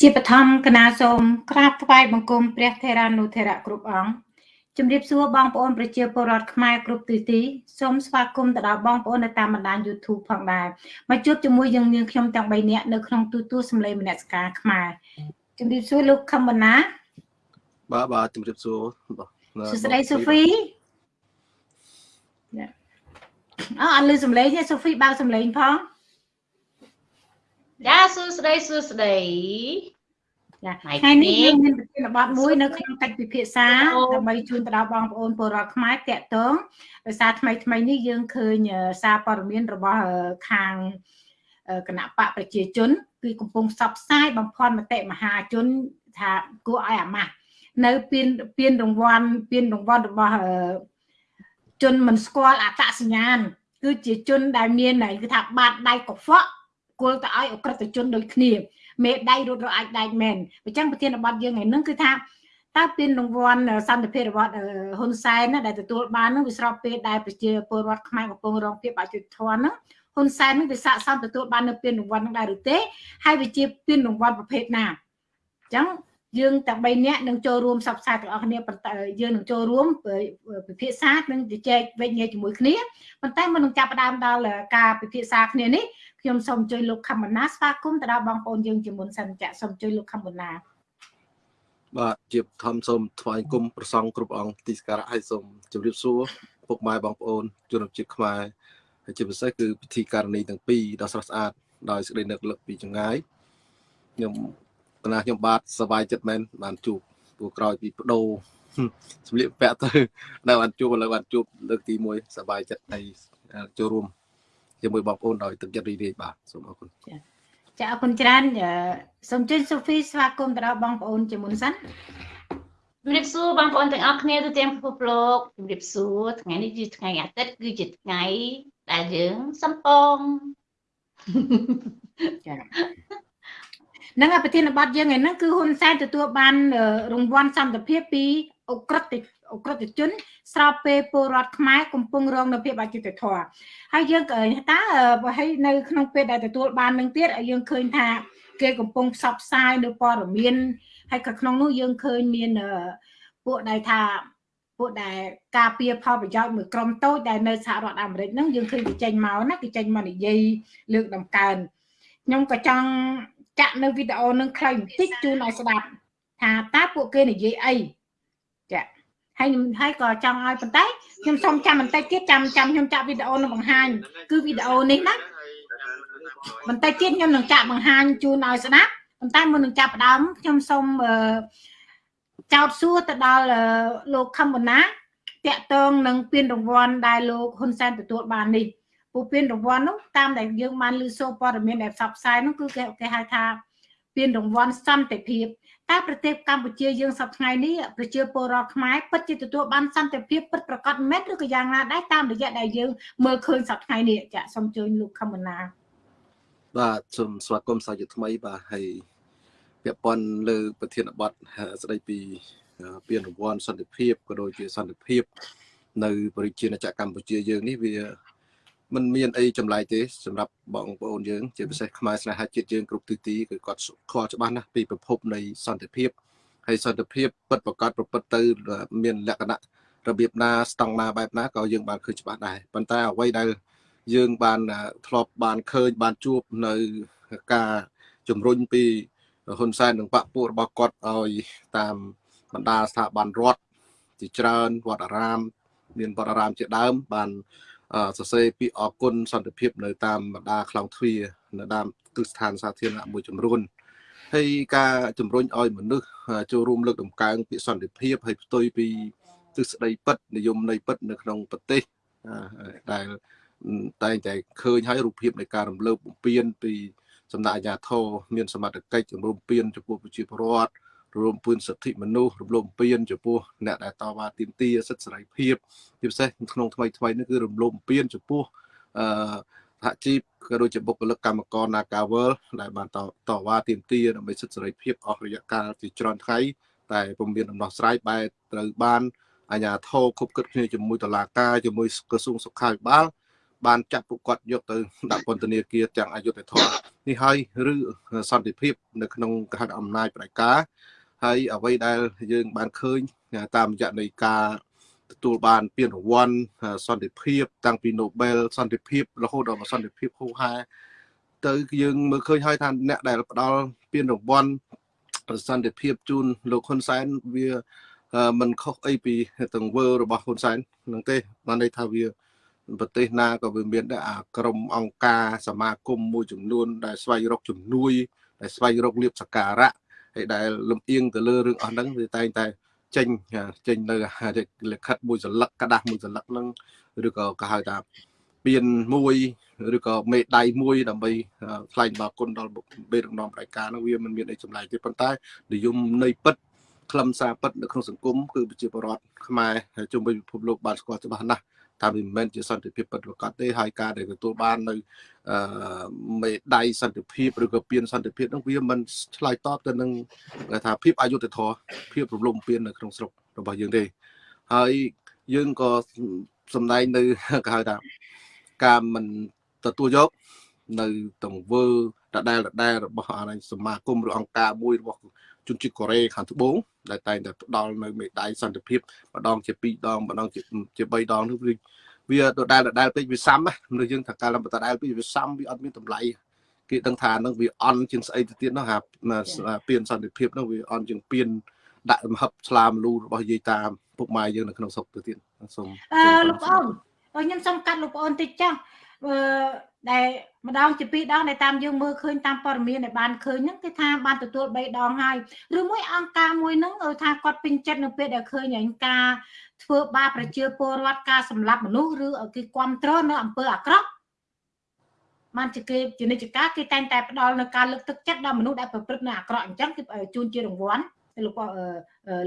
ជាបឋមគណៈសូមក្រាបថ្វាយបង្គំព្រះថេរានុថេរៈគ្រប់អង្គជំរាបសួរបងប្អូនប្រជាពលរដ្ឋខ្មែរគ្រប់ទិសទីសូមស្វាគមន៍ទៅដល់បងប្អូននៅតាមបណ្ដាញ YouTube ផងដែរមកជួបជាមួយយើងនាងខ្ញុំទាំង3នាក់នៅក្នុងទូទួលសម្លេងមនសិការខ្មែរជំរាបសួរលោកខំបណ្ណាបាទបាទជំរាបសួរសួស្តីសូហ្វីអើអត់លឺសម្លេងទេសូហ្វីបើកសម្លេងផង ចាសួស្តីសួស្តីចាថ្ងៃនេះយើងមានប្រធានបទមួយនៅក្នុងកិច្ចពិភាក្សាដើម្បីជូនទៅដល់បងប្អូនពលរដ្ឋខ្មែរតាក់ទងដោយសារថ្មីថ្មីនេះយើងឃើញសារព័ត៌មានរបស់ខាងគណៈបកប្រជាជន គឺកំពុងផ្សព្វផ្សាយបំផន់មតិមហាជនថាគួរឲ្យអាម៉ាស់នៅពៀនពៀនរង្វាន់ពៀនរង្វាន់របស់ជនមិនស្គាល់អត្តសញ្ញាណគឺជាជនដែលមានគឺថាបាតដៃកខ្វក់ គល់ទៅឲ្យអក្រិតជនដូចគ្នាមេដៃរត់រអាចដែកមែនអញ្ចឹងប្រធានបទយើងថ្ងៃហ្នឹងគឺថាតើពានរង្វាន់សន្តិភាពរបស់ហ៊ុនសែនណាដែលទទួលបានហ្នឹងវាស្របពេលដែលប្រជាពលរដ្ឋខ្មែរកំពុងរងភាពអយុត្តិធម៌ហ្នឹងហ៊ុនសែននឹងវាស័កសមទទួលបាននៅពានរង្វាន់ហ្នឹងដែរឬទេហើយវាជាពានរង្វាន់ប្រភេទណាអញ្ចឹង យើងទាំង3នាក់នឹងចូលរួមសັບផ្សាយទាំងអស់គ្នាប៉ុន្តែយើងនឹងចូលរួមពិភាក្សានិងជជែកវែកញែកជាមួយគ្នាប៉ុន្តែមុននឹងចាប់ផ្ដើមដល់ការពិភាក្សាគ្នានេះខ្ញុំសូមអញ្ជើញលោកខមណាស្វាគមន៍ទៅដល់បងប្អូនយើងជាមុនសិនចាសូមអញ្ជើញលោកខមណាបាទជាធម្មសូមថ្វាយគុំប្រសងគ្រប់អង្គទីសក្ការៈហើយសូមជម្រាបសួរពុកម៉ែបងប្អូនជនជាតិខ្មែរហើយជាពិសេសគឺពិធីការនីទាំងពីរដ៏ស្រស់ស្អាតដោយសេចក្តីនឹកលឹកពីចម្ងាយខ្ញុំ កណាខ្ញុំបាទសប្បាយចិត្តមែនបានជួបព្រោះក្រោយពីបដូរសម្លៀកពាក់ទៅនៅបានជួបឥឡូវបានជួបលើកទី1សប្បាយចិត្តហើយចូលរួមជាមួយបងប្អូនដោយទឹកចិត្តរីករាយបាទសូមអរគុណចាចាអរគុណច្រើនសូមជូនសូហ្វីស្វាគមន៍ទៅដល់បងប្អូនជាមុនសិនជំរាបសួរបងប្អូនទាំងអស់គ្នាទូទាំងពិភពលោកជំរាបសួរថ្ងៃនេះជាថ្ងៃអាទិត្យគឺជាថ្ងៃដែលយើងសំពងចា នឹងប្រធានបទយើងឯហ្នឹងគឺហ៊ុនសែនទទួលបានរង្វាន់សន្តិភាពពីអ ுக ្រិតអ ுக ្រិតជន ស្របពេលពលរដ្ឋខ្មែរកំពុងរងនៅភាពអយុត្តិធម៌ហើយយើងក៏តើហើយនៅក្នុងពេលដែលទទួលបាននឹងទៀតយើងឃើញថា គេកំពុងផ្សព្វផ្សាយនៅព័ត៌មានហើយក៏ក្នុងនោះយើងឃើញមានពួកដែលថាពួកដែលការពារផលប្រយោជន៍មួយក្រុមតូចដែលនៅសហរដ្ឋអាមេរិកហ្នឹងយើងឃើញគេចេញមកណាគេចេញមកនិយាយលើកដំកើងខ្ញុំក៏ចង់ ចាក់នៅវីដេអូនឹងខ្លីបន្តិចជូនឲ្យស្ដាប់ថាតើពួកគេនិយាយអីចាហើយហើយក៏ចង់ឲ្យប៉ុន្តែខ្ញុំសូមចាំបន្តិចទៀតចាំចាំខ្ញុំចាក់វីដេអូនឹងបង្ហាញគឺវីដេអូនេះណាបន្តិចទៀតខ្ញុំនឹងចាក់បង្ហាញជូនឲ្យស្ដាប់ប៉ុន្តែមុននឹងចាប់ផ្ដើមខ្ញុំសូមចោតសួរទៅដល់លោកខំបណាតាក់ទងនឹងពានរង្វាន់ដែលលោកហ៊ុនសែនទទួលបាននេះ ពូពានរង្វាន់នោះតាមដែលយើងបានលើសូព័ត៌មានដែលផ្សព្វផ្សាយនោះគឺគេគេហៅថាពានរង្វាន់សន្តិភាពតែប្រទេសកម្ពុជាយើងសប្តាហ៍ថ្ងៃនេះប្រជាពលរដ្ឋខ្មែរពិតជាទទួលបានសន្តិភាពពិតប្រាកដមែនឬក៏យ៉ាងណាដែរតាមរយៈដែលយើងមើលឃើញសប្តាហ៍ថ្ងៃនេះចាសូមជួយលោកខមណាបាទសូមស្វាគមន៍សាជាថ្មីបាទហើយពាក់ព័ន្ធលើប្រធានបទស្ដីពីពានរង្វាន់សន្តិភាពក៏ដូចជាសន្តិភាព នៅប្រជាណាចក្រកម្ពុជាយើងនេះវា มันមានអីចម្លែកទេសម្រាប់បងប្អូនយើងជាពិសេសខ្មែរស្នេហាជាតិយើងគ្រប់ទិសទីគឺគាត់ខ្វល់ច្បាស់ណាស់ពីប្រភពនៃសន្តិភាពហើយសន្តិភាពពិតប្រកបប្រព្រឹត្តទៅ មានលក្ខណៈរបៀបណាស្តង់ណាបែបណាក៏យើងបានឃើញច្បាស់ដែរប៉ុន្តែអ្វីដែលយើងបានធ្លាប់បានឃើញបានជួបនៅការជំរុញពីហ៊ុនសែននិងបកពួករបស់គាត់ឲ្យតាមបណ្ដាស្ថាប័នរដ្ឋជាច្រើនវត្តអារាម មានវត្តអារាមជាដើមបាន សរសេរពីអគុណសន្តិភាពនៅតាមបណ្ដាខ្លងទ្វារនៅតាមគ្រឹះស្ថានសាធារណៈមួយចំនួនហើយការជំរុញឲ្យមនុស្សចូលរួមលើកតម្កើងពីសន្តិភាពហើយផ្ទុយពីទិសដីពិតនិយមន័យពិតនៅក្នុងប្រទេសដែលតែងតែឃើញហើយរូបភាពនៃការរំលោភបំពានពីសំណាក់អាជ្ញាធរមានសមត្ថកិច្ចជំរុំពៀនចំពោះប្រជាពលរដ្ឋ រំពើសិទ្ធិមនុស្សរំលោភបំពានចំពោះអ្នកដែលតវ៉ាទាមទារសិទ្ធិសេរីភាពជាពិសេសក្នុងថ្មីថ្មីនេះគឺរំលោភបំពានចំពោះអឺសហជីពក៏ដូចជាបុគ្គលិកកម្មករ Nagawal ដែលបានតតវ៉ាទាមទារដើម្បីសិទ្ធិសេរីភាពអស់រយៈកាលជាច្រើនថ្ងៃតែពុំមានដំណោះស្រាយបែបត្រូវបានអាជ្ញាធរគប់គិតគ្នាជាមួយតុលាការជាមួយក្រសួងសុខាភិបាលបានចាប់ពួកគាត់យកទៅដាក់ពន្ធនាគារទាំងអយុធធម៌នេះហើយឬសន្តិភាពនៅក្នុងកហអំណាចប្រកា ហើយអ្វីដែលយើងបានឃើញតាមរយៈនៃការទទួលបានពានរង្វាន់សន្តិភាព តាំងពី Nobel សន្តិភាពរហូតដល់សន្តិភាពហូហែទៅយើងមើលឃើញហើយថាអ្នកដែលផ្ដល់ពានរង្វាន់សន្តិភាពជូនលោកហ៊ុនសែនវាមិនខុសអីពីទង្វើរបស់ហ៊ុនសែននឹងទេបានន័យថាវាប្រទេសណាក៏វាមានដែរអាក្រមអង្គការសមាគមមួយចំនួនដែលស្វែងរកជំនួយដែលស្វែងរកលៀបសការៈ ហើយដែលលំអៀងទៅលើរឿងអស់ហ្នឹងវាតែងតែចេញចេញនៅលិខិតមួយសន្លឹកกระดาษមួយសន្លឹកហ្នឹងឬក៏គេហៅថាពៀនមួយឬក៏មេដៃមួយដើម្បីថ្លែងដល់គុណដល់បេរងនាំប្រការហ្នឹងវាមិនមានអីចម្លែកទេប៉ុន្តែនិយមនៃពិតខ្លឹមសារពិតនៅក្នុងសង្គមគឺប្រជាពលរដ្ឋខ្មែរជុំវិញពិភពលោកបានស្គាល់ច្បាស់ណាស់ ថាវាមិនមែនជាសន្តិភាពពិតប្រាកដទេហើយការដែលទទួលបាននៅអឺមេដៃសន្តិភាពឬក៏ពៀនសន្តិភាពនោះវាមិនឆ្លើយតបទៅនឹងថាភាពអយុត្តិធម៌ភាពរំលោភបំពាននៅក្នុងស្រុករបស់យើងទេហើយយើងក៏សំដែងនៅគេហៅថាការមិនទទួលយក នៅទង្វើដដែលដដែលរបស់អានសមាគមឬអង្គការមួយរបស់ ជនជាតិកូរ៉េខាងត្បូងដែលតែងតែផ្ដល់នៅមេដាយសន្តិភាពម្ដងជា2ដងម្ដងជាជា3ដងនោះវាវាដដែលដដែលពេកវាសាំណាមនុស្សយើងថាកាលដដែលពេកវាសាំវាអត់មានតម្លៃគេដឹងថានឹងវាអន់ជាងស្អីទៅទៀតនោះហាពៀនសន្តិភាពនោះវាអន់ជាងពៀនដាក់មហឹបស្លាមលូរបស់យាយតាពុកម៉ែយើងនៅក្នុងស្រុកទៅទៀតសូមអឺលោកប្អូនខ្ញុំសូមកាត់លោកប្អូនតិចចាស់អឺ ដែលម្ដងជាពីរដងដែលតាមយើងមើលឃើញតាមព័ត៌មានដែលបានឃើញហ្នឹងគឺថាបានទទួល3ដងហើយឬមួយអង្គការមួយហ្នឹងថាគាត់ពេញចិត្តនៅពេលដែលឃើញឯងការធ្វើបាបប្រជាពលរដ្ឋការសម្លាប់មនុស្សឬគេគ្រប់គ្រងនៅអំពើអាក្រក់បានជាគេជានិច្ចការគេតែងតែផ្ដល់នៅការលើកទឹកចិត្តដល់មនុស្សដែលប្រព្រឹត្តនៅអាក្រក់អញ្ចឹងគឺជូនជារង្វាន់ទៅលោក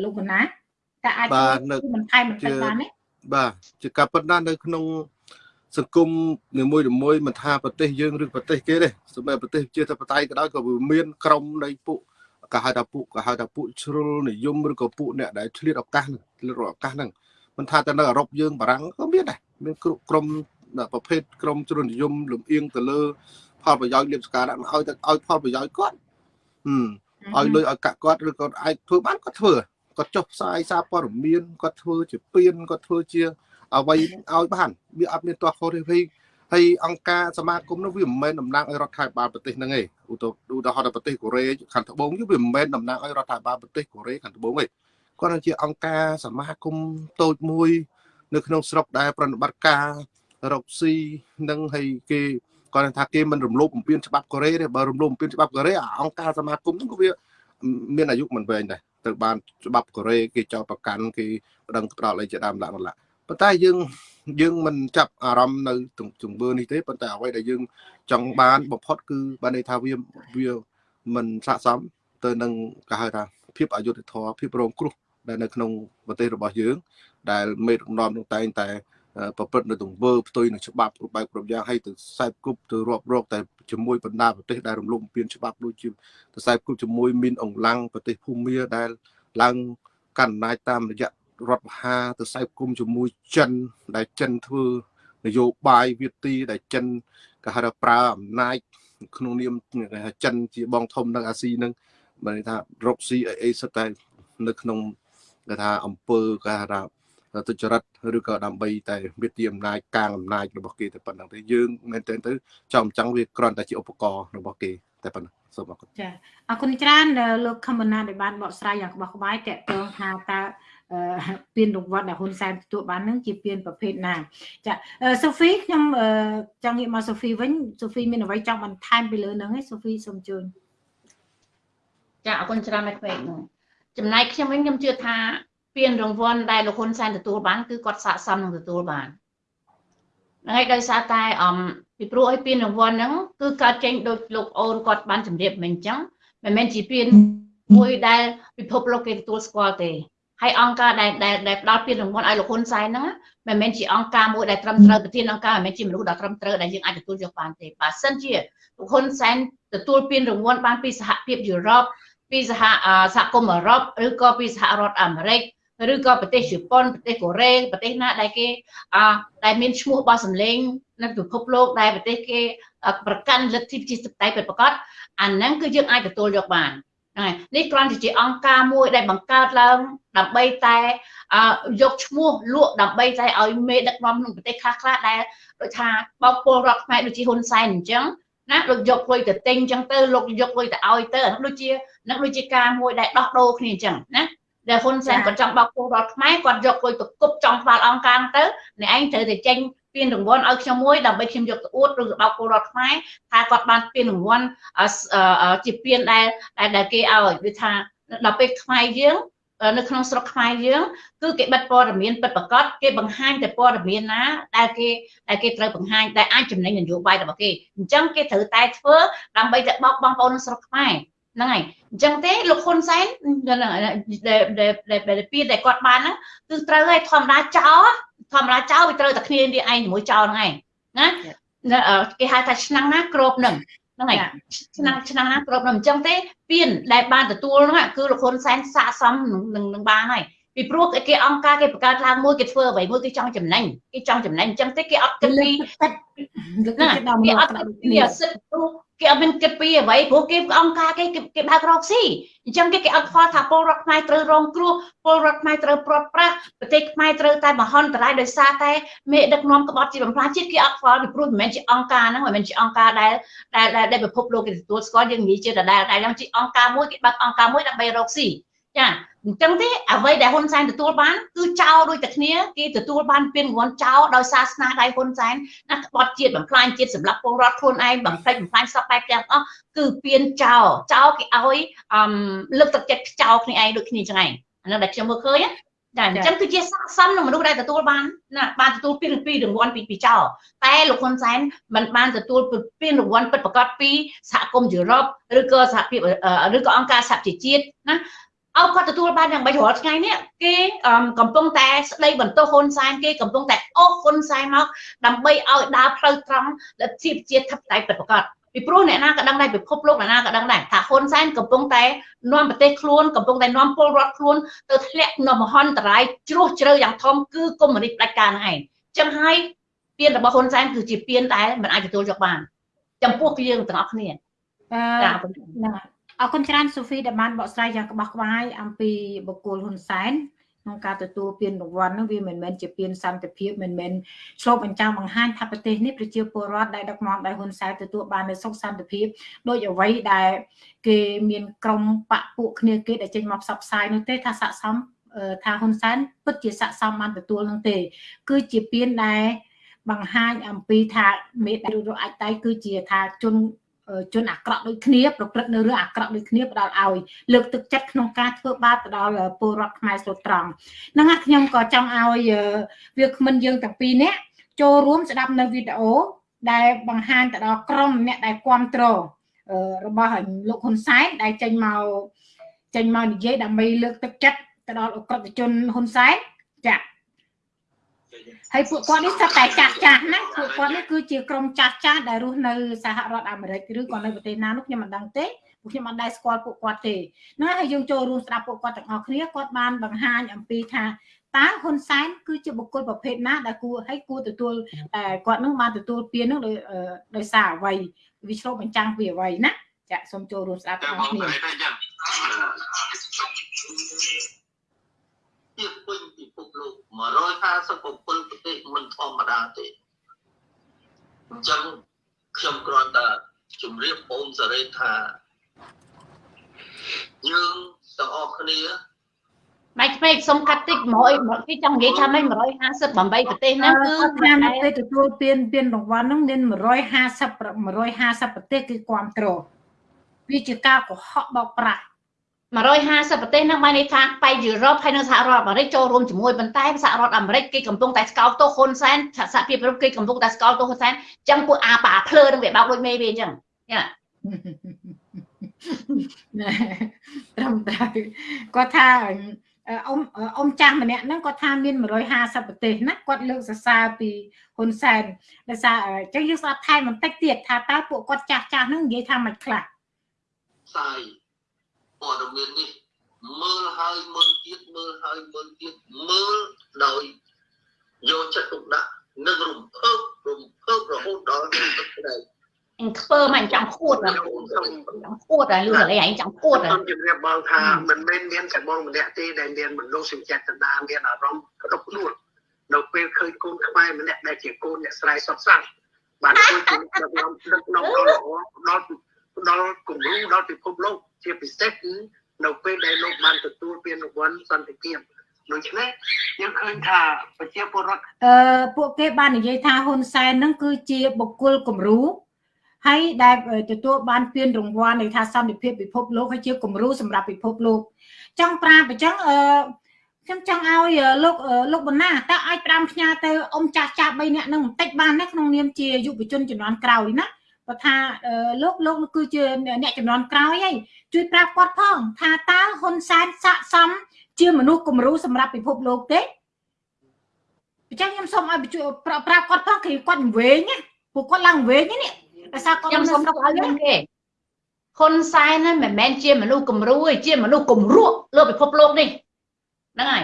លោកកណាតែអាចមិនថែមបន្តិចបានទេបាទជាការប៉ុណ្ណានៅក្នុង សង្គមនីមួយៗមិនថាប្រទេសយើងឬប្រទេសគេទេសម្រាប់ប្រទេសជាធិបតេយ្យក៏ដោយក៏វាមានក្រមនៃពួកក៏ហៅថាពួកក៏ហៅថាពួកជ្រុលនិយមឬក៏ពួកអ្នកដែលឆ្លៀតឱកាសឆ្លៀតឱកាសហ្នឹងមិនថាតែនៅអឺរ៉ុបយើងបារាំងក៏មានដែរមានក្រុមប្រភេទក្រុមជ្រុលនិយមលំអៀងទៅលើផលប្រយោជន៍លៀបសការៈមកឲ្យទៅឲ្យផលប្រយោជន៍គាត់ហឹមឲ្យលុយឲ្យកាក់គាត់ឬក៏អាចធ្វើបានគាត់ធ្វើគាត់ចុះផ្សាយសារព័ត៌មានគាត់ធ្វើជាពៀនគាត់ធ្វើជា អ្វីឲ្យបានវាអត់មានទាស់ខុសទេវិញហើយអង្គការសមាគមនោះវាមិនមែនតំណាងឲ្យរដ្ឋាភិបាលប្រទេសហ្នឹងទេឧទាហរណ៍ប្រទេសកូរ៉េខាងត្បូងវាមិនមែនតំណាងឲ្យរដ្ឋាភិបាលប្រទេសកូរ៉េខាងត្បូងទេគាត់ជាអង្គការសមាគមតូចមួយ នៅក្នុងស្រុកដែលប្រតិបត្តិការរកស៊ីនឹងហើយគេគាត់ថាគេមិនរំលោភបំពានច្បាប់កូរ៉េទេបើរំលោភបំពានច្បាប់កូរ៉េអង្គការសមាគមហ្នឹងក៏វាមានអាយុមិនវែងដែរត្រូវបានច្បាប់កូរ៉េគេចោទប្រកាន់គេប្តឹងផ្ដោតអីជាដើមឡាក់ឡាក់ ប៉ុន្តែយើងយើងមិនចាប់អារម្មណ៍នៅជំងឺនេះទេប៉ុន្តែអ្វីដែលយើងចង់បានបំផុតគឺបានន័យថាវាវាមិនស័ក្តិសមទៅនឹងគេហៅថាភាពអយុត្តិធម៌ភាពរងគ្រោះដែលនៅក្នុងប្រទេសរបស់យើង ដែលមេដឹកនាំនឹងតែងតែប្រព្រឹត្តនៅទង្វើផ្ទុយនឹងច្បាប់គ្រប់បែបគ្រប់យ៉ាងឲ្យទៅខ្សែគប់ទៅរាប់រកតែជាមួយបណ្ដាប្រទេសដែលរំលោភបំពានច្បាប់ដូចជាទៅខ្សែគប់ជាមួយមីនអង្លាំងប្រទេសភូមាដែលឡើងកាន់អំណាចតាមរយៈ រដ្ឋបហាទៅខ្សែគប់ជាមួយចិន ដែលចិនធ្វើនយោបាយវិទីដែលចិនគេហៅថាប្រើអំណាចក្នុងនាមគេថាចិនជាបងធំនៅអាស៊ីនឹងបានថារកស៊ីអីអីសិតតែនៅក្នុងគេថាអង្គើគេថាទុច្ចរិតឬក៏ដើម្បីតែវិទ្យាអំណាចកាងអំណាចរបស់គេតែប៉ុណ្្នឹងទេយើងមែនទែនទៅចំចង់វាគ្រាន់តែជាឧបករណ៍របស់គេតែប៉ុណ្ណឹងសូមអរគុណចាអរគុណច្រើនលោកខមណាដែលបានបកស្រាយយ៉ាងក្បោះក្បាយតកតងថាតើ ពៀនរង្វាន់ដែលហ៊ុនសែនទទួលបាននឹងជាពៀនប្រភេទណាចាសូហ្វីខ្ញុំចង់ងាកមកសូហ្វីវិញសូហ្វីមានអ្វីចង់បន្ថែមពីលើនឹងឯងសូហ្វីសូមជួយចាអរគុណច្រើនណាស់ពេកនោះចំណែកខ្ញុំវិញខ្ញុំជឿថាពានរង្វាន់ដែលលោកហ៊ុនសែនទទួលបានគឺគាត់ស័ក្តិសមនឹងទទួលបានហ្នឹងហើយដោយសារតែអមពីព្រោះឲ្យពានរង្វាន់ហ្នឹងគឺកើតចេញដោយលោកអូនគាត់បានជម្រាបមិញអញ្ចឹងមិនមែនជាពានមួយដែលពិភពលោកគេទទួលស្គាល់ទេ ហើយអង្គការដែលដែលផ្ដល់ពានរង្វាន់ឲ្យលោកហ៊ុនសែនហ្នឹងមិនមែនជាអង្គការមួយដែលត្រឹមត្រូវប្រធានអង្គការមិនមែនជាមនុស្សដ៏ត្រឹមត្រូវដែលយើងអាចទទួលយកបានទេបើសិនជាលោកហ៊ុនសែនទទួលពានរង្វាន់បានពីសហភាពយុរ៉ុបពីសហសហគមន៍អឺរ៉ុបឬក៏ពីសហរដ្ឋអាមេរិកឬក៏ប្រទេសជប៉ុនប្រទេសកូរ៉េប្រទេសណាដែលគេអដែលមានឈ្មោះរបស់សម្លេងនៅពិភពលោកដែលប្រទេសគេប្រកាន់លទ្ធិប្រជាធិបតេយ្យពិតប្រាកដអាហ្នឹងគឺយើងអាចទទួលយកបាន ហ្នឹងហើយនេះគ្រាន់តែជាអង្គការមួយដែលបង្កើតឡើងដើម្បីតែយកឈ្មោះលក់ដើម្បីតែឲ្យមេដឹកនាំក្នុងប្រទេសខ្លះខ្លះដែលដូចថាបោកពលរដ្ឋខ្មែរដូចជាហ៊ុនសែនអញ្ចឹងណាលោកយកលុយទៅទិញអញ្ចឹងទៅលោកយកលុយទៅឲ្យទៅអានោះដូចជានឹងដូចជាការមួយដែលដោះដូរគ្នាអញ្ចឹងណាដែលហ៊ុនសែនគាត់ចង់បោកពលរដ្ឋខ្មែរគាត់យកលុយទៅគប់ចង់ក្បាលអង្គការទៅអ្នកឯងត្រូវតែចេញ ពានរង្វាន់ឲ្យខ្ញុំមួយដើម្បីខ្ញុំយកទៅអួតឬបោកពលរដ្ឋខ្មែរថាគាត់បានពានរង្វាន់ជាពានដែលដែលគេឲ្យគឺថាដល់ពេលខ្មែរយើងនៅក្នុងស្រុកខ្មែរយើងគឺគេបិទព័ត៌មានពិតប្រាកដគេបង្ហាញតែព័ត៌មានណាដែលគេដែលគេត្រូវបង្ហាញតែអាចចំណេញនយោបាយរបស់គេអញ្ចឹងគេត្រូវតែធ្វើដើម្បីតែបោកបងប្អូននៅស្រុកខ្មែរហ្នឹងហើយអញ្ចឹងទេលោកហ៊ុនសែនដែលដែលពីដែលគាត់បានហ្នឹងគឺត្រូវឲ្យធម្មតាចោល ធម្មតាចោលវាត្រូវតែគ្នានេះឯងជាមួយចោលហ្នឹងឯងណាគេហៅថាឆ្នាំងណាក្របនឹងហ្នឹងហើយឆ្នាំឆ្នាំណាគ្រប់នឹងអញ្ចឹងទេពៀនដែលបានទទួលហ្នឹងគឺលោកហ៊ុនសែនស័កសមនឹងនឹងបានហើយពីព្រោះគេអង្គការគេបង្កើតឡើងមួយគេធ្វើអ្វីមួយគេចង់ចំណេញគេចង់ចំណេញអញ្ចឹងទេគេអត់គិតពីហ្នឹងគេអត់គិតពីសិទ្ធិព្រោះ គេអត់មានគិតពីអ្វីព្រោះគេអង្គការគេគេបើករកស៊ីអញ្ចឹងគេគេអត់ខ្វល់ថាពលរដ្ឋខ្មែរត្រូវរងគ្រោះពលរដ្ឋខ្មែរត្រូវព្រាត់ប្រាសប្រទេសខ្មែរត្រូវតែមហន្តរាយដោយសារតែមេដឹកនាំក្បត់ជាបំផ្លាញជាតិគេអត់ខ្វល់ពីព្រោះមិនមែនជាអង្គការហ្នឹងមិនមែនជាអង្គការដែលដែលដែលពិភពលោកគេទទួលស្គាល់យើងនិយាយជាដដែលតែឡើងជាអង្គការមួយគេបើកអង្គការមួយដើម្បីរកស៊ី ចាអញ្ចឹងទេអ្វីដែលហ៊ុនសែនទទួលបានគឺចោលដូចតែគ្នាគេទទួលបានពានរង្វាន់ចោលដោយសារស្នាដៃហ៊ុនសែនណាក្បត់ជាតិបំផ្លាញជាតិសម្រាប់ពលរដ្ឋខ្លួនឯងបំផ្លិចបំផ្លាញសពបែបទាំងអស់គឺពានចោលចោលគេឲ្យអឺលើកទឹកចិត្តចោលគ្នាឯងដូចគ្នាចឹងឯងអានោះដែលខ្ញុំមើលឃើញចាអញ្ចឹងគឺជាស័ក្តិសមនឹងមនុស្សដែលទទួលបានណាបានទទួលពានពីរង្វាន់ពីពីចោលតែលោកហ៊ុនសែនមិនបានទទួលពានរង្វាន់ពិតប្រាកដពីសហគមន៍យុរ៉ុបឬក៏សហភាពឬក៏អង្គការសហជីវជាតិណា អោគាត់ទទួលបានយ៉ាងម៉េចរាល់ថ្ងៃនេះគេកំពុងតែស្ដីបន្ទោសហ៊ុនសែនគេកំពុងតែអូសហ៊ុនសែនមកដើម្បីឲ្យដើរផ្លូវត្រង់លទ្ធិប្រជាធិបតេយ្យពិតប្រាកដពីព្រោះអ្នកណាក៏ដឹងដែរពិភពលោកអ្នកណាក៏ដឹងដែរថាហ៊ុនសែនកំពុងតែនាំប្រទេសខ្លួនកំពុងតែនាំពលរដ្ឋខ្លួនទៅធ្លាក់ក្នុងមហន្តរាយជ្រោះជ្រៅយ៉ាងធំគឺកុម្មុយនីសផ្ដាច់ការហ្នឹងឯងចឹងហើយពៀនរបស់ហ៊ុនសែនគឺជាពៀនដែលមិនអាចទទួលយកបាន ចំពោះយើងទាំងអស់គ្នាចាហ្នឹង អរគុណច្រើនសូហ្វីដែលបានបកស្រាយយ៉ាងក្បោះក្បាយអំពីបុគ្គលហ៊ុនសែនក្នុងការទទួលពានរង្វាន់នោះវាមិនមែនជាពានសន្តិភាពមិនមែនឆ្លុះបញ្ចាំងបង្ហាញថាប្រទេសនេះប្រជាពលរដ្ឋដែលដឹកនាំដោយហ៊ុនសែនទទួលបាននូវសុខសន្តិភាពដោយអ្វីដែលគេមានក្រុមបពពួកគ្នាគេដែលចេញមកផ្សព្វផ្សាយនោះទេថាស័កសមថាហ៊ុនសែនពិតជាស័កសមបានទទួលនឹងទេ គឺជាពានដែលបង្ហាញអំពីថាមេដែលរអាចតៃគឺជាថាជន ជនអាក្រក់ដូចគ្នាប្រព្រឹត្តនៅរឿងអាក្រក់ដូចគ្នាផ្ដល់ឲ្យលើកទឹកចិត្តក្នុងការធ្វើបាបទៅដល់ពលរដ្ឋខ្មែរស្រុតត្រង់ហ្នឹងហើយខ្ញុំក៏ចង់ឲ្យវាគ្មិនយើងទាំងពីរនាក់ចូលរួមស្ដាប់នៅវីដេអូដែលបង្ហាញទៅដល់ក្រុមអ្នកដែលគ្រប់គ្រងរបស់លោកហ៊ុនសែនដែលចេញមកចេញមកនិយាយដើម្បីលើកទឹកចិត្តទៅដល់អក្រិតជនហ៊ុនសែនចា៎ ហើយពួកគាត់នេះស្ថិតតែចាស់ចាស់ណាពួកគាត់នេះគឺជាក្រុមចាស់ចាស់ដែលរស់នៅសហរដ្ឋអាមេរិកឬក៏នៅប្រទេសណានោះខ្ញុំមិនដឹងទេពួកខ្ញុំមិនដែលស្គាល់ពួកគាត់ទេណាហើយយើងចូលរួមស្ដាប់ពួកគាត់ទាំងអស់គ្នាគាត់បានបង្ហាញអំពីថាតើហ៊ុនសែនគឺជាបុគ្គលប្រភេទណាដែលគួរឲ្យគួរទទួលតែគាត់នឹងបានទទួលពាននឹងដោយដោយសារអ្វីវាឆ្លុះបញ្ចាំងពីអ្វីណាចាសូមចូលរួមស្ដាប់ទាំងអស់គ្នា ចឹងខ្ញុំគ្រាន់តែជម្រាបអូនសេរីថាយើងទាំងអស់គ្នាម៉េចពេកសុំកាត់តិច100គេចង់និយាយថាម៉េច158ប្រទេសហ្នឹងគឺថានៅពេលទទួលពានពានរង្វាន់ហ្នឹងមាន150 150ប្រទេសគឺគ្រប់គ្រងវាជាការកុហកបោកប្រាស់ 150ប្រទេសនឹងបានន័យថាប៉ៃយុរ៉ុបហើយនៅសហរដ្ឋអាមេរិកចូលរួមជាមួយប៉ុន្តែសហរដ្ឋអាមេរិកគេកំពុងតែស្កោតទោសហ៊ុនសែនសហភាពអឺរ៉ុបគេកំពុងតែស្កោតទោសហ៊ុនសែនអញ្ចឹងពួកអាប៉ាភ្លើនឹងវាបោកដូចមេវាអញ្ចឹងយ៉ាត្រឹមត្រូវគាត់ថាអ៊ំអ៊ំចាស់ម្នាក់ហ្នឹងគាត់ថាមាន150ប្រទេសណាគាត់លើកសរសើរពីហ៊ុនសែនដោយសារអញ្ចឹងយើងស្ដាប់ថែមបន្តិចទៀតថាតើពួកគាត់ចាស់ចាស់ហ្នឹងនិយាយថាមិនខ្លះផ្សាយ ព័ត៌មាននេះមើលហើយហើយមើលទៀតមើលហើយមើលទៀតមើលដោយយកចិត្តទុកដាក់និងរំភើបរំភើបរហូតដល់ទឹកក្តីអញខ្ពើមអញចង់ខួតចង់ខួតហើយលឺតែឯងចង់ខួតខ្ញុំជម្រាបបងថាមិនមែនមានតែបងម្នាក់ទេដែលមានមនោសញ្ចេតនាមានអារម្មណ៍ក្តុកខ្លួននៅពេលឃើញកូនខ្មែរម្នាក់ដែលជាកូនអ្នកស្រ័យសុតសាស្ត្របានជួយជំរុញដឹកនាំដឹកនាំដល់ល្អដល់ ដល់គំរូដល់ពិភពលោកជាពិសេសគឺនៅពេលដែលលោកបានទទួលពានរង្វាន់សន្តិភាពដូច្នេះយើងឃើញថាប្រជាពលរដ្ឋអឺពួកគេបាននិយាយថាហ៊ុនសែននឹងគឺជាបុគ្គលគំរូហើយដែលទទួលបានពានរង្វាន់នៃថាសន្តិភាពពិភពលោកហើយជាគំរូសម្រាប់ពិភពលោកចង់ប្រាប់អញ្ចឹងអឺខ្ញុំចង់ឲ្យលោកលោកបណ្ណាតើអាចប្រាំផ្ញើទៅអ៊ំចាស់ចាស់3នាក់នឹងបន្តិចបានណាក្នុងនាមជាយុវជនជំនាន់ក្រោយណា បើថាលោកលោកគឺជាអ្នកជំនាន់ក្រោយហើយជួយប្រាប់គាត់ផងថាតើហ៊ុនសែនស័កសមជាមនុស្សគំរូសម្រាប់ពិភពលោកទេអញ្ចឹងខ្ញុំសូមឲ្យជួយប្រាប់គាត់ផងគឺគាត់វែងណាពួកគាត់ឡើងវែងនេះដោយសារគាត់ខ្ញុំសូមទៅឲ្យមុនគេហ៊ុនសែនហ្នឹងមិនមែនជាមនុស្សគំរូទេជាមនុស្សគំរក់លើពិភពលោកនេះហ្នឹងហើយ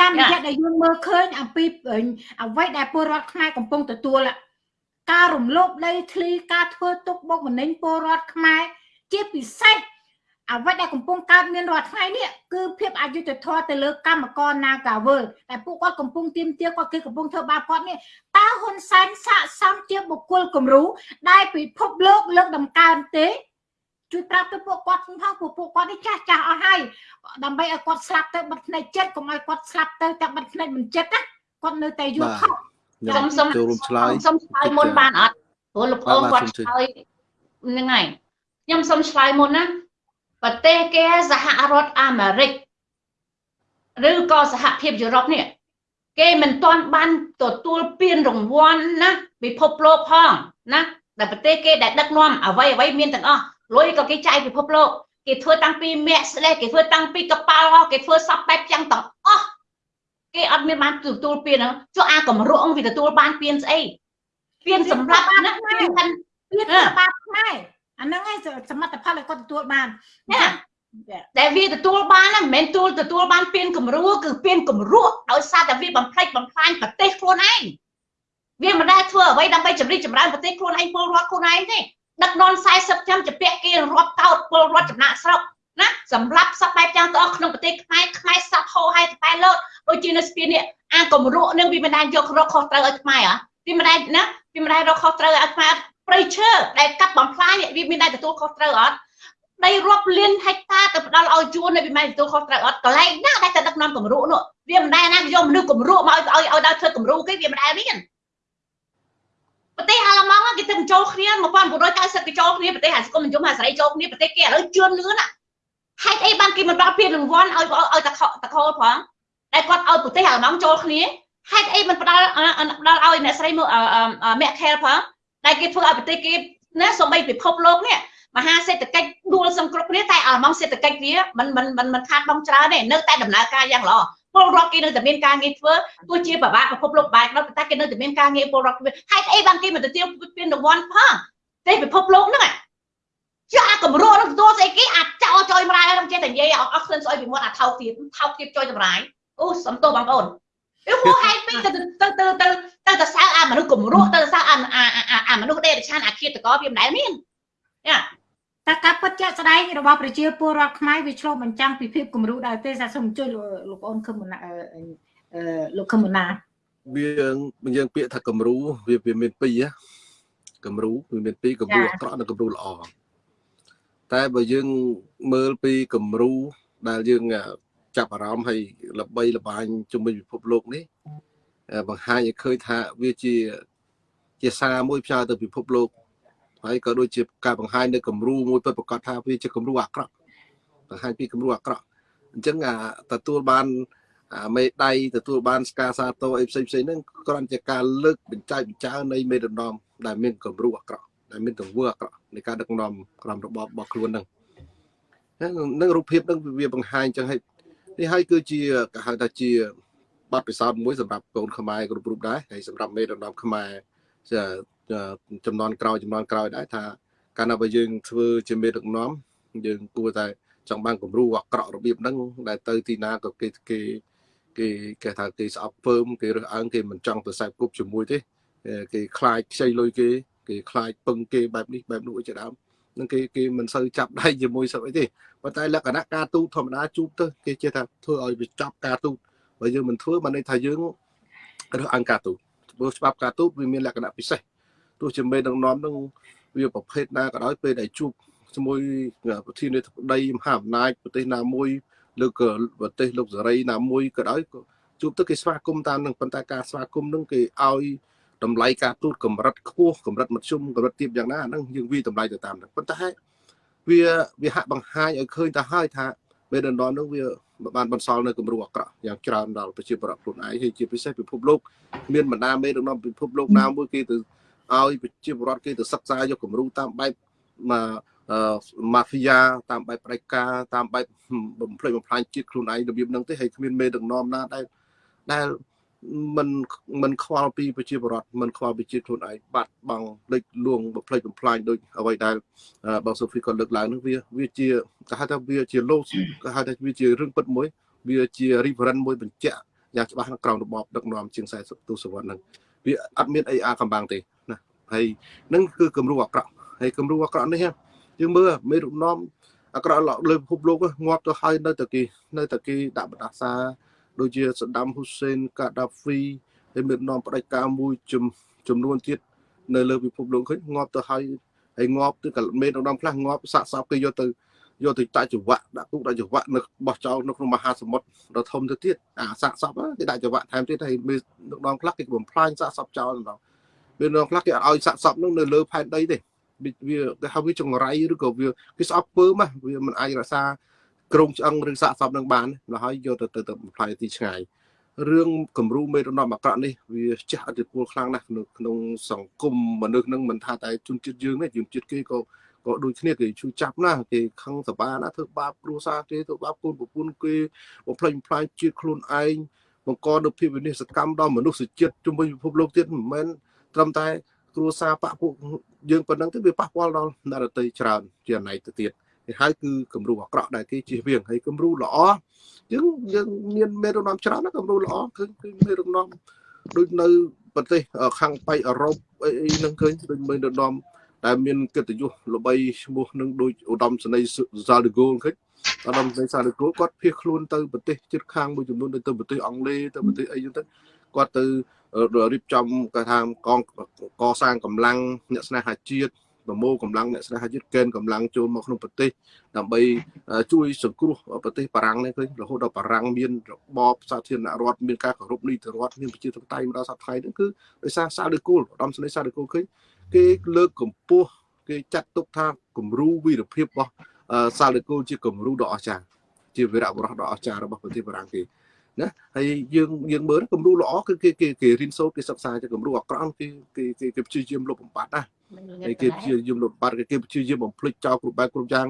តាមរយៈដែលយើងមើលឃើញអំពីអ្វីដែលពលរដ្ឋខ្មែរកំពុងទទួល ការរំលោភដីធ្លីការធ្វើទុកបុកម្នេញពលរដ្ឋខ្មែរជាពិសេសអ្វីដែលកំពុងកើតមានរាល់ថ្ងៃនេះគឺភាពអយុត្តិធម៌ទៅលើកម្មករ Nagawal តែពួកគាត់កំពុងទៀមទាគាត់គឺកំពុងធ្វើបាបគាត់នេះតើហ៊ុនសែនស័កសមជាបុគ្គលគំរូដែលពិភពលោកលើកដំកើងទេជួយប្រាប់ទៅពួកគាត់ផងពួកពួកគាត់នេះចាស់ចាស់អស់ហើយដើម្បីឲ្យគាត់ស្លាប់ទៅបិទភ្នែកចិត្តកុំឲ្យគាត់ស្លាប់ទៅតែបិទភ្នែកមិនចិត្តណាគាត់នៅតែយល់ខុស ខ្ញុំសុំចូលរួមឆ្លើយសុំឆ្លើយមុនបានអត់ព្រោះលោកអងគាត់ឆ្លើយហ្នឹងហើយខ្ញុំសុំឆ្លើយមុនណាប្រទេសគេសហរដ្ឋអាមេរិកឬក៏សហភាពយុរ៉ុបនេះគេមិនទាន់បានទទួលពានរង្វាន់ណាពិភពលោកផងណាដែលប្រទេសគេដែលដឹកនាំអ្វីអ្វីមានទាំងអស់លុយក៏គេចាយពិភពលោកគេធ្វើតាំងពីមាក់ស្លេះគេធ្វើតាំងពីកប៉ាល់គេធ្វើសពបែបយ៉ាងទាំងអស់ គេអត់មានបានទទួលពានហ្នឹងចុះអាកម្រក់វាទទួលបានពានស្អីពានសម្រាប់ណាពានខាន់ពានធ្វើបាបខ្មែរអាហ្នឹងឯងសមិទ្ធផលឲ្យគាត់ទទួលបានណាដែលវាទទួលបានហ្នឹងមិនមែនទទួលទទួលបានពានគំរូគឺពានគំរក់ដោយសារតែវាបំផ្លិចបំផ្លាញប្រទេសខ្លួនឯងវាមិនដែលធ្វើអ្វីដើម្បីជំរិតចម្រើនប្រទេសខ្លួនឯងពលរដ្ឋខ្លួនឯងទេដឹកនាំ40ឆ្នាំជាពាក់គេរាប់កោតពលរដ្ឋចំណាក់ស្រុក ណាសម្រាប់សពបែបយ៉ាងទាំងអស់ក្នុងប្រទេសខ្មែរខ្មែរសັບហោហែតែលោតដូចជានៅស្ពាននេះអាគម្រក់នឹងវាមិនដែលយករកខុសត្រូវឲ្យខ្មែរហ៎វាមិនដែលណាវាមិនដែលរកខុសត្រូវឲ្យខ្មែរព្រៃឈើដែលកាប់បំផ្លាញវាមានដែលទទួលខុសត្រូវអត់ដីរាប់លានហិកតាទៅផ្ដល់ឲ្យជួននៅវាមិនទទួលខុសត្រូវអត់កន្លែងណាដែលតែដឹកនាំគម្រក់នោះវាមិនដែលណាយកមនុស្សគម្រក់មកឲ្យឲ្យឲ្យដល់ធ្វើគម្រក់គេវាមិនដែលមានប្រទេសអាល្លឺម៉ង់គេទៅចូលគ្នា1990គេចូលគ្នាប្រទេសអាសង្គមនិយមអាសេរីចូលគ្នាប្រទេសគេឥឡូវជឿនលឿនណា ហេតុអីបានគេមិនដល់ពានរង្វាន់ឲ្យឲ្យតខតខផងដែលគាត់ឲ្យប្រទេសអាល្លឺម៉ង់ចូលគ្នាហេតុអីមិនផ្ដល់ផ្ដល់ឲ្យអ្នកស្រីមាក់ខែលផងដែលគេធ្វើឲ្យប្រទេសគេណាសំបីពិភពលោកនេះមហាសេដ្ឋកិច្ចដួលសង្គ្រប់គ្នាតែអាល្លឺម៉ង់សេដ្ឋកិច្ចវាមិនមិនមិនមិនខាតបង់ច្រើនទេនៅតែដំណើរការយ៉ាងល្អពលរដ្ឋគេនៅតែមានការងារធ្វើទោះជាប្របាកពិភពលោកបែបនោះតែគេនៅតែមានការងារពលរដ្ឋហេតុអីបានគេមិនទៅទាវពានរង្វាន់ផងទេពិភពលោកហ្នឹង ចាកម្រោនឹងទទួលស្អីគេអាចចោលចុយម្រាយនឹងចេះតែនិយាយអត់ឃើញស្អុយពីមាត់អាថោកទៀតថោកទៀតចុយតម្រាយអូសំទោសបងប្អូនវាហួហេតុពេកទៅទៅទៅទៅទៅទៅសើអាមនុស្សកម្រោទៅសើអាអាមនុស្សដេរឆានអាឃាតកោវាមិនដែលមានយ៉ាតែការពិតជាក់ស្ដែងរបស់ប្រជាពលរដ្ឋខ្មែរវាឆ្លុះបញ្ចាំងពីភាពគំរូដែរទេសាសូមជួយលោកអូនខឹមណាអឺលោកខឹមណាវាយើងពាក្យថាគំរូវាវាមានពីរគំរូវាមានពីរគំរូអាក្រក់និងគំរូល្អ តែបើយើងមើលពីគំរូដែលយើងចាប់អារម្មណ៍ហើយល្បីល្បាញជំនាញពិភពលោកនេះបង្ហាញឲ្យឃើញថាវាជាជាសារមួយផ្សាយទៅពិភពលោកហើយក៏ដូចជាការបង្ហាញនៅគំរូមួយពិតប្រកបថាវាជាគំរូអាក្រក់បង្ហាញពីគំរូអាក្រក់អញ្ចឹងអាទទួលបានមេដៃទទួលបានស្ការសាទរអីផ្សេងផ្សេងហ្នឹងគ្រាន់តែការលើកបញ្ចាយបញ្ចើនៃមេដឹកនាំដែលមានគំរូអាក្រក់ ដែលមានទង្វើអាក្រក់នៃការដឹកនាំក្រមរបបរបស់ខ្លួនហ្នឹងនឹងរូបភាពហ្នឹងវាបង្ហាញអញ្ចឹងហើយនេះហើយគឺជាគេហៅថាជាបទពិសោធន៍មួយសម្រាប់កូនខ្មែរគ្រប់រូបដែរហើយសម្រាប់មេដឹកនាំខ្មែរចំនួនក្រោយចំនួនក្រោយដែរថាកាលណាបើយើងធ្វើជាមេដឹកនាំយើងគួរតែចង់បានគំរូអាក្រក់របៀបហ្នឹងដែលទៅទីណាក៏គេគេគេគេថាគេស្អប់ពើមគេរើសអើងគេមិនចង់ទៅខ្សែគប់ជាមួយទេគេខ្លាចខ្ចីលុយគេ គេខ្លាចពឹងគេបែបនេះបែបនោះជាដើមនឹងគេគេមិនសូវចាប់ដៃជាមួយសឹកអីទេប៉ុន្តែលក្ខណៈការទូតធម្មតាជួបទៅគេចេះថាធ្វើឲ្យវាចាប់ការទូតបើយើងមិនធ្វើបានន័យថាយើងរើសអើងការទូតព្រោះច្បាប់ការទូតវាមានលក្ខណៈពិសេសទោះជាមេដឹកនាំនឹងវាប្រភេទណាក៏ដោយពេលដែលជួបជាមួយប្រធានាធិបតីមហាអំណាចប្រទេសណាមួយឬក៏ប្រទេសលោកសេរីណាមួយក៏ដោយជួបទៅគេស្វាគមន៍តាមនឹងប៉ុន្តែការស្វាគមន៍នឹងគេឲ្យ តម្លៃការទូតកម្រិតខ្ពស់កម្រិតមធ្យមកម្រិតទាបយ៉ាងណាហ្នឹងយើងវាតម្លៃទៅតាមហ្នឹងប៉ុន្តែវាវាហាក់បង្ហាញឲ្យឃើញទៅហើយថាមេដឹកនាំនោះវាបានបន្សល់នៅគំរូអាក្រក់យ៉ាងច្រើនដល់ប្រជាពលរដ្ឋខ្លួនឯងហើយជាពិសេសពិភពលោកមានបណ្ដាមេដឹកនាំពិភពលោកណាមួយគេទៅឲ្យប្រជាពលរដ្ឋគេទៅសិក្សាយកគំរូតាមបែបមកម៉ាហ្វីយ៉ាតាមបែបផ្ដាច់ការតាមបែបបំផ្លិចបំផ្លាញជាតិខ្លួនឯងរបៀបហ្នឹងទេហើយគ្មានមេដឹកនាំណាដែលដែល មិនមិនខ្វល់ពីប្រជាពលរដ្ឋមិនខ្វល់ពីជាតិខ្លួនឯងបាត់បង់លេចលួងបំផ្លិចបំផ្លាញដូចអ្វីដែលបងសូហ្វីក៏លើកឡើងនោះវាវាជាគេហៅថាវាជាលោគេហៅថាវាជារឿងពិតមួយ វាជា reference មួយបញ្ជាក់យ៉ាងច្បាស់ក្នុងក្រោមរបបដឹកនាំជាង40ទសវត្សរ៍ហ្នឹងវាអត់មានអីអាកំបាំងទេណាហើយនឹងគឺគំរូអាក្រក់ហើយគំរូអាក្រក់នេះយើងមើលមេរុនាំអាក្រក់លើពិភពលោកងាប់ទៅហើយនៅតែគេនៅតែគេដាក់បដាសា ដូចជាសដាំហ៊ូសេនកាដាហ្វីហើយមាននាំផ្ដាច់ការមួយចំនួនទៀតនៅលើពិភពលោកឃើញងាប់ទៅហើយហើយងាប់ទៅក៏មានឧត្តមខ្លះងាប់សាក់សពគេយកទៅយកទៅតាច់ចង្វាក់ដាក់គុកដាក់ចង្វាក់នៅបោះចោលនៅក្នុងមហាសមុទ្រដ៏ធំទៅទៀតអាសាក់សពគេដាក់ចង្វាក់ថែមទៀតហើយមានឧត្តមខ្លះគេបំផ្លាញសាក់សពចោលដល់មានឧត្តមខ្លះគេអត់ឲ្យសាក់សពនោះនៅលើផែនដីទេវាគេហៅវាចង្រៃឬក៏វាគេស្អប់ពើមកវាមិនអាចរក្សា ក្រងឆ្អឹងឬសាកសពនឹងបានដល់ហើយយកទៅទៅទៅបំផ្លាញទីឆ្ងាយរឿងគំរូមេរណមអាក្រក់នេះវាជះឥទ្ធិពលខ្លាំងណាស់ក្នុងក្នុងសង្គមមនុស្សនឹងមិនថាតែជនជាតិយើងទេជនជាតិគេក៏ក៏ដូចគ្នាគេជួយចាប់ណាគេខឹងសបាណាធ្វើបាបគ្រួសារគេធ្វើបាបកូនប្រពន្ធគេបំផ្លិចបំផ្លាញជាតិខ្លួនឯងបង្កនូវភាពវិនិស្សកម្មដល់មនុស្សជាតិជំនួយពិភពលោកទៀតមិនមែនត្រឹមតែគ្រួសារបពពួកយើងប៉ុណ្ណឹងទេវាប៉ះពាល់ដល់នរតីច្រើនជាណៃទៅទៀត គេហៅគឺគំរូអាក្រក់ដែលគេជិះវៀងហើយគំរូល្អយើងយើងមានមេរណមច្រើនណាគំរូល្អគឺគឺមេរណមដូចនៅប្រទេសខាងប៉ៃអឺរ៉ុបអីហ្នឹងឃើញដូចមេរណមដែលមានកិត្តិយសល្បីឈ្មោះនឹងដូចឧត្តមសេនីយ៍សាលដេហ្គោលឃើញឧត្តមសេនីយ៍សាលដេហ្គោលគាត់ភៀសខ្លួនទៅប្រទេសជិតខាងមួយចំនួនទៅប្រទេសអង់គ្លេសទៅប្រទេសអីចឹងទៅគាត់ទៅរៀបចំគេថាកងកសាងកម្លាំងអ្នកស្នេហាជាតិ ប្រមូលកម្លាំងអ្នកស្នេហាជាតិកេនកម្លាំងចូលមកក្នុងប្រទេសដើម្បីជួយសង្គ្រោះប្រទេសបារាំងនេះឃើញរហូតដល់បារាំងមានរបបសាធារណរដ្ឋមានការគោរពនីតិរដ្ឋមានប្រជាធិបតេយ្យមកដល់សប្តាហ៍នេះគឺដោយសារសាលដេគូលឧត្តមសេនីយ៍សាលដេគូលឃើញគេលើកកម្ពស់គេចាត់ទុកថាគំរូវីរភាពរបស់សាលដេគូលជាគំរូដ៏អស្ចារ្យជាវីរបុរសដ៏អស្ចារ្យរបស់ប្រទេសបារាំងគេ ណាហើយយើងយើងមើលគំរូល្អគឺគេគេគេរៀនសូត្រគេសិក្សាទៅគំរូអាក្រក់គេគេគេព្យាយាមលុបបំបាត់ណាហើយគេព្យាយាមលុបបំបាត់គេព្យាយាមបំភ្លេចចោលគ្រប់បែបគ្រប់យ៉ាង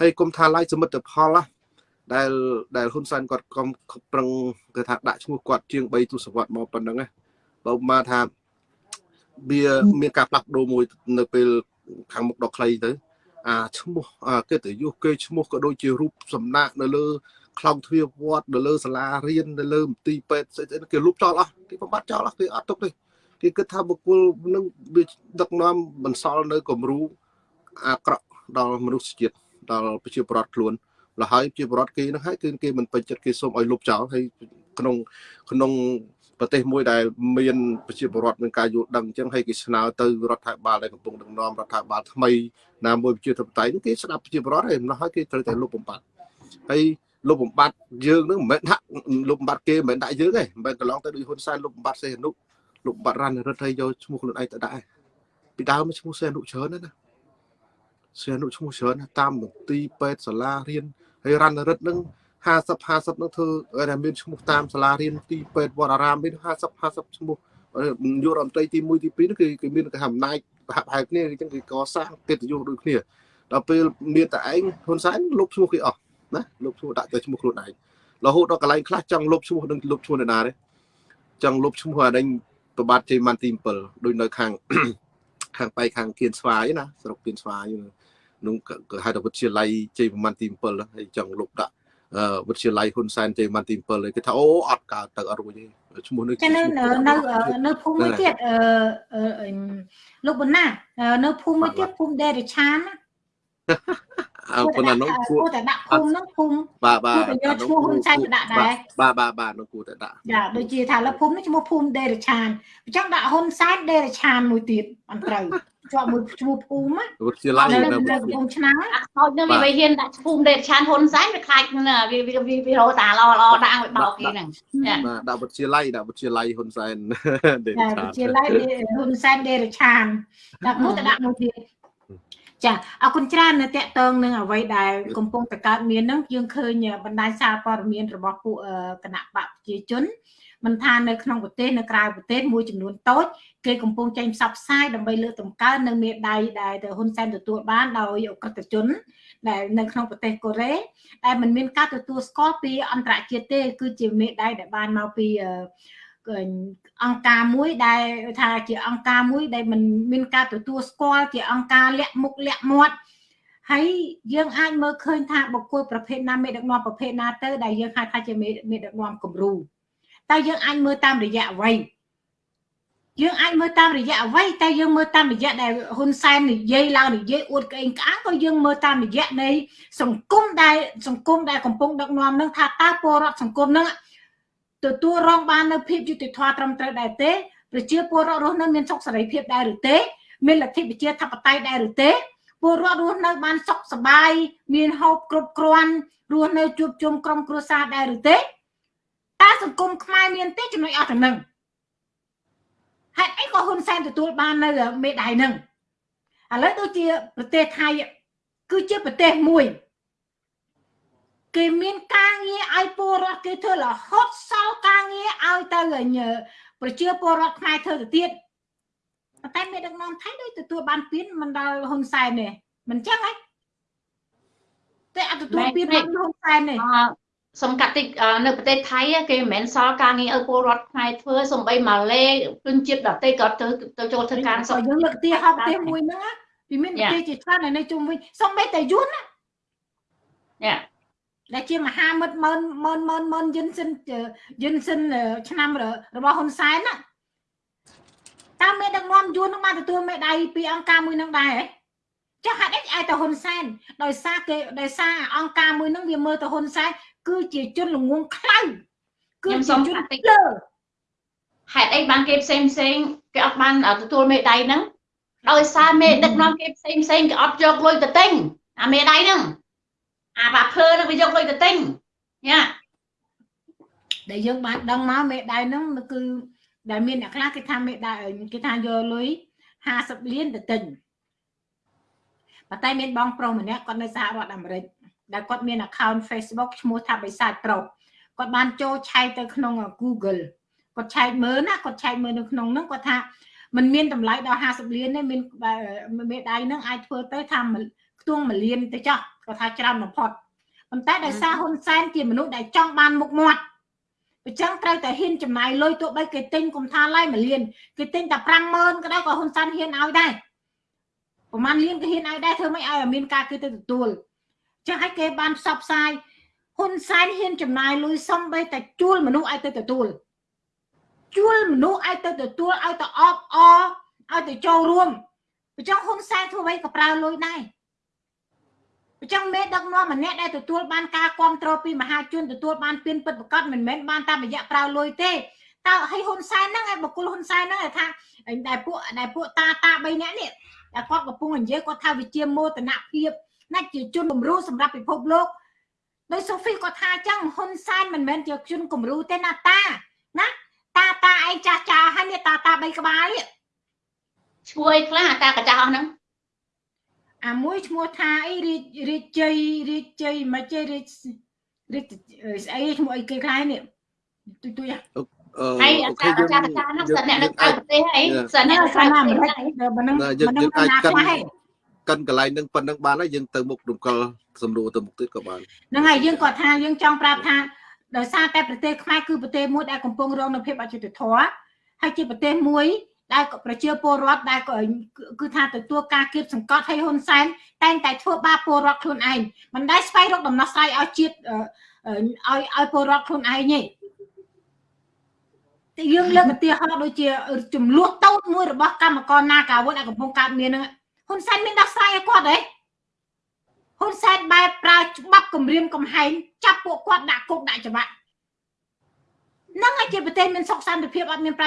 ហើយគុំថាឡាយសមិទ្ធផលណាដែលដែលហ៊ុនសែនគាត់កំប្រឹងគេថាដាក់ឈ្មោះគាត់ជាង3ទសវត្សរ៍មកប៉ុណ្ណឹងណាបើមកថាវាមានការផ្លាស់ប្ដូរមួយនៅពេលខាងមុខដល់ខ្លីទៅអាឈ្មោះកិត្តិយសគេឈ្មោះក៏ដូចជារូបសំណាកនៅលើ ខ្លោងទ្វារវត្តនៅលើសាលារៀននៅលើមន្ទីរពេទ្យស្អីស្អីគេលុបចោលអស់គេបំបត្តិចោលអស់គេអត់ទុកទេគេគិតថាបុគ្គលនឹងវាដឹកនាំបន្សល់នៅគំរូអាក្រក់ដល់មនុស្សជាតិដល់ប្រជាពលរដ្ឋខ្លួនលហើយជាពលរដ្ឋគេនឹងហើយគឺគេមិនពេញចិត្តគេសូមឲ្យលុបចោលហើយក្នុងក្នុងប្រទេសមួយដែលមានប្រជាពលរដ្ឋមានការយល់ដឹងអញ្ចឹងហើយគេស្នើទៅរដ្ឋាភិបាលដែលកំពុងដឹកនាំរដ្ឋាភិបាលថ្មីណាមួយប្រជាធិបតេយ្យគេស្ដាប់ប្រជាពលរដ្ឋហើយម្ល៉េះហើយគេត្រូវតែលុបបំបត្តិហើយ លុបបំបត្តិយើងនឹងមិនមែនដាក់លុបបំបត្តិគេមិនមែនដាក់យើងទេមិនមែនកន្លងទៅដូចហ៊ុនសែនលុបបំបត្តិសេហនុលុបបំបត្តិរ៉ាន់រិទ្ធហើយយកឈ្មោះខ្លួនឯងទៅដាក់ពីដើមឈ្មោះសេហនុច្រើនណាសេហនុឈ្មោះច្រើនតាមមន្ទីរពេទ្យសាលារៀនហើយរ៉ាន់រិទ្ធនឹង50 50នឹងធ្វើតែមានឈ្មោះតាមសាលារៀនទីពេទ្យវត្តអារាមមាន50 50ឈ្មោះយុរដ្ឋមន្ត្រីទី1ទី2នោះគឺគេមានគេអំណាចប្រហាក់ប្រហែលគ្នាអញ្ចឹងគេកសាងកិត្តិយសដូចគ្នាដល់ពេលមានតែឯងហ៊ុនសែនលុបឈ្មោះគេអស់ ណាលុបឈ្មោះដាក់តែឈ្មោះខ្លួនឯងរហូតដល់កន្លែងខ្លះចង់លុបឈ្មោះនឹងលុបឈ្មោះនរណាទេចង់លុបឈ្មោះអាដេញប្របាទជ័យម៉ាន់ទី7ដូចនៅខាងខាងបៃខាងគៀនស្វាយណាស្រុកគៀនស្វាយនោះក៏ហៅថាវិទ្យាល័យជ័យប្រមាណទី7ហើយចង់លុបដាក់វិទ្យាល័យហ៊ុនសែនជ័យប្រមាណទី7ហើយគេថាអូអត់កើតទៅអត់រួចទេឈ្មោះនេះចានៅនៅនៅភូមិមួយទៀតអឺលោកបណ្ណានៅភូមិមួយទៀតភូមិដេរឆានអើ ប៉ុន្តែនោះគួគួររតែដាក់ភូមិហ្នឹងភូមិបាទបាគួទរតែយកឈ្មោះហ៊ុនសែនទៅដាក់ដែរបាទបាទបាទនោះគួរតែដាក់ចាដូចជាថាលើភូមិនេះឈ្មោះភូមិដេរឆានអញ្ចឹងដាក់ហ៊ុនសែនដេរឆានមួយទៀតអត់ត្រូវជាប់មួយឈ្មោះភូមិណាវិទ្យាល័យនៅនៅនៅកំពង់ឆ្នាំងអាខ្មោចនឹងវាវាហ៊ានដាក់ឈ្មោះដេតឆានហ៊ុនសែនវាខ្លាចណាវាវាវាវារោតាល្អល្អដាក់ឲ្យបោកគេហ្នឹងចាបាទដាក់វិទ្យាល័យដាក់វិទ្យាល័យហ៊ុនសែនដេចាឆាជាឡៃហ៊ុនសែនដេរឆានដាក់មួយទៅដាក់មួយទៀត ចាអរគុណច្រើននៅតកតងនឹងអ្វីដែលកំពុងតែកើតមានហ្នឹងយើងឃើញបណ្ដាញសារព័ត៌មានរបស់ពួកគណៈបកប្រជាជនមិនថានៅក្នុងប្រទេសនៅក្រៅប្រទេសមួយចំនួនតូចគេកំពុងចេញផ្សព្វផ្សាយដើម្បីលើកតម្កើងនៅមេដៃដែលទៅហ៊ុនសែនទទួលបានដោយអក្រិតជនដែលនៅក្នុងប្រទេសកូរ៉េដែលมันមានការទទួលស្គាល់ពីអន្តរជាតិទេគឺជាមេដៃដែលបានមកពីអ ង្គការមួយដែលថាជាអង្គការមួយដែលมันមានការទទួលស្គាល់ជាអង្គការលាក់មុខលាក់មាត់ហើយយើងអាចមើលឃើញថាបុគ្គលប្រភេទណាមេដឹកនាំប្រភេទណាទៅដែលយើងហៅថាជាមេដឹកនាំគំរូតែយើងអាចមើលតាមរយៈអ្វីយើងអាចមើលតាមរយៈអ្វីតែយើងមើលតាមរយៈដែលហ៊ុនសែននិយាយឡើងនិយាយអួតក្អេងក្អាងក៏យើងមើលតាមរយៈនៃសង្គមដែលសង្គមដែលកំពុងដឹកនាំនឹងថាតើពលរដ្ឋសង្គមនឹង ទទួលរងបាននៅភាពយុត្តិធម៌ត្រឹមត្រូវដែរទេប្រជាពលរដ្ឋរស់នៅមានសុខសេរីភាពដែរឬទេមានលទ្ធិប្រជាធិបតេយ្យដែរឬទេពលរដ្ឋរស់នៅបានសុខសប្បាយមានហូបគ្រប់គ្រាន់រស់នៅជួបជុំក្រុមគ្រួសារដែរឬទេតើសង្គមខ្មែរមានទេចំណុចអត់ទៅនឹងហេតុអីក៏ហ៊ុនសែនទទួលបាននៅមេដៃនឹងឥឡូវដូចជាប្រទេសថៃគឺជាប្រទេសមួយ គេមានការងារឲ្យពលរដ្ឋគេធ្វើរហូតសល់ការងារឲ្យទៅប្រជាពលរដ្ឋខ្មែរធ្វើទៅទៀតប៉ុន្តែមេដឹកនាំថៃដូចទទួលបានពៀនមិនដល់ហ៊ុនសែនទេមិនចឹងហ៎តែអត់ទទួលពៀនដល់ហ៊ុនសែនទេសំកាត់តិចនៅប្រទេសថៃគេមិនមែនសល់ការងារឲ្យពលរដ្ឋខ្មែរធ្វើសំបីម៉ាឡេជនជាតិដទៃក៏ទៅទៅចូលធ្វើការសោះយើងលើកទីហោប្រទេសមួយហ្នឹងពីមានប្រទេសជាច្រើននៅជុំវិញសំបីតែយួនណាយ៉ា ដែលជាមហាមិត្តម៉ឺនម៉ឺនម៉ឺនម៉ឺនយិនសិនយិនសិនឆ្នាំរបស់ហ៊ុនសែនណាតាមមេដឹកនាំយួននឹងបានទទួលមេដៃពីអង្គការមួយនឹងដែរចាស់ហេតុអីឲ្យតែហ៊ុនសែនដោយសារគេដោយសារអង្គការមួយនឹងវាមើលទៅហ៊ុនសែនគឺជាជនល្ងងខ្លៅគឺជាជនលើហេតុអីបានគេផ្សេងផ្សេងគេអត់បានទទួលមេដៃហ្នឹងដោយសារមេដឹកនាំគេផ្សេងផ្សេងគេអត់យកលុយទៅទិញអាមេដៃហ្នឹង អាបាភើនឹងវាយកលុយទៅទិញញ៉ាដែលយើងបានដឹងមកមេដៃហ្នឹងគឺដែលមានអ្នកខ្លះគេថាមេដៃគេថាយកលុយ50លានទៅទិញប៉ុន្តែមានបងប្រុសម្នាក់គាត់នៅសហរដ្ឋអាមេរិកដែលគាត់មាន account Facebook ឈ្មោះថាបិសាទប្រុសគាត់បានចូលឆែកទៅក្នុង Google គាត់ឆែកមើលណាគាត់ឆែកមើលនៅក្នុងហ្នឹងគាត់ថាมันមានតម្លៃដល់50លានទេមានមេដៃហ្នឹងអាចធ្វើទៅថាខ្ទង់1លានទៅចោះ គាត់ថាច្រើនបំផុតប៉ុន្តែដោយសារហ៊ុនសែនជាមនុស្សដែលចង់បានមុខមាត់អញ្ចឹងត្រូវតែហ៊ានចំណាយលុយទោះបីគេទិញកុំថាឡាយ1លានគេទិញតែ50000ក៏ដោយក៏ហ៊ុនសែនហ៊ានឲ្យដែរប្រហែលលានក៏ហ៊ានឲ្យដែរធ្វើម៉េចឲ្យមានការគេទៅទទួលចឹងឲ្យគេបានផ្សព្វផ្សាយហ៊ុនសែនហ៊ានចំណាយលុយសំបីតែជួលមនុស្សឲ្យទៅទទួលជួលមនុស្សឲ្យទៅទទួលឲ្យទៅអបអឲ្យទៅចូលរួមអញ្ចឹងហ៊ុនសែនធ្វើអ្វីក៏ប្រើលុយដែរ អញ្ចឹងមេដឹកនាំម្នាក់ដែលទទួលបានការគ្រប់គ្រងពីមហាជនទទួលបានពៀនពិតប្រកបមិនមែនបានតាមរយៈប្រើលុយទេតើឲ្យហ៊ុនសែនហ្នឹងឲ្យបកគលហ៊ុនសែនហ្នឹងថាដែលពួកដែលពួកតាតា3នាក់នេះតែគាត់កំពុងនិយាយគាត់ថាវិជាមោទនភាពណាជាជនគំរូសម្រាប់ពិភពលោកដោយសូហ្វីគាត់ថាអញ្ចឹងហ៊ុនសែនមិនមែនជាជនគំរូទេណាតាណាតាតាឯងចាស់ចាស់ហើយនេះតាតា3ក្បាលនេះឈ្មោះអីខ្លះអាតាកញ្ចាស់អស់ហ្នឹង អាមួយឈ្មោះថាអីរាជរាជជ័យរាជជ័យមិនជ័យរាជរាជស្អីឈ្មោះអីគេខ្លះនេះទុយទុយហើយអាចារ្យអាចារ្យហ្នឹងសិនអ្នកនៅក្រៅប្រទេសអីសិនអ្នកនៅក្រៅប្រទេសហ្នឹងបើមិនយើងមិនយើងអាចណាកិនខ្លះឯងកិនកន្លែងនឹងប៉ុណ្្នឹងបានហើយយើងទៅមុខរំកិលសម្រួលទៅមុខទៀតក៏បានហ្នឹងហើយយើងគាត់ថាយើងចង់ប្រាប់ថាដោយសារតែប្រទេសខ្មែរគឺប្រទេសមួយដែលកំពុងរងនៅភាពអយុត្តិធម៌ហើយជាប្រទេសមួយ ដែលប្រជាពលរដ្ឋដែលគឺថាទទួលការគៀបសង្កត់ឲ្យហ៊ុនសែនតែងតែធ្វើបាបពលរដ្ឋខ្លួនឯងមិនដែលស្វែងរកដំណោះស្រាយឲ្យជាតិឲ្យឲ្យពលរដ្ឋខ្លួនឯងទេតែយើងលើកឧទាហរណ៍ដូចជាចំនួនតូចមួយរបស់កម្មករណាកាវុនដែលកំពុងកើតមានហ្នឹងហ៊ុនសែនមានដោះស្រាយឲ្យគាត់ទេហ៊ុនសែនបែបប្រើច្បាប់គម្រាមកំហែងចាប់ពួកគាត់ដាក់គុកដាក់ច្បាប់ នឹងឯជាប្រទេសមានសុខសន្តិភាពអត់មានប្រ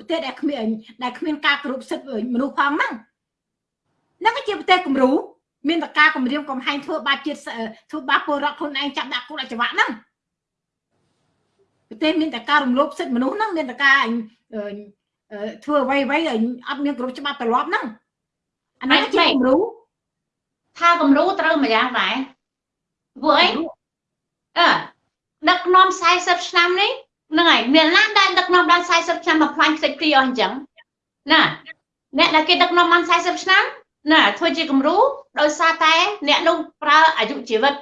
ប្រទេសដែលគ្មានដែលគ្មានការគោរពសិទ្ធិមនុស្សផងហ្នឹងនឹងឯជាប្រទេសគំរូមានតការគម្រាមកំហែងធ្វើបាបជាតិធ្វើបាបពលរដ្ឋខ្លួនឯងចាប់ដាក់គុកដាក់ច្បាប់ហ្នឹងប្រទេសមានតការរំលោភសិទ្ធិមនុស្សហ្នឹងមានតការធ្វើអ្វីអ្វីអត់មានគ្រប់ច្បាប់ទម្លាប់ហ្នឹងអានេះជាគំរូថាគំរូត្រូវម្យ៉ាងដែរពួកអីអឺដឹកនាំ40ឆ្នាំនេះ ហ្នឹងហើយមានណាដែលដឹកនាំបាន40ឆ្នាំមកផ្លាញ់ខ្ទេចព្រីអស់អញ្ចឹងណាអ្នកដែលគេដឹកនាំបាន40ឆ្នាំណាធ្វើជាគំរូដោយសារតែអ្នកនោះប្រើអាយុជីវិត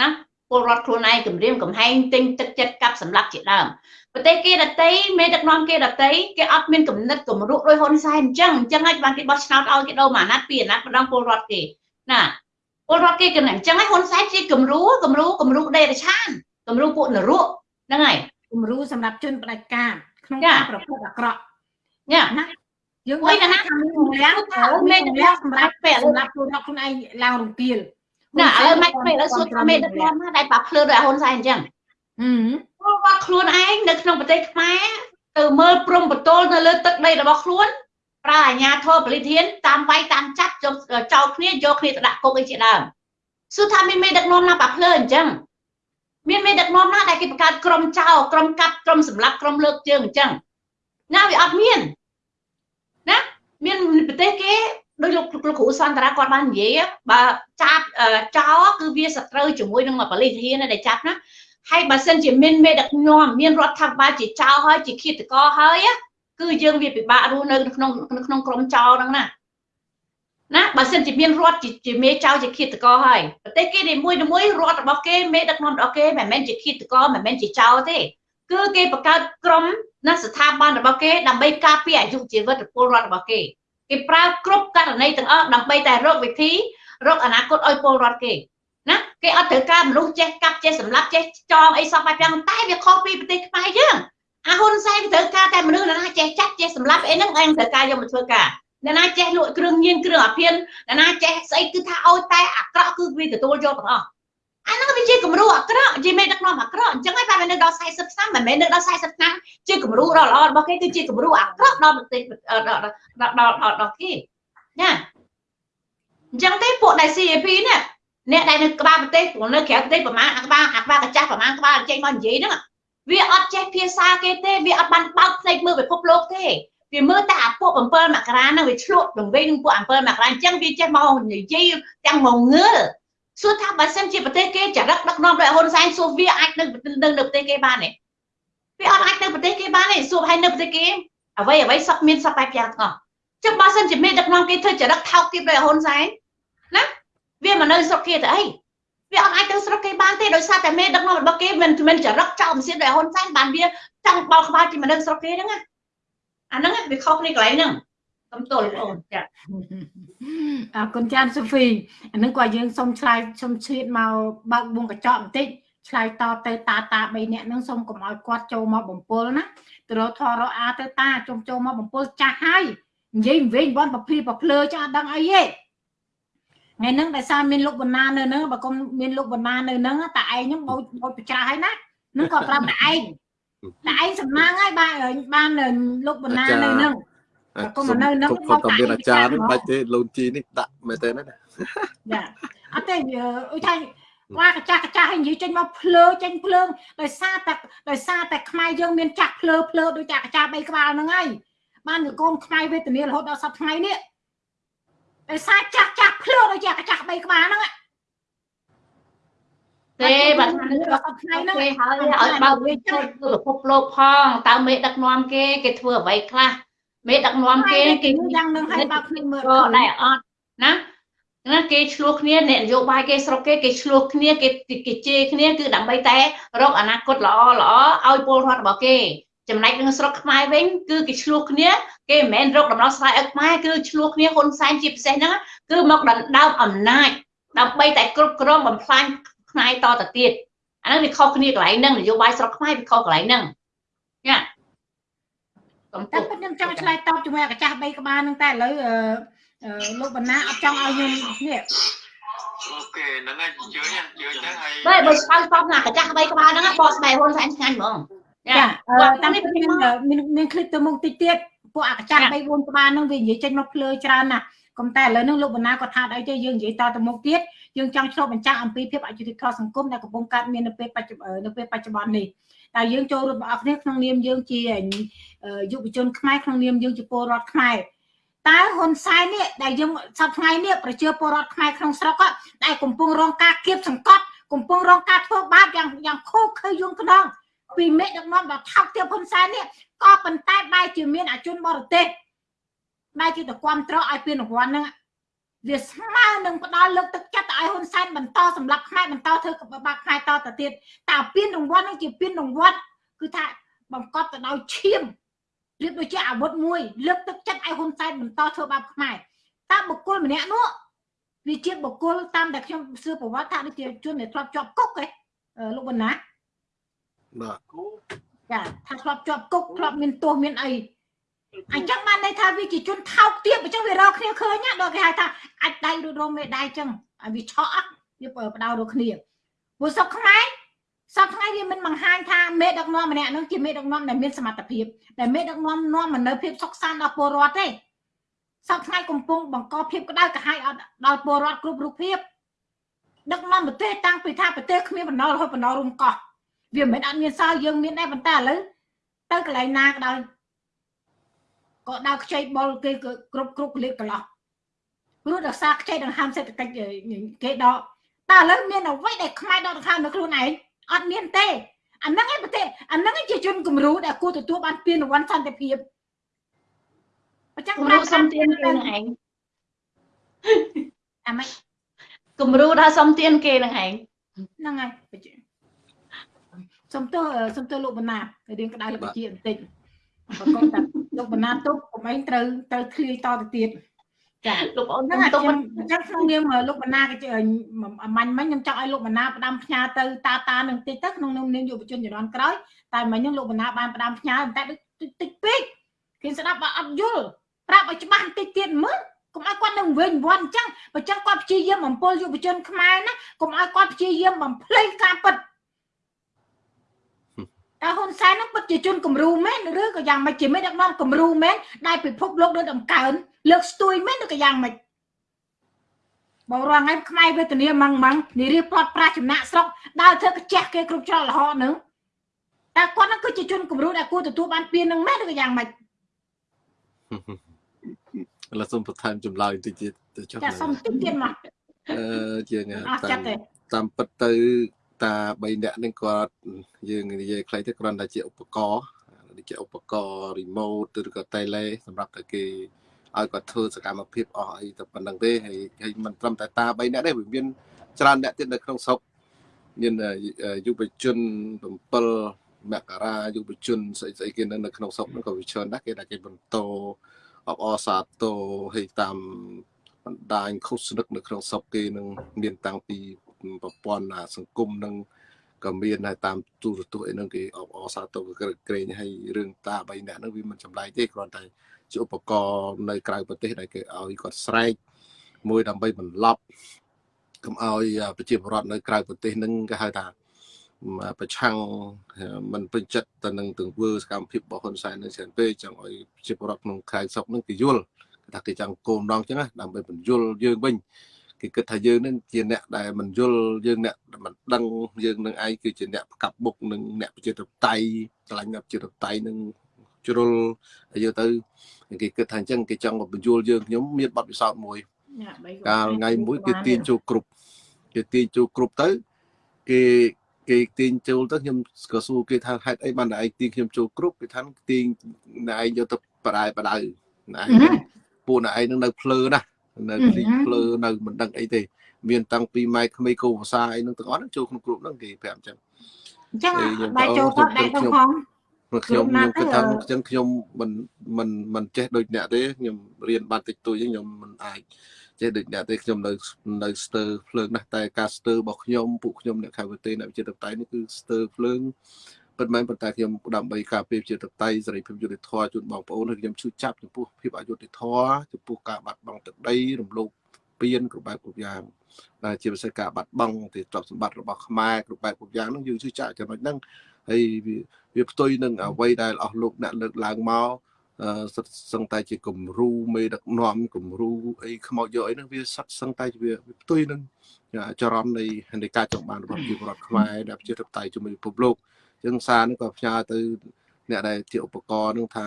ណាពលរដ្ឋខ្លួនឯងគម្រាមកំហែងទិញទឹកចិត្តកាប់សម្លាប់ជាដើមប្រទេសគេដតីមេដឹកនាំគេដតីគេអត់មានគំនិតគំរូដោយហ៊ុនសែនអញ្ចឹងអញ្ចឹងហើយបានគេបោះឆ្នោតឲ្យគេដូរមួយអាណត្តិពីរអាណត្តិម្ដងពលរដ្ឋគេណាពលរដ្ឋគេគំនិតអញ្ចឹងហើយហ៊ុនសែនជាគំរូគំរូគំរូដេរឆានគំរូពួកនរកហ្នឹងហើយ គំរូសម្រាប់ជនផ្ដាច់ការក្នុងការប្រព្រឹត្តអាក្រក់ញ៉ាណាយើងអុយណាខាងនេះម្លាំងមេតម្លាំងសម្រាប់ពេលសម្រាប់ខ្លួនខ្លួនឯងឡើងរង្គាលណាឥឡូវមិនពេលឥឡូវសួរថាមេដឹកនាំណាដែលប៉ាភ្លើដោយហ៊ុនសែនអញ្ចឹងហឹមគាត់ខ្លួនឯងនៅក្នុងប្រទេសខ្មែរទៅមើលព្រំបតលនៅលើទឹកដីរបស់ខ្លួនប្រើអាញាធរពលិធានតាមវាយតាមចាប់ចោលគ្នាយកគ្នាទៅដាក់គុកអីជាដើមសួរថាមានមេដឹកនាំណាប៉ាភ្លើអញ្ចឹង មានមេដឹកនាំណាដែលគេបង្កើតក្រុមចោលក្រុមកាត់ក្រុមសម្លាប់ក្រុមលើកជើងអញ្ចឹងណាវាអត់មានណាមានប្រទេសគេដោយលោកលោកគ្រូសន្តរាគាត់បាននិយាយបើចាប់ចោលគឺវាសត្រូវជាមួយនឹងបលិធានដែលចាប់ណាហើយបើសិនជាមានមេដឹកនាំមានរដ្ឋាភិបាលជាចោលហើយជាឃាតករហើយគឺយើងវាពិបាករស់នៅក្នុងក្នុងក្រុមចោលហ្នឹងណា ណាបើសិនជាមានរដ្ឋជាមេចៅជាឃាតករហើយប្រទេសគេនីមួយមួយរដ្ឋរបស់គេមេដឹកនាំរបស់គេមិនមែនជាឃាតករមិនមែនជាចៅទេគឺគេបង្កើតក្រុមណាស្ថាប័នរបស់គេដើម្បីការពារអាយុជីវិតពលរដ្ឋរបស់គេគេប្រើគ្រប់ករណីទាំងអស់ដើម្បីតែរកវិធីរកអនាគតឲ្យពលរដ្ឋគេណាគេអត់ត្រូវការមនុស្សចេះកាប់ចេះសម្លាប់ចេះចងអីសពបែបយ៉ាងតែវាខុសពីប្រទេសខ្មែរយើងអាហ៊ុនសែនត្រូវការតែមនុស្សណាចេះចាត់ចេះសម្លាប់អីហ្នឹងឯងត្រូវការយកមកធ្វើការ អ្នកណាចេះលក់គ្រឿងញៀនគ្រឿងអាភៀនអ្នកណាចេះស្អីគឺថាឲ្យតែអាក្រក់គឺវាទទួលយកទាំងអស់អាហ្នឹងវាជាគំរូអាក្រក់ជាមេដឹកនាំអាក្រក់អញ្ចឹងហើយបាននៅដល់40ឆ្នាំមិនមែននៅដល់40ឆ្នាំជាគំរូដ៏ល្អរបស់គេគឺជាគំរូអាក្រក់ដល់ប្រទេសដល់ដល់ដល់គេណាអញ្ចឹងទេពួកដែល CAP នេះអ្នកដែលនៅក្បាលប្រទេសនៅក្រៅប្រទេសប្រមាណអាក្បាលអាក្បាលកាចាស់ប្រមាណក្បាលចេញមកនិយាយហ្នឹងវាអត់ចេះភាសាគេទេវាអត់បានបើកភ្នែកមើលពិភពលោកទេ វាមើលតែអាពួក7មករាហ្នឹងវាឆ្លក់នឹងវិញពួក7មករាអញ្ចឹងវាចេះមកនិយាយទាំងមកងើសួរថាបើសិនជាប្រទេសគេចរិតដឹកនាំដោយហ៊ុនសែនសួរវាអាចនៅនៅនៅប្រទេសគេបានទេវាអត់អាចនៅប្រទេសគេបានទេសួរឲ្យនៅប្រទេសគេអ្វីអ្វីសពមានសពបែបយ៉ាងទាំងអស់ចុះបើសិនជាមេដឹកនាំគេធ្វើចរិតថោកទាបដោយហ៊ុនសែនណាវាមកនៅស្រុកគេទៅអីវាអត់អាចទៅស្រុកគេបានទេដោយសារតែមេដឹកនាំរបស់គេមិនមិនចរិតចោលមិនសៀនដោយហ៊ុនសែនបានវាចង់បោកក្បាលជាមនុស្សស្រុកគេហ្នឹងណា អាហ្នឹងវាខុសគ្នាកន្លែងហ្នឹងសំទោសបងអូនចាអរគុណចានសូហ្វីអានឹងគាត់យើងសុំឆ្លើយសុំឆ្លៀតមកបើកវងកញ្ចក់បន្តិចឆ្លើយតទៅតាតា3នាក់ហ្នឹងសូមកុំឲ្យគាត់ចូលមកបំពល់ណាទៅរកធរអាទៅតាជុំចូលមកបំពល់ចាស់ហើយនិយាយវិញបនប្រភីប្រភ្លើចាស់អត់ដឹងអីទេថ្ងៃហ្នឹងដោយសារមានលោកបណ្ណានៅហ្នឹងបើកុំមានលោកបណ្ណានៅហ្នឹងតែឯងហ្នឹងបោចបោចប្រច្រាស់ហើយណានឹងក៏ប្រាប់តែឯង តែឯងសំណាងហើយបានបានលោកបណ្ណានៅនឹងកុំនៅនឹងគាត់តាមអាចារ្យនេះបាច់ទេលូនជីនេះដាក់មែនទេណាចាអត់ទេអ៊ុយថាវ៉ាកចាស់កចាស់ឲ្យនិយាយចេញមកភ្លើចេញភ្លើងដោយសារតែដោយសារតែខ្មែរយើងមានចាក់ភ្លើភ្លើដោយចាក់កចាស់បីក្បាលហ្នឹងហើយបានកូនខ្មែរវេទនារហូតដល់សប្តាហ៍ថ្ងៃនេះដោយសារចាក់ចាក់ភ្លើដោយចាក់កចាស់បីក្បាលហ្នឹង ទេបើថានៅដល់ថ្ងៃហ្នឹងគេហើយឲ្យបើវាចូលពិភពលោកផងតើមេដឹកនាំគេគេធ្វើអ្វីខ្លះមេដឹកនាំគេគេយ៉ាងនឹងឲ្យបើគ្នាមើលដែរអត់ណាណាគេឆ្លោះគ្នាអ្នកនយោបាយគេស្រុកគេគេឆ្លោះគ្នាគេគេជេរគ្នាគឺដើម្បីតែរកអនាគតល្អល្អឲ្យពលរដ្ឋរបស់គេចំណែកនឹងស្រុកខ្មែរវិញគឺគេឆ្លោះគ្នាគេមិនមែនរកដំណោះស្រាយឲ្យខ្មែរគឺឆ្លោះគ្នាហ៊ុនសែនជាពិសេសហ្នឹងគឺមកដណ្ដើមអំណាចដើម្បីតែគ្រប់គ្រងបំផ្លាញ ថ្ងៃតទៅទៀតអាហ្នឹងវាខុសគ្នាកន្លែងហ្នឹងនយោបាយស្រុកខ្មែរវាខុសកន្លែងហ្នឹងណាកំពុងតែខ្ញុំចង់ឆ្លើយតបជាមួយអាកាស3ក្បាលហ្នឹងតែឥឡូវលោកបណ្ណាអត់ចង់ឲ្យខ្ញុំនេះអូខេហ្នឹងហើយជឿជឿចឹងហើយបើបើឆ្លើយតបណាកាចាស់បីក្បាលហ្នឹងបោះស្បែកហ៊ុនសែនឆ្ងាញ់ហ្មងចាតាមនេះមានមានឃ្លីបទៅមុខតិចទៀតពួកអាកាចាស់បី4ក្បាលហ្នឹងវានិយាយចេញមកភ្លើច្រើនណាស់ កុំតែឥឡូវហ្នឹងលោកបណ្ណាគាត់ថាអីទេយើងនិយាយតទៅមុខទៀតយើងចង់ឆ្លុះបញ្ចាំងអំពីភាពអយុត្តិធម៌សង្គមដែលកំពុងកើតមាននៅពេលបច្ចុប្បន្ននៅពេលបច្ចុប្បន្ននេះតែយើងចូលរួមបងប្អូនគ្នាក្នុងនាមយើងជាយុវជនខ្មែរក្នុងនាមយើងជាពលរដ្ឋខ្មែរតើហ៊ុនសែននេះដែលយើងសប្តាហ៍ថ្ងៃនេះប្រជាពលរដ្ឋខ្មែរក្នុងស្រុកដែលកំពុងរងការគៀបសង្កត់កំពុងរងការធ្វើបាបយ៉ាងយ៉ាងខុសខើយងខ្នងពីមេដឹកនាំដ៏ថោកទាបហ៊ុនសែននេះក៏ប៉ុន្តែបែរជាមានអជនបរទេស បែរជាទៅគ្រប់ត្រឲ្យពានរង្វាន់ហ្នឹងវាស្មើនឹងផ្ដល់លើកទឹកចិត្តឲ្យហ៊ុនសែនបន្តសម្រាប់ខ្មែរបន្តធ្វើកបាក់ខ្មែរតទៅទៀតតែពានរង្វាន់ហ្នឹងជាពានរង្វាន់គឺថាបង្កប់ទៅដោយឈាមរៀបដូចជាអាវុធមួយ លើកទឹកចិត្តឲ្យហ៊ុនសែនបន្តធ្វើបាបខ្មែរតើបុគ្គលម្នាក់នោះវាជាបុគ្គលតាមតែខ្ញុំសួរប្រវត្តិថាដូចជាជនដែលធ្លាប់ជាប់គុកឯងលោកបណ្ណាបាទចាថាធ្លាប់ជាប់គុកធ្លាប់មានទោសមានអី អញ្ចឹងបានន័យថាវាជាជនថោកទាបអញ្ចឹងវារកគ្នាឃើញណាដល់គេហៅថាអាចដៃឬរោមមេដៃអញ្ចឹងឲ្យវាឆក់អត់វាបដៅរកគ្នាព្រោះសុកខ្មែរសប្តាហ៍ថ្ងៃវាមិនបង្ហាញថាមេដឹកនាំម្នាក់ហ្នឹងជាមេដឹកនាំដែលមានសមត្ថភាពដែលមេដឹកនាំនាំមកនៅភាពសុខសាន្តដល់ពលរដ្ឋទេសប្តាហ៍ថ្ងៃកំពុងបង្កភាពក្តៅក្រហាយដល់ពលរដ្ឋគ្រប់រូបភាពដឹកនាំប្រទេសតាំងពីថាប្រទេសគ្មានបណ្ដោរហូតបណ្ដោរុំកោះវាមិនមែនអត់មានសល់យើងមានដែរប៉ុន្តែឥឡូវទៅកន្លែងណាក៏ដោយ ក៏ដើរខ្ចីបុលគេក៏គ្រប់គ្រប់កលិកកន្លោះព្រោះដោយសារខ្ចីដង្ហើមសេដ្ឋកិច្ចគេដកតែឥឡូវមានអ្វីដែលខ្មែរដកដង្ហើមនៅខ្លួនឯងអត់មានទេអាហ្នឹងឯងប្រទេសអាហ្នឹងឯងជាជនគំរូដែលគួរទទួលបានពានរង្វាន់សន្តិភាពអញ្ចឹងគំរូសុំទានគេនឹងឯងអាម៉េចគំរូដល់សុំទានគេនឹងឯងហ្នឹងហើយសុំទោសសុំទោសលោកបណ្ណារៀងក្តៅលបជាបន្តិច ប្រកបតែលោកបណ្ណាទុកកុំអីត្រូវត្រូវឃ្លាយតទៅទៀតចាលោកប្អូនហ្នឹងខ្ញុំហើយទុកខ្ញុំអញ្ចឹងក្នុងនាមលោកបណ្ណាក៏អាមាញ់មិញខ្ញុំចង់ឲ្យលោកបណ្ណាផ្ដាំផ្ញើទៅតាតានឹងតិចទៅក្នុងនាមនាមយុវជនជំនាន់ក្រោយតែមិញហ្នឹងលោកបណ្ណាបានផ្ដាំផ្ញើតែតិចពេកគេស្ដាប់អត់យល់ប្រាប់ឲ្យច្បាស់បន្តិចទៀតមើលកុំឲ្យគាត់នឹងវិញវាន់អញ្ចឹងបើចឹងគាត់ព្យាយាមបំពល់យុវជនខ្មែរណាកុំឲ្យគាត់ព្យាយាមបំភ្លេចការពិត តើហ៊ុនសែននឹងពិតជាជនគំរូមែនឬក៏យ៉ាងម៉េចជាមេដឹកនាំគំរូមែនដែលពិភពលោកដូចដំកើងលើកស្ទួយមែនឬក៏យ៉ាងម៉េចបងរងថ្ងៃខ្មែរវេទនាម៉ងម៉ងនិរិះផ្លត់ប្រាស់ចំណាក់ស្រុកដើរធ្វើកាជះគេគ្រប់ច្រកលហកនឹងតែគាត់នឹងគឺជាជនគំរូដែលគួរទទួលបានពាននឹងមែនឬក៏យ៉ាងម៉េចឥឡូវសូមបន្ថែមចម្លើយបន្តិចទៀតទៅចុះចាសុំតិចទៀតមកអឺជាងអស់ចិត្តទេតាមពិតទៅ តា3នាក់នេះគាត់យើងនិយាយខ្លីទៅគ្រាន់តែជាឧបករណ៍ដូចជាឧបករណ៍ remote ឬក៏ tele សម្រាប់តែគេឲ្យគាត់ធ្វើសកម្មភាពអស់អីតែប៉ុណ្្នឹងទេហើយហើយមិនត្រឹមតែតា3នាក់ទេវាមានច្រើនអ្នកទៀតនៅក្នុងស្រុកមានយុវជន7មករាយុវជនស្អីស្អីគេនៅនៅក្នុងស្រុកហ្នឹងក៏វាច្រើនដែរគេដែលគេបន្តអបអរសាទរឲ្យតាមបណ្ដាញឃោសនិកនៅក្នុងស្រុកគេនឹងមានតាំងពី ប្រព័ន្ធសង្គមនឹងក៏មានដែរតាមទូរទស្សន៍អីហ្នឹងគេអបអរសាទរក្រែងឲ្យរឿងតា3នាក់ហ្នឹងវាមិនចម្លែកទេគ្រាន់តែជាឧបករណ៍នៅក្រៅប្រទេសដែលគេឲ្យគាត់ស្រែកមួយដើម្បីបន្លប់កុំឲ្យប្រជាពលរដ្ឋនៅក្រៅប្រទេសហ្នឹងគេហៅថាប្រឆាំងមិនពេញចិត្តទៅនឹងទង្វើសកម្មភាពរបស់ហ៊ុនសែននៅច្រើនពេកចង់ឲ្យប្រជាពលរដ្ឋក្នុងខេត្តស្រុកហ្នឹងគេយល់ថាគេចង់គោលម្ដងចឹងណាដើម្បីបញ្យល់យើងវិញ គេគិតថាយើងនឹងជាអ្នកដែលមិនយល់យើងអ្នកមិនដឹងយើងនឹងឯងគឺជាអ្នកផ្កាប់បុកនឹងអ្នកប្រជាធិបតេយ្យឆ្លាញ់អ្នកប្រជាធិបតេយ្យនឹងជ្រុលហើយយកទៅគេគិតថាអញ្ចឹងគេចង់បញ្យល់យើងខ្ញុំមានបទពិសោធន៍មួយកាលថ្ងៃមួយគេទាញចូលគ្រប់គេទាញចូលគ្រប់ទៅគេគេទាញចូលទៅខ្ញុំក៏សួរគេថាហេតុអីបានតែឯងទាញខ្ញុំចូលគ្រប់គេថាទាញឯងយកទៅបដាយបដៅណាពួកណឯងនឹងនៅភ្លើណា នៅគ្លីភ្លើនៅមិនដឹងអីទេមានតាំងពីម៉ែក្មេងគោភាសាអីនឹងទាំងអស់ហ្នឹងចូលក្នុងក្រុមហ្នឹងគេប្រាប់អញ្ចឹងអញ្ចឹងបាយចូលគាត់ដែរទៅផងខ្ញុំខ្ញុំគិតថាអញ្ចឹងខ្ញុំមិនមិនមិនចេះដូចអ្នកទេខ្ញុំរៀនបានតិចតួចខ្ញុំមិនអាចចេះដូចអ្នកទេខ្ញុំនៅនៅស្ទើភ្លើងណាស់តែការស្ទើរបស់ខ្ញុំពួកខ្ញុំអ្នកខាងវិទ្យាអ្នកវិទ្យាតបតៃនេះគឺស្ទើភ្លើង ពិតមែនប៉ុន្តែខ្ញុំដើម្បីការពារជាតបតៃសេរីភាពយុត្តិធម៌ជូនបងប្អូនហើយខ្ញុំឈឺចាប់ចំពោះភាពអយុត្តិធម៌ចំពោះការបាត់បង់ទឹកដីរំលោភពៀនគ្រប់បែបគ្រប់យ៉ាងដែលជាពិសេសការបាត់បង់ទីទ្រព្យសម្បត្តិរបស់ខ្មែរគ្រប់បែបគ្រប់យ៉ាងហ្នឹងយើងឈឺចាប់ចំណុចហ្នឹងហើយវាផ្ទុយនឹងអ្វីដែលអស់លោកអ្នកលើកឡើងមកសិតសឹងតែជាគំរូមេដឹកនាំគំរូអីខ្មោចយកអីហ្នឹងវាសិតសឹងតែវាផ្ទុយនឹងចរន្តនៃនៃការចង់បានរបស់ប្រជាពលរដ្ឋខ្មែរដែលប្រជាធិបតេយ្យជាមួយពិភពលោកអញ្ចឹងសារនេះក៏ផ្ញើទៅ អ្នកដែលជាឧបករណ៍នឹងថា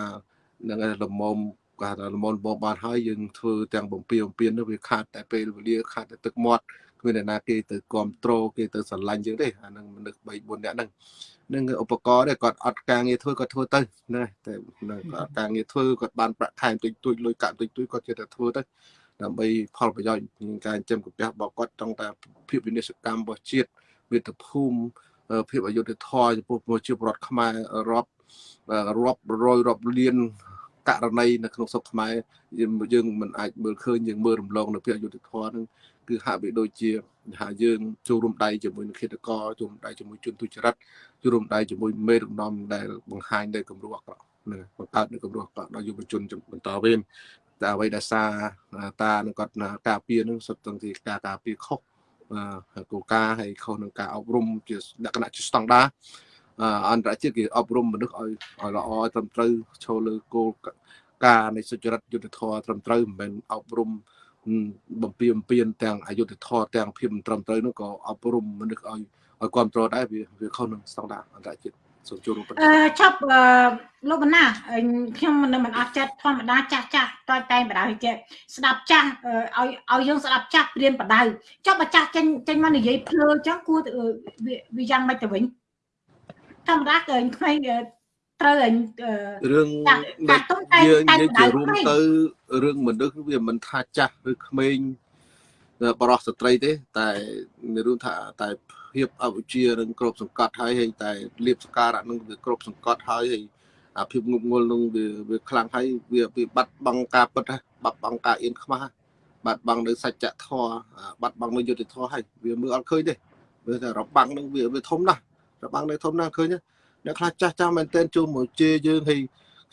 នឹងលំមុំគាត់ថាលំមុំបងបានហើយយើងធ្វើទាំងបំពេបំពេញនោះវាខាតតែពេលវេលាខាតតែទឹកមាត់គ្មានអ្នកណាគេទៅគ្រប់គ្រងគេទៅស្រឡាញ់យើងទេអានឹងមនុស្ស3 4នាក់ហ្នឹងនឹងឧបករណ៍នេះគាត់អត់ការងារធ្វើគាត់ធ្វើទៅណាតែគាត់ការងារធ្វើគាត់បានប្រាក់ខែតិចតួចលុយកាក់តិចតួចគាត់ចេះតែធ្វើទៅដើម្បីផលប្រយោជន៍ក្នុងការចិញ្ចឹមកាពះរបស់គាត់ចង់តែភាពវិនិស្សកម្មរបស់ជាតិមាតុភូមិ ភាពអយុត្តិធម៌ចំពោះប្រជាពលរដ្ឋខ្មែររាប់រាប់រយរាប់លានករណីនៅក្នុងស្រុកខ្មែរយើងមិនអាចមើលឃើញយើងមើលរំលងនៅភាពអយុត្តិធម៌នឹងគឺហាក់បីដូចជាថាយើងចូលរួមដៃជាមួយនឹងឃាតករចូលរួមដៃជាមួយជនទុច្ចរិតចូលរួមដៃជាមួយមេដឹកនាំដែលបង្ហាញនៅគំរូអាក្រក់នឹងបង្កើតនៅគំរូអាក្រក់ដល់យុវជនបន្តវេនតែអ្វីដែលសារតានឹងគាត់ការពារនឹងសុទ្ធទាំងជាការការពារខុស គោលការណ៍ហើយខុសនឹងការអប់រំជាលក្ខណៈជាស្តង់ដាអន្តរជាតិគេអប់រំមនុស្សឲ្យឲ្យល្អត្រឹមត្រូវឈលលើគោលការណ៍នៃសុចរិតយុត្តិធម៌ត្រឹមត្រូវមិនមែនអប់រំបំពេញបំពេញទាំងអយុធធម៌ទាំងភាពមិនត្រឹមត្រូវនោះក៏អប់រំមនុស្សឲ្យឲ្យគ្រប់គ្រងដែរវាវាខុសនឹងស្តង់ដារអន្តរជាតិ សូមចូលរួមអឺឈប់លោកបណ្ណាខ្ញុំមិនមិនអត់ចិត្តធម្មតាចាស់ចាស់តើតែបដៅចេះស្ដាប់ចាស់ឲ្យឲ្យយើងស្ដាប់ចាស់ព្រៀនបដៅចុះបើចាស់ចេញចេញមកនិយាយភ្លើអញ្ចឹងគួរវាយ៉ាងម៉េចទៅវិញធម្មតាគឺក្មេងត្រូវឲ្យរឿងយើងនិយាយជារួមទៅរឿងមនុស្សវាមិនថាចាស់ឬក្មេងបរោះស្ត្រីទេ តែមានរឿងថាតែ ភាពអវិជ្ជានឹងគ្រប់សង្កត់ហើយហើយតែលៀបសការៈនឹងវាគ្រប់សង្កត់ហើយហើយអាភាពងប់ងល់នឹងវាវាខ្លាំងហើយវាវាបាត់បង់ការពិតបាត់បង់ការអៀនខ្មាស់បាត់បង់នៅសច្ចធម៌បាត់បង់នៅយុត្តិធម៌ហើយវាមើលអត់ឃើញទេវាថារបាំងនឹងវាវាធំណាស់របាំងនៅធំណាស់ឃើញអ្នកខ្លះចាស់ចាស់មែនទែនចូលមកជេរយើងហើយ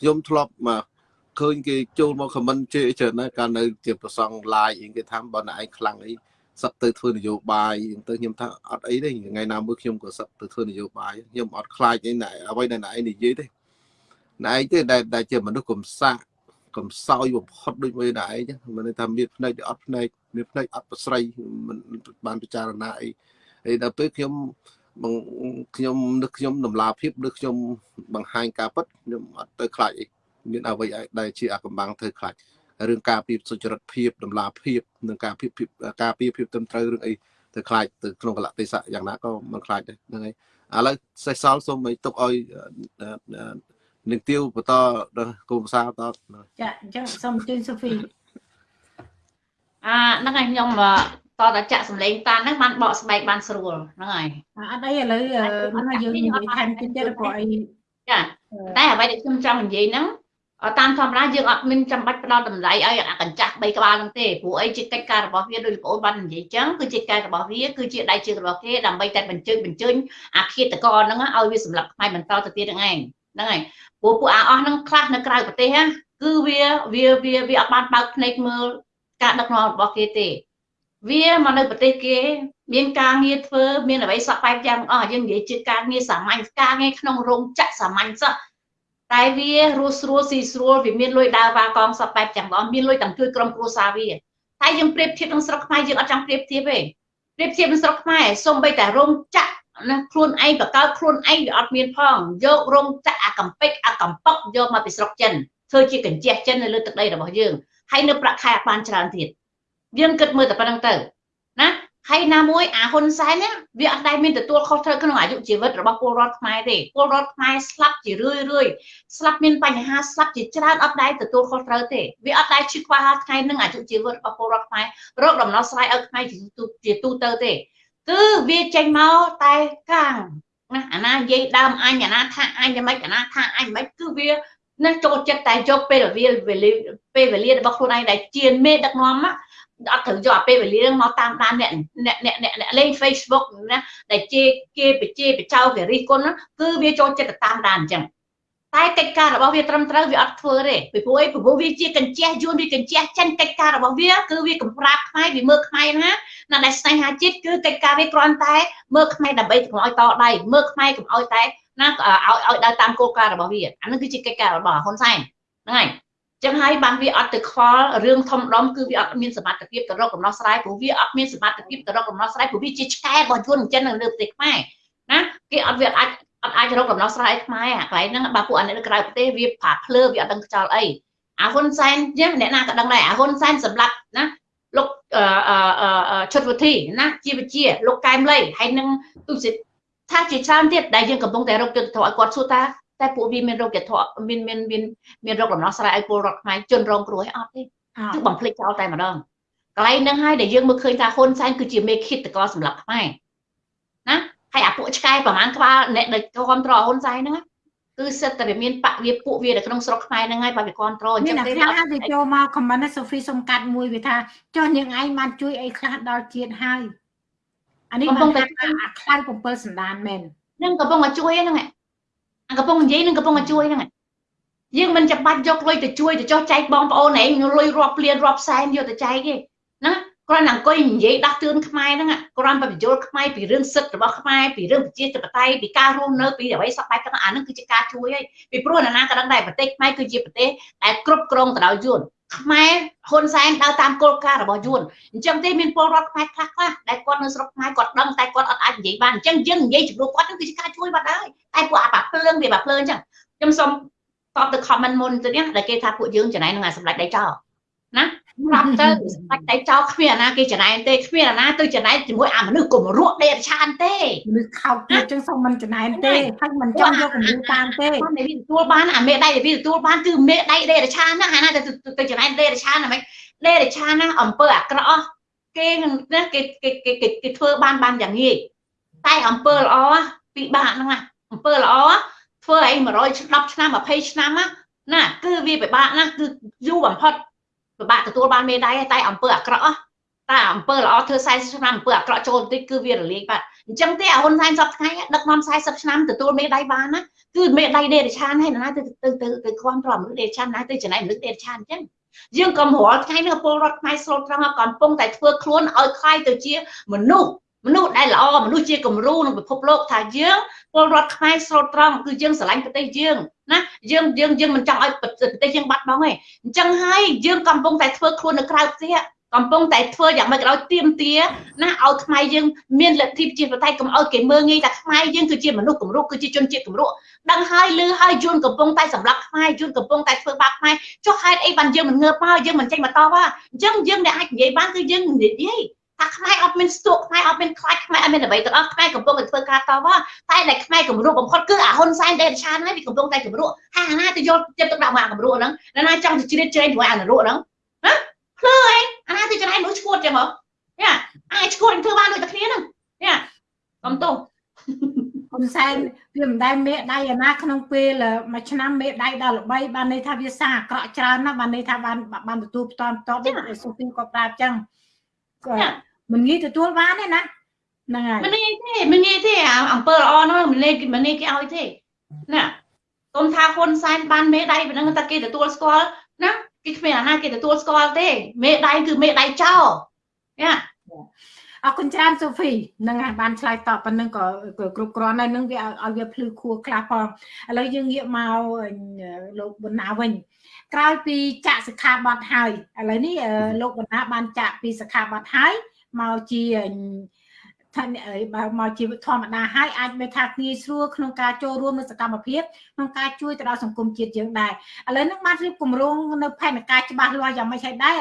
ខ្ញុំធ្លាប់មកឃើញគេចូលមកខមមិនជេរច្រើនណាស់កាលនៅជាប្រសង live អីគេថាបើណឯងខ្លាំងអី សឹកទៅធ្វើនយោបាយទៅខ្ញុំថាអត់អីទេថ្ងៃណាមួយខ្ញុំក៏សឹកទៅធ្វើនយោបាយខ្ញុំអត់ខ្លាចអីណែអ្វីដែលណែឯងនិយាយទេណែឯងទេដែលដែលជាមនុស្សកំសាកកំសោយបំផុតដូចមួយណែឯងមិនថាមានភ្នែកអត់ភ្នែកមានភ្នែកអត់ប្រស្រីមិនបានពិចារណាអីហើយដល់ពេលខ្ញុំខ្ញុំនឹកខ្ញុំដំឡាភាពឬខ្ញុំបង្ហាញការពិតខ្ញុំអត់ទៅខ្លាចអីមានអ្វីដែលជាអាកំបាំងធ្វើខ្លាច រឿងការពីសុចរិតភាពដំឡាភាពនិងការភាពការពីភាពត្រឹមត្រូវរឿងអីទៅខ្លាចទៅក្នុងកលៈទេសៈយ៉ាងណាក៏មិនខ្លាចដែរហ្នឹងហើយឥឡូវសេះសល់សូមឲ្យទុកឲ្យនឹងទៀវបន្តដល់គោលភាសាតចាអញ្ចឹងសូមជឿសូហ្វីអាហ្នឹងហើយខ្ញុំតតែចាក់សម្លេងតានហ្នឹងបានបកស្បែកបានស្រួលហ្នឹងហើយអត់អីឥឡូវហ្នឹងយើងនិយាយថែមតិចទៀតព្រោះអីចាតែអ្វីដែលខ្ញុំចង់និយាយហ្នឹង តាមធម្មតាយើងអត់មានចាំបាច់ផ្ដល់តម្លៃឲ្យអាកញ្ចាស់3ក្បាលហ្នឹងទេព្រោះអីជាកិច្ចការរបស់វាដូចបងអូនបាននិយាយចឹងគឺជាការរបស់វាគឺជាដៃជើងរបស់គេដើម្បីតែបញ្ជើញបញ្ជើញអាឃាតកោហ្នឹងឲ្យវាសម្រាប់ផ្នែកបន្តទៅទៀតហ្នឹងឯងហ្នឹងហើយព្រោះពួកអាអស់ហ្នឹងខ្លះនៅក្រៅប្រទេសគឺវាវាវាវាអត់បានបើកភ្នែកមើលការដឹកនាំរបស់គេទេវាមកនៅប្រទេសគេ មានការងារធ្វើមានអ្វីសក់បែបយ៉ាងអស់យើងនិយាយជាការងារសាមញ្ញការងារក្នុងរោងចក្រសាមញ្ញសោះ តែវារស់ស្រួលស៊ីស្រួលវាមានលុយដើរវ៉ាកងសពបែបទាំងអស់មានលុយទាំងជួយក្រុមគ្រួសារវាតែយើងប្រៀបធៀបនឹងស្រុកខ្មែរយើងអត់ចង់ប្រៀបធៀបទេប្រៀបធៀបនឹងស្រុកខ្មែរសូម្បីតែរោងចក្រណាខ្លួនឯងបកកើតខ្លួនឯងវាអត់មានផងយករោងចក្រអាកំពេចអាកំប៉ុកយកមកពីស្រុកចិនធ្វើជាកញ្ជះចិននៅលើទឹកដីរបស់យើងហើយនៅប្រាក់ខែអត់បានច្រើនទៀតយើងគិតមើលតែប៉ុណ្្នឹងទៅណា ហើយណាមួយអាហ៊ុនសែននេះវាអត់ដែលមានទទួលខុសត្រូវក្នុងអាយុជីវិតរបស់ពលរដ្ឋខ្មែរទេពលរដ្ឋខ្មែរស្លាប់ជារឿយរឿយស្លាប់មានបញ្ហាស្លាប់ជាច្រើនអត់ដែលទទួលខុសត្រូវទេវាអត់ដែលឈឺខ្វះថ្ងៃនឹងអាយុជីវិតរបស់ពលរដ្ឋខ្មែររកដំណោះស្រាយឲ្យខ្មែរជាទូទៅទេគឺវាចេញមកតែកាំងណាអាណានិយាយដើមអញអាណាថាអញយ៉ាងម៉េចអាណាថាអញយ៉ាងម៉េចគឺវាណាចូលចិត្តតែយកពេលវេលាពេលវេលារបស់ខ្លួនឯងដែលជាមេដឹកនាំ អត់ត្រូវយកអាពេលវេលាមកតាមដានអ្នកអ្នកអ្នកអ្នកលេង Facebook ណាដែលជាគេបជាបចៅគេរិះគន់គឺវាចូលចិត្តតាមដានអញ្ចឹងតែកិច្ចការរបស់វាត្រឹមត្រូវវាអត់ធ្វើទេពីព្រោះអីពីព្រោះវាជាកញ្ចេះយួនវាកញ្ចេះចិនកិច្ចការរបស់វាគឺវាកំប្រាប់ខ្មែរវាមើលខ្មែរណាណាដែលស្នេហាជាតិគឺកិច្ចការវាគ្រាន់តែមើលខ្មែរដើម្បីកុំឲ្យតដៃមើលខ្មែរកុំឲ្យតែណាឲ្យឲ្យដើរតាមគោលការណ៍របស់វាអានឹងគឺជាកិច្ចការរបស់ហ៊ុនសែនហ្នឹងហើយ ចឹងហើយបានវាអត់ទៅខ្វល់រឿងធំដុំគឺវាអត់មានសមត្ថភាពទៅរកកំណោះស្រាយព្រោះវាអត់មានសមត្ថភាពទៅរកកំណោះស្រាយព្រោះវាជាឆ្កែរបស់យួនចិននៅលើប្រទេសខ្មែរណាគេអត់វាអាចអត់អាចរកកំណោះស្រាយខ្មែរអាកន្លែងហ្នឹងបើពួកអានេះនៅក្រៅប្រទេសវាផាភ្លើវាអត់ដឹងខ្យល់អីអាហ៊ុនសែនចឹងអ្នកណាក៏ដឹងដែរអាហ៊ុនសែនសម្រាប់ណាលោកឈុតវិធីណាជាវិជាលោកកែមលីហើយនឹងទុសិថាជាច្រើនទៀតដែលយើងកំពុងតែរកយុទ្ធធម៌ឲ្យគាត់សួរថា តែពួកវាមានរោគយុទ្ធធម៌មានមានមានមានរោគដំណោះស្រាយឲ្យពលរដ្ឋខ្មែរជនរងគ្រោះឲ្យអត់ទេគឺបំភ្លេចចោលតែម្ដងកន្លែងហ្នឹងហើយដែលយើងមើលឃើញថាហ៊ុនសែនគឺជាមេឃាតករសម្រាប់ខ្មែរណាហើយអាពួកឆ្កែប្រហែលក្បាលអ្នកដែលគ្រប់គ្រងហ៊ុនសែនហ្នឹងគឺសិតតែមានបកវាពួកវានៅក្នុងស្រុកខ្មែរហ្នឹងហើយបើវាគ្រប់គ្រងអញ្ចឹងទេអ្នកខ្លះទៅចូលមកខមមិនសូហ្វីសុំកាត់មួយវាថាចុះនាងឯងបានជួយអីខ្លះដល់ជាតិហើយអានេះកំពុងតែអាខ្លាំង7សណ្ដានមែននឹងកំពុងតែជួយហ្នឹងអា កំពុងនិយាយនឹងកំពុងតែជួយហ្នឹងយើងមិនចាំបាច់យកលុយទៅជួយទៅចោះចែកបងប្អូនឯងលុយរាប់លានរាប់សែនយកទៅចែកទេណាគ្រាន់តែអង្គុយនិយាយដាស់តឿនខ្មែរហ្នឹងគ្រាន់តែបញ្យល់ខ្មែរពីរឿងសិទ្ធិរបស់ខ្មែរពីរឿងប្រជាធិបតេយ្យពីការរស់នៅពីអ្វីសពបែបទាំងអាហ្នឹងគឺជាការជួយហើយពីព្រោះណាណាក៏ដឹងដែរប្រទេសខ្មែរគឺជាប្រទេសដែលគ្រប់គ្រងទៅដោយយួន ខ្មែរហ៊ុនសែនដើរតាមគោលការណ៍របស់យួនអញ្ចឹងទេមានពលរដ្ឋខ្មែរខ្លះខ្លះដែលគាត់នៅស្រុកខ្មែរគាត់ដឹងតែគាត់អត់អាចនិយាយបានអញ្ចឹងយើងនិយាយជំនួសគាត់ហ្នឹងគឺជាការជួយបាត់ហើយតែពួកអាបាភ្លើងវាបាភ្លើងអញ្ចឹងខ្ញុំសូមតបទៅ comment មុនទៅនេះដែលគេថាពួកយើងចំណែកនឹងអាសម្ដេចដៃចោលណា ប្រាប់ទៅសម្ដេចដៃចោលគ្មានអាណាគេចំណែកទេគ្មានអាណាទៅចំណែកជាមួយអាមនុស្សកុំរក់ដេរឆានទេមនុស្សខោទៀតចឹងសូមមិនចំណែកទេហើយមិនចង់យកកម្ពុជាតាមទេបានតែវាទទួលបានអាមេដៃដែលវាទទួលបានគឺមេដៃដេរឆានណាអាណាទៅទៅចំណែកដេរឆានហ្មងដេរឆានណាអំពើអាក្រក់គេណាគេគេគេគេធ្វើបានបានយ៉ាងងាយតែអំពើល្អពិបាកហ្នឹងណាអំពើល្អធ្វើឲ្យ100ឆ្នាំ20ឆ្នាំណាគឺវាពិបាកណាស់គឺយូរបំផុត ពិបាកទទួលបានមេដៃតែអំពើអាក្រក់តែអំពើល្អធ្វើ40ឆ្នាំអំពើអាក្រក់ចូលបន្តិចគឺវារលាយបាត់អញ្ចឹងទេហ៊ុនសែនសពថ្ងៃដឹកនាំ40ឆ្នាំទទួលមេដៃបានណាគឺមេដៃដេរឆានហើយណាទៅទៅទៅទៅខ្វំប្រមដេរឆានណាទៅចំណែកមនុស្សដេរឆានអញ្ចឹងយើងកំរាល់ថ្ងៃនេះពលរដ្ឋខ្មែរស្រុកត្រង់កំពុងតែធ្វើខ្លួនឲ្យខ្លាយទៅជាមនុស្ស មនុស្សដែលល្អមនុស្សជាគំរូក្នុងពិភពលោកថាយើងពលរដ្ឋខ្មែរស្រោតត្រង់គឺយើងស្រឡាញ់ប្រទេសយើងណាយើងយើងយើងមិនចង់ឲ្យប្រទេសយើងបាត់បង់ទេអញ្ចឹងហើយយើងកំពុងតែធ្វើខ្លួននៅក្រៅផ្ទះកំពុងតែធ្វើយ៉ាងម៉េចក៏ដោយទៀមទាណាឲ្យខ្មែរយើងមានលទ្ធិប្រជាធិបតេយ្យកុំឲ្យគេមើងងាយថាខ្មែរយើងគឺជាមនុស្សគំរូគឺជាជនជាតិគំរូដឹងហើយឮហើយយួនកំពុងតែសម្លាប់ខ្មែរយួនកំពុងតែធ្វើបាបខ្មែរចុះហេតុអីបានយើងមិនងើបមកយើងមិនចេញមកតបអញ្ចឹងយើងដែលអាចនិយាយបានគឺយើងនិយាយ ថាខ្មែរអត់មានស្ទុកខ្មែរអត់មានខ្លាចខ្មែរអត់មានអ្វីទាំងអស់ខ្មែរកំពុងតែធ្វើការតវ៉ាតែដែលខ្មែរគម្រោងបំផុតគឺអាហ៊ុនសែនដេរឆានហើយវាកំពុងតែគម្រោងហាណាទៅយកចិត្តទុកដាក់មកអាគម្រោងហ្នឹងណាចង់ទៅជ្រៀតជ្រែងជាមួយអានរោហ្នឹងណាភ្លើអីអាណាទៅច្នៃនោះឈួតចឹងមកយ៉ាអាចឈួតធ្វើបានដូចតែគ្នាហ្នឹងយ៉ាកុំទោសហ៊ុនសែនវាមិនដែលមេដៃអាណាក្នុងពេលមួយឆ្នាំមេដៃដល់ល្បីបានន័យថាវាសាអាក្រក់ច្រើនណាស់បានន័យថាបានបានទទួលផ្ទាល់ផ្ទាល់ដូចសុភីក៏ប្រាប់ចឹង មិនងាយទទួលបានទេណាហ្នឹងហើយមិនងាយទេមិនងាយទេអំពើល្អនោះមិនលេងមិនងាយគេឲ្យទេណាកុំថាហ៊ុនសែនបានមេដៃប៉ុណ្ណឹងតែគេទទួលស្គាល់ណាគេគ្មានអាណាគេទទួលស្គាល់ទេ មេដៃគឺមេដៃចោលយ៉ាអរគុណច្រើនសូហ្វីនឹងបានឆ្លើយតបប៉ុណ្ណឹងក៏គ្រប់គ្រាន់ហើយនឹងវាឲ្យវាភ្លឺខួរខ្លះផងឥឡូវយើងងាកមកលោកបណ្ណាវិញក្រោយពីចាក់សិក្ខាបទហើយឥឡូវនេះលោកបណ្ណាបានចាក់ពីសិក្ខាបទហើយ មកជាថាបើមកជីវិតធម្មតាហើយអាចមានថាងាយស្រួលក្នុងការចូលរួមនៅសកម្មភាពក្នុងការជួយទៅដល់សង្គមជាតិយើងដែរឥឡូវនេះបានរៀបគម្រោងនៅផែនការច្បាស់លាស់យ៉ាងម៉េចហើយដែរ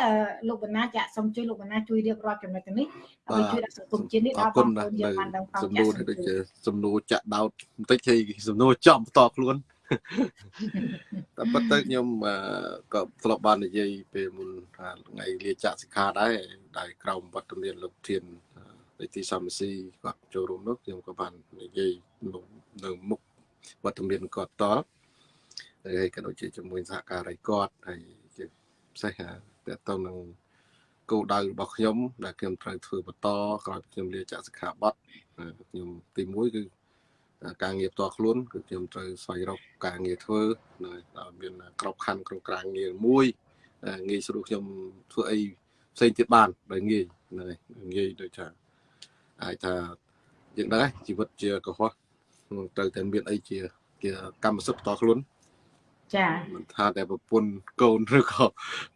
លោកបណ្ណាចាក់សូមជួយលោកបណ្ណាជួយរៀបរាប់ចំណុចនេះដើម្បីជួយដល់សង្គមជាតិនេះដល់បងប្អូនយើងបានដឹងផងសំណួរដូចជាសំណួរចាក់ដោតបន្តិចហើយសំណួរចំបន្តខ្លួន តែប៉ុន្តែខ្ញុំក៏ធ្លាប់បាននិយាយពេលមុនថាថ្ងៃលាចាក់សិក្ខាដែរដែលក្រោមវត្តមានលោកធាននៃទីសំស៊ីគាត់ចូលរួមនោះខ្ញុំក៏បាននិយាយនៅមុខវត្តមានគាត់តហើយក៏ដូចជាជាមួយសហការីគាត់ហើយជាពិសេសតើតើនឹងគោលដៅរបស់ខ្ញុំដែលខ្ញុំត្រូវធ្វើបន្តក្រោយខ្ញុំលាចាក់សិក្ខាបទខ្ញុំទី1គឺ ការងារផ្ទាល់ខ្លួនគឺខ្ញុំត្រូវស្វែងរកការងារធ្វើនៅមានក្របខ័ណ្ឌក្នុងការងារមួយងាយស្រួលខ្ញុំធ្វើអីផ្សេងទៀតបានដោយងាយហ្នឹងហើយងាយដូចថាអាចថាយើងដឹងជីវិតជាកុហកត្រូវតែមានអីជាជាកម្មសិទ្ធិផ្ទាល់ខ្លួនចាមិនថាតែប្រពន្ធកូនឬក៏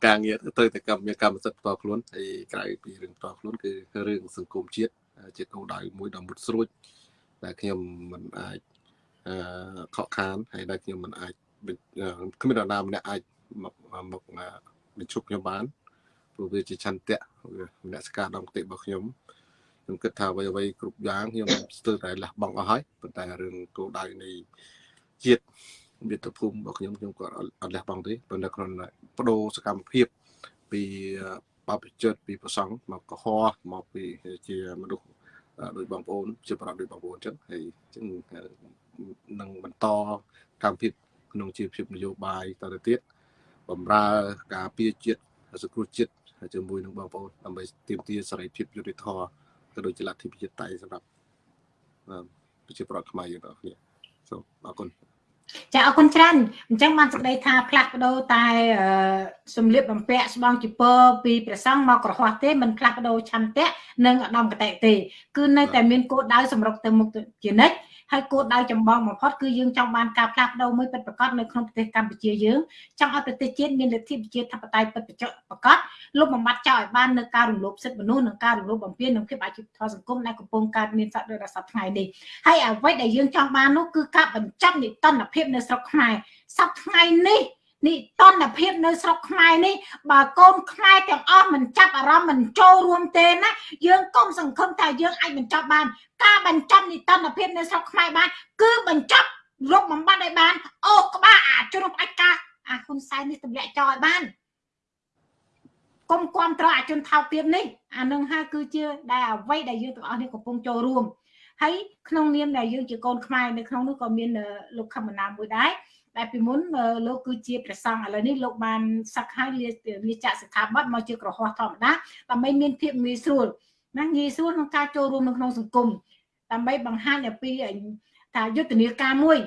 ការងារទៅតែកម្មមានកម្មសិទ្ធិផ្ទាល់ខ្លួនហើយក្រៅពីរឿងផ្ទាល់ខ្លួនគឺរឿងសង្គមជាតិជាគោលដៅមួយដ៏មុតស្រួច ដែលខ្ញុំមិនអាចអឺខកខានហើយដែលខ្ញុំមិនអាចគ្មាននរណាម្នាក់អាចមកមកបញ្ឈប់ខ្ញុំបានព្រោះវាជាឆន្ទៈមនសិការដងគតិរបស់ខ្ញុំខ្ញុំគិតថាអ្វីអ្វីគ្រប់យ៉ាងខ្ញុំស្ទើរតែលះបង់អស់ហើយប៉ុន្តែរឿងគោលដៅនៃជាតិមាតុភូមិរបស់ខ្ញុំខ្ញុំក៏អត់លះបង់ទេប៉ុន្តែគ្រាន់តែបដូរសកម្មភាពពីបបជិតពីប្រសង់មកកុហកមកពីជាមនុស្ស ដោយបងប្អូនជាប្រដ្ឋដោយបងប្អូនអញ្ចឹងហើយអញ្ចឹងនឹងបន្តកម្មវិធីក្នុងជីវភាពនយោបាយតទៅទៀតបំរើការពារជាតិសង្គ្រោះជាតិជាមួយនឹងបងប្អូនដើម្បីទាមទារសេរីភាពយុត្តិធម៌ក៏ដូចជាលទ្ធិប្រជាធិបតេយ្យសម្រាប់ប្រជាប្រដ្ឋខ្មែរយើងទាំងគ្នាសូមអរគុណ ចាអរគុណច្រើនអញ្ចឹងបានសេចក្តីថាផ្លាស់ប្ដូរតែសម្លៀកបំពាក់ស្បង់ជីពរពីព្រះសង្ឃមកក្រហោះទេមិនផ្លាស់ប្ដូរឆន្ទៈនិងអដំកតេទេ គឺនៅតែមានគោលដៅសម្រុកទៅមុខជានិច្ច ហើយគោលដៅចម្បងបំផុតគឺយើងចង់បានការផ្លាស់ប្ដូរមួយពិតប្រាកដនៅក្នុងប្រទេសកម្ពុជាយើងចង់ឲ្យប្រទេសជាតិមានលទ្ធិប្រជាធិបតេយ្យពិតប្រាកដលុបបំបាត់ចោលឲ្យបាននៅការរំលោភសិទ្ធិមនុស្សនិងការរំលោភបំពាននិងភាពអយុត្តិធម៌សង្គមដែលកំពុងកើតមានសក្តិដល់សប្តាហ៍ថ្ងៃនេះហើយអ្វីដែលយើងចង់បាននោះគឺការបញ្ចប់និតនភាពនៅស្រុកខ្មែរសប្តាហ៍ថ្ងៃនេះ និតនភាពនៅស្រុកខ្មែរនេះបើកូនខ្មែរទាំងអស់មិនចាប់អារម្មណ៍មិនចូលរួមទេណាយើងកុំសង្ឃឹមថាយើងអាចបញ្ចប់បាន ការបញ្ចប់និតនភាពនៅស្រុកខ្មែរបាន គឺបញ្ចប់រោគបំបត្តិឲ្យបានអូក្បាលអាជ្រុំអាចការអាហ៊ុនសែននេះទម្លាក់ចោលឲ្យបានកុំគ្រប់ត្រអាជនថោកទាបនេះអានឹងហើយគឺជាដែលអ្វីដែលយើងទាំងអស់នេះកំពុងចូលរួមហើយក្នុងនាមដែលយើងជាកូនខ្មែរនៅក្នុងនោះក៏មានលោកខមណាមួយដែរ ដែលពីមុនលោកគឺជាព្រះសង្ឃឥឡូវនេះលោកបានសឹកហើយលាចាក់សិក្ខាបទមកជាក្រហោះធម្មតាដើម្បីមានភាពងាយស្រួលណាងាយស្រួលក្នុងការចូលរួមនៅក្នុងសង្គមដើម្បីបង្ហាញអំពីថាយុទ្ធនាការមួយ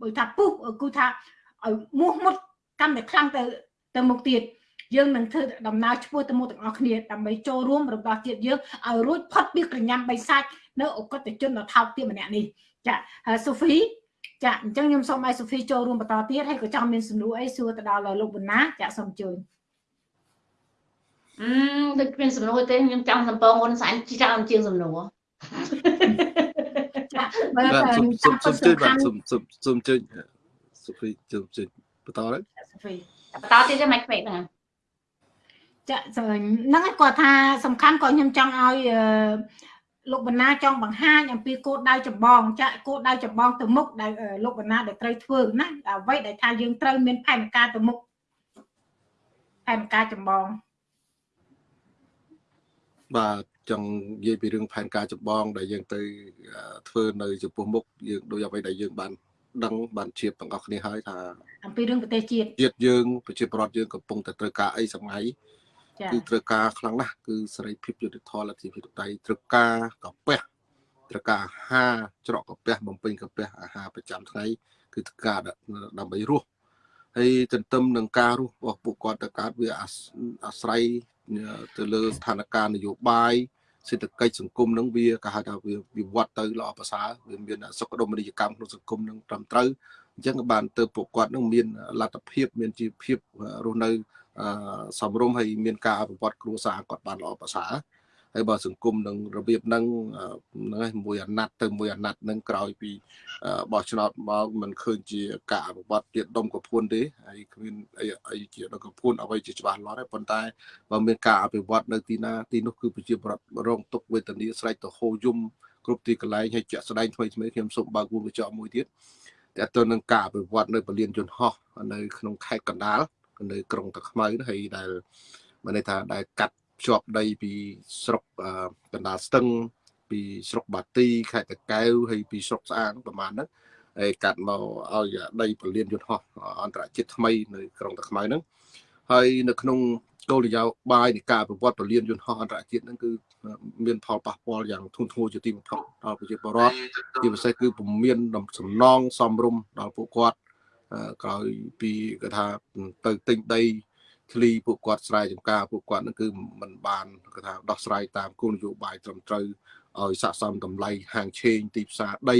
បើថាពុះគឺថាឲ្យមោះមុតកាន់តែខ្លាំងទៅទៅមុខទៀតយើងនឹងធ្វើដំណើរឆ្ពោះទៅមុខទាំងអស់គ្នាដើម្បីចូលរួមរបស់ជាតិយើងឲ្យរួចផុតពីក្រញាំបិសាចនៅអកតជនដ៏ថោកទាបម្នាក់នេះចាសូហ្វី ចាអញ្ចឹងខ្ញុំសូមឲ្យសូហ្វីចូលរួមបន្តទៀតហើយក៏ចង់មានសំណួរអីសួរទៅដល់លោកប៊ុនណាចាសូមអញ្ជើញអឺដូចមានសំណួរទេខ្ញុំចង់សំពងហ៊ុនសែនច្រើនជាងសំណួរចាបើសូមសូមជួយបាទសូមសូមសូមជួយសូហ្វីជួយជួយបន្តទៅសូហ្វីបន្តទៀតទេមិនខ្វេកហ្នឹងចាហ្នឹងគាត់ថាសំខាន់ក៏ខ្ញុំចង់ឲ្យ លោកបណ្ណាចង់បង្ហាញអំពីគោលដៅចម្បងចាក់គោលដៅចម្បងទៅមុខដែលលោកបណ្ណាដែលត្រូវធ្វើណាអ្វីដែលថាយើងត្រូវមានផែនការទៅមុខផែនការចម្បងបាទចង់និយាយពីរឿងផែនការចម្បង ដែលយើងទៅធ្វើនៅចំពោះមុខយើងដោយអ្វីដែលយើងបានដឹងបានជៀបទាំងអស់គ្នាហើយថាអំពីរឿងប្រទេសជាតិជាតិយើងប្រជាប្រដ្ឋយើងកំពុងតែត្រូវការអីសម័យ គឺត្រូវការខ្លាំងណាស់គឺសេរីភាពយុត្តិធម៌លទ្ធិប្រជាធិបតេយ្យត្រូវការកាពះត្រូវការអាហារច្រកកាពះបំពេញកាពះអាហារប្រចាំថ្ងៃគឺត្រូវការដើម្បីរស់ហើយទន្ទឹមនឹងការរស់របស់ពួកគាត់ទៅកើតវាអាស្រ័យទៅលើស្ថានភាពនយោបាយសេដ្ឋកិច្ចសង្គមនឹងវាគេហៅថាវាវិវត្តទៅល្អប្រសើរវាមានសុខដុមនីយកម្មក្នុងសង្គមនឹងត្រឹមត្រូវអញ្ចឹងក៏បានទៅពួកគាត់នឹងមានលទ្ធភាពមានជីវភាពរស់នៅ សំរុំហើយមានការអភិវឌ្ឍគ្រួសារគាត់បានល្អប្រសើរហើយបើសង្គមនឹងរបៀបហ្នឹងហ្នឹងមួយអាណត្តិទៅមួយអាណត្តិហ្នឹងក្រោយពីបោះឆ្នោតមកមិនឃើញជាការអភិវឌ្ឍទៀតដុំកពួនទេហើយគ្មានអីអីជាដុំកពួនអ្វីជាច្បាស់លាស់ទេប៉ុន្តែបើមានការអភិវឌ្ឍនៅទីណាទីនោះគឺប្រជាប្រដ្ឋរងទុកវេទនាស្រែកទៅហូរយំគ្រប់ទីកន្លែងហើយជាក់ស្ដែងថ្មីថ្មីខ្ញុំសូមបើកវងកញ្ចក់មួយទៀតតើតើនឹងការអភិវឌ្ឍនៅពលានយន្តហោះនៅក្នុងខេត្តកណ្ដាល នៅក្រុងតាខ្មៅហើយដែលមានន័យថាដែលកាត់ភ្ជាប់ដីពីស្រុកកណ្ដាលស្ទឹង ពីស្រុកបាទីខេត្តតាកែវហើយពីស្រុកស្អាងប្រហែលហ្នឹងហើយកាត់មកឲ្យដីពលានយន្តហោះអន្តរជាតិថ្មីនៅក្រុងតាខ្មៅហ្នឹងហើយនៅក្នុងគោលនយោបាយនៃការប្រវត្តិពលានយន្តហោះអន្តរជាតិហ្នឹងគឺមានផលប៉ះពាល់យ៉ាងធ្ងន់ធ្ងរជាទីបំផុតដល់ប្រជាពលរដ្ឋជាពិសេសគឺពុំមានសំណងសំរុំដល់ពួកគាត់ ក្រោយពីគេថាទៅទិញដីធ្លីពួកគាត់ស្រែចម្ការពួកគាត់ហ្នឹងគឺมันបានគេថាដោះស្រាយតាមគោលនយោបាយត្រឹមត្រូវឲ្យស័ក្តិសមតម្លៃហាងឆេងទីផ្សារដី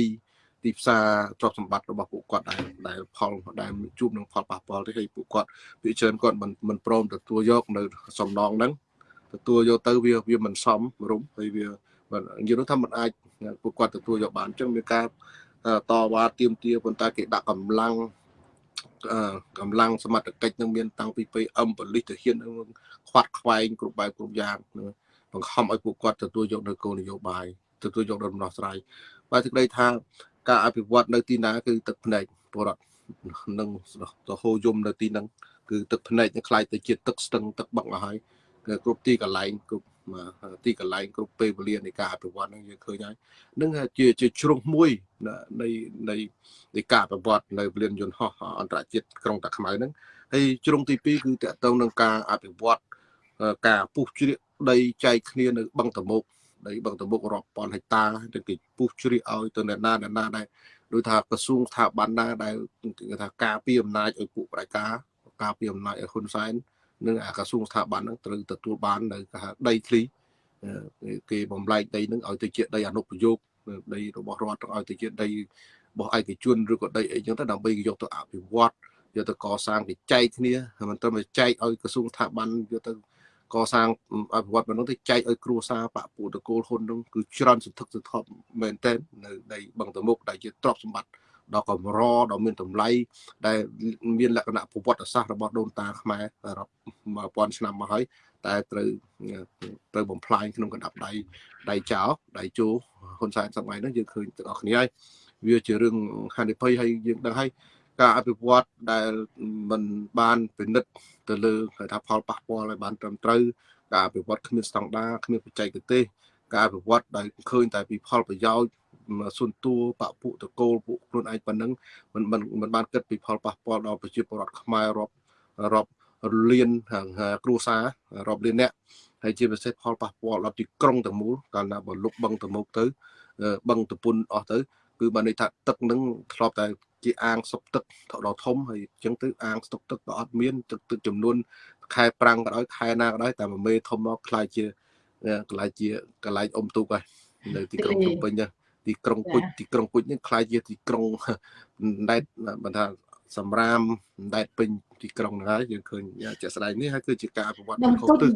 ទីផ្សារទ្រព្យសម្បត្តិរបស់ពួកគាត់ដែរដែលផលដែលជួបនឹងផលប៉ះពាល់ទេហើយពួកគាត់វាច្រើនគាត់មិនមិនព្រមទទួលយកនៅសំណងហ្នឹងទទួលយកទៅវាវាមិនសមរុំហើយវានិយាយថាมันអាចពួកគាត់ទទួលយកបានអញ្ចឹងមានការតវ៉ាទៀមទាប៉ុន្តែគេដាក់កម្លាំង កម្លាំងសមត្ថកិច្ចនឹងមានតាំងពី PM ប៉ូលីសទៅហ៊ាននឹងខ្វាត់ខ្វែងគ្រប់បែបគ្រប់យ៉ាងបង្ខំឲ្យពួកគាត់ទទួលយកនៅគោលនយោបាយទទួលយកដំណោះស្រាយបើទឹកដីថាការអភិវឌ្ឍនៅទីណាគឺទឹកភ្នែកបរដ្ឋនឹងទៅហូរយំនៅទីហ្នឹងគឺទឹកភ្នែកនឹងខ្លាយទៅជាទឹកស្ទឹងទឹកបឹកអស់ហើយគ្រប់ទីកន្លែងគ្រប់ ទីកន្លែងគ្រប់ពេលវេលានៃការអភិវឌ្ឍហ្នឹងយើងឃើញហើយនឹងជាជាជ្រុងមួយនៃនៃនៃការអភិវឌ្ឍនៅពលានយន្តហោះអន្តរជាតិក្រុងតាខ្មៅហ្នឹងហើយជ្រុងទី2គឺតកតងនឹងការអភិវឌ្ឍការពុះជ្រៀកដីចែកគ្នានៅបឹងតមុកដីបឹងតមុករាប់ពាន់ហិកតាទៅគេពុះជ្រៀកឲ្យទៅអ្នកណាអ្នកណាដែរដូចថាក្រសួងស្ថាប័នណាដែលគេថាការពីអំណាចឲ្យពួកប្រជាការការពីអំណាចឲ្យហ៊ុនសែន និងអាក្រសួងស្ថាប័នហ្នឹងត្រូវទទួលបាននៅគេហៅដីធ្លីគេបំលែងដីហ្នឹងឲ្យទៅជាដីអនុប្រយោគដីរបស់រដ្ឋឲ្យទៅជាដីរបស់ឯកជនឬក៏ដីអីចឹងទៅដើម្បីយកទៅអភិវឌ្ឍយកទៅកសាងគេចែកគ្នាមិនត្រឹមតែចែកឲ្យក្រសួងស្ថាប័នយកទៅកសាងអភិវឌ្ឍមិននោះទៅចែកឲ្យគ្រួសារបពុតកូលហ៊ុននោះគឺច្រើនសន្ធឹកសន្ធាប់មែនទែននៅដីបឹងតមុកដែលជាទ្រព្យសម្បត្តិ ដ៏កម្រដ៏មានតម្លៃដែលមានលក្ខណៈប្រវត្តិសាស្ត្ររបស់ដូនតាខ្មែររាប់1000ឆ្នាំមកហើយតែត្រូវត្រូវបំផ្លាញក្នុងកណ្ដាប់ដៃដៃចោដៃជោហ៊ុនសែនសម័យហ្នឹងយើងឃើញទាំងអស់គ្នាហើយវាជារឿងហានិភ័យហើយយើងដឹងហើយការអភិវឌ្ឍដែលមិនបានពិនិត្យទៅលើគេថាផលប៉ះពាល់ឲ្យបានត្រឹមត្រូវការអភិវឌ្ឍគ្មានស្តង់ដាគ្មានបច្ចេកទេសការអភិវឌ្ឍដែលឃើញតែពីផលប្រយោជន៍ សុនតួបពុតកូលពួកខ្លួនឯងប៉ុណ្ណឹងមិនមិនបានគិតពីផលប៉ះពាល់ដល់ប្រជាពលរដ្ឋខ្មែររាប់រាប់លានគ្រួសាររាប់លានអ្នកហើយជាពិសេសផលប៉ះពាល់ដល់ទីក្រុងទាំងមូលកាលណាបើលុបបឹងទៅមុខទៅបឹងតពុនអស់ទៅគឺបានន័យថាទឹកនឹងធ្លាប់តែជាអាងសុកទឹកដល់ធំហើយអញ្ចឹងទៅអាងស្តុកទឹកក៏អត់មានទឹកទឹកចំនួនខែប្រាំងក៏ដោយខែណាក៏ដោយតែមួយមេធំមកខ្លាយជាកន្លែងជាកន្លែងអុំទូកហើយនៅទីក្រុងភ្នំពេញ ទីក្រុងគុជទីក្រុងគុជនេះខ្លាយជាទីក្រុងដែតបើថាសម្រាមដែតពេញទីក្រុងហ្នឹងហើយយើងឃើញជាក់ស្ដែងនេះហើយគឺជាការអភិវឌ្ឍខុសទិស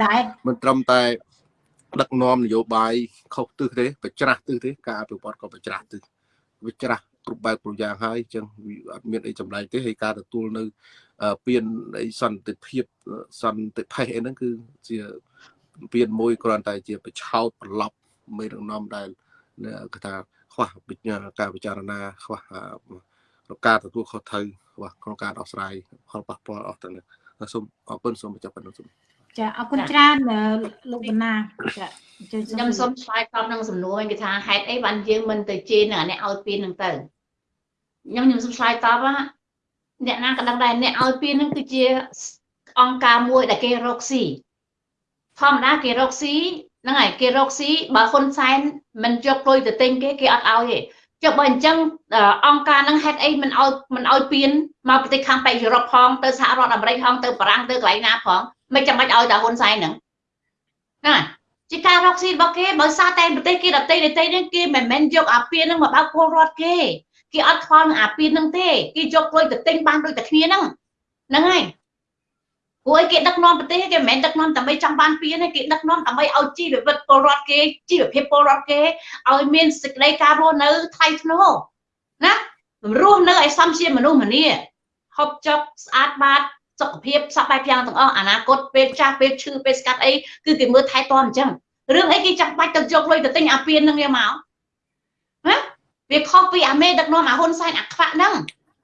មិនត្រឹមតែដឹកនាំនយោបាយខុសទិសទេបច្រាស់ទិសទេការអភិវឌ្ឍក៏បច្រាស់ទិសវាច្រាស់គ្រប់បែបគ្រប់យ៉ាងហើយអញ្ចឹងអត់មានអីចម្លែកទេហើយការទទួលនៅពៀនអីសន្តិភាពសន្តិភេអីហ្នឹងគឺជាពៀនមួយគ្រាន់តែជាបឆោតប្រឡប់មេដឹកនាំដែលគេថា ខ្វះការពិចារណាខ្វះក្នុងការទទួលខុសត្រូវខ្វះក្នុងការដោះស្រាយផលប៉ះពាល់អស់ទាំងនេះសូមអរគុណសូមបញ្ចប់ប៉ុណ្ណឹងសូមចាអរគុណច្រើនលោកបណ្ណាចាខ្ញុំសូមឆ្លើយតបនឹងសំណួរគេថាហេតុអីបានយើងមិនទៅជេរនឹងអ្នកឲ្យពៀននឹងទៅខ្ញុំខ្ញុំសូមឆ្លើយតបអ្នកណាក៏ដឹងដែរអ្នកឲ្យពៀននឹងគឺជាអង្គការមួយដែលគេរកស៊ីធម្មតាគេរកស៊ី ហ្នឹងហើយគេរកស៊ីបើហ៊ុនសែនមិនយកលុយទៅទិញគេគេអត់ឲ្យទេចុះបើអញ្ចឹងអង្គការហ្នឹងហេតុអីមិនឲ្យមិនឲ្យពៀនមកប្រទេសខាងប៉ែកយុរ៉ុបផងទៅសហរដ្ឋអាមេរិកផងទៅបារាំងទៅកន្លែងណាផងមិនចាំបាច់ឲ្យតែហ៊ុនសែនហ្នឹងណាជាការរកស៊ីរបស់គេបើសារតែប្រទេសគេដទៃដទៃហ្នឹងគេមិនមែនយកអាពៀនហ្នឹងមកបើកពលរដ្ឋគេគេអត់ខ្វល់នឹងអាពៀនហ្នឹងទេគេយកលុយទៅទិញបានដូចតែគ្នាហ្នឹងហ្នឹងហើយ ព្រោះគេដឹកនាំប្រទេសគេមិនមែនដឹកនាំដើម្បីចង់បានពៀនទេគេដឹកនាំដើម្បីឲ្យជីវវិតពលរដ្ឋគេជីវភាពពលរដ្ឋគេឲ្យមានសេចក្តីការរស់នៅថ្លៃថ្នូរណារស់នៅឲ្យសមជាមនុស្សម្នាហូបចុកស្អាតបាតសុខភាពសពបែបយ៉ាងទាំងអស់អនាគតពេលចាស់ពេលឈឺពេលស្កាត់អីគឺគេមើលថែទាំអញ្ចឹងរឿងអីគេចាំបាច់ទៅយកលុយទៅទិញអាពៀននឹងយកមកណាវាខុសពីអាមេដឹកនាំអាហ៊ុនសែនអាខ្វាក់ហ្នឹង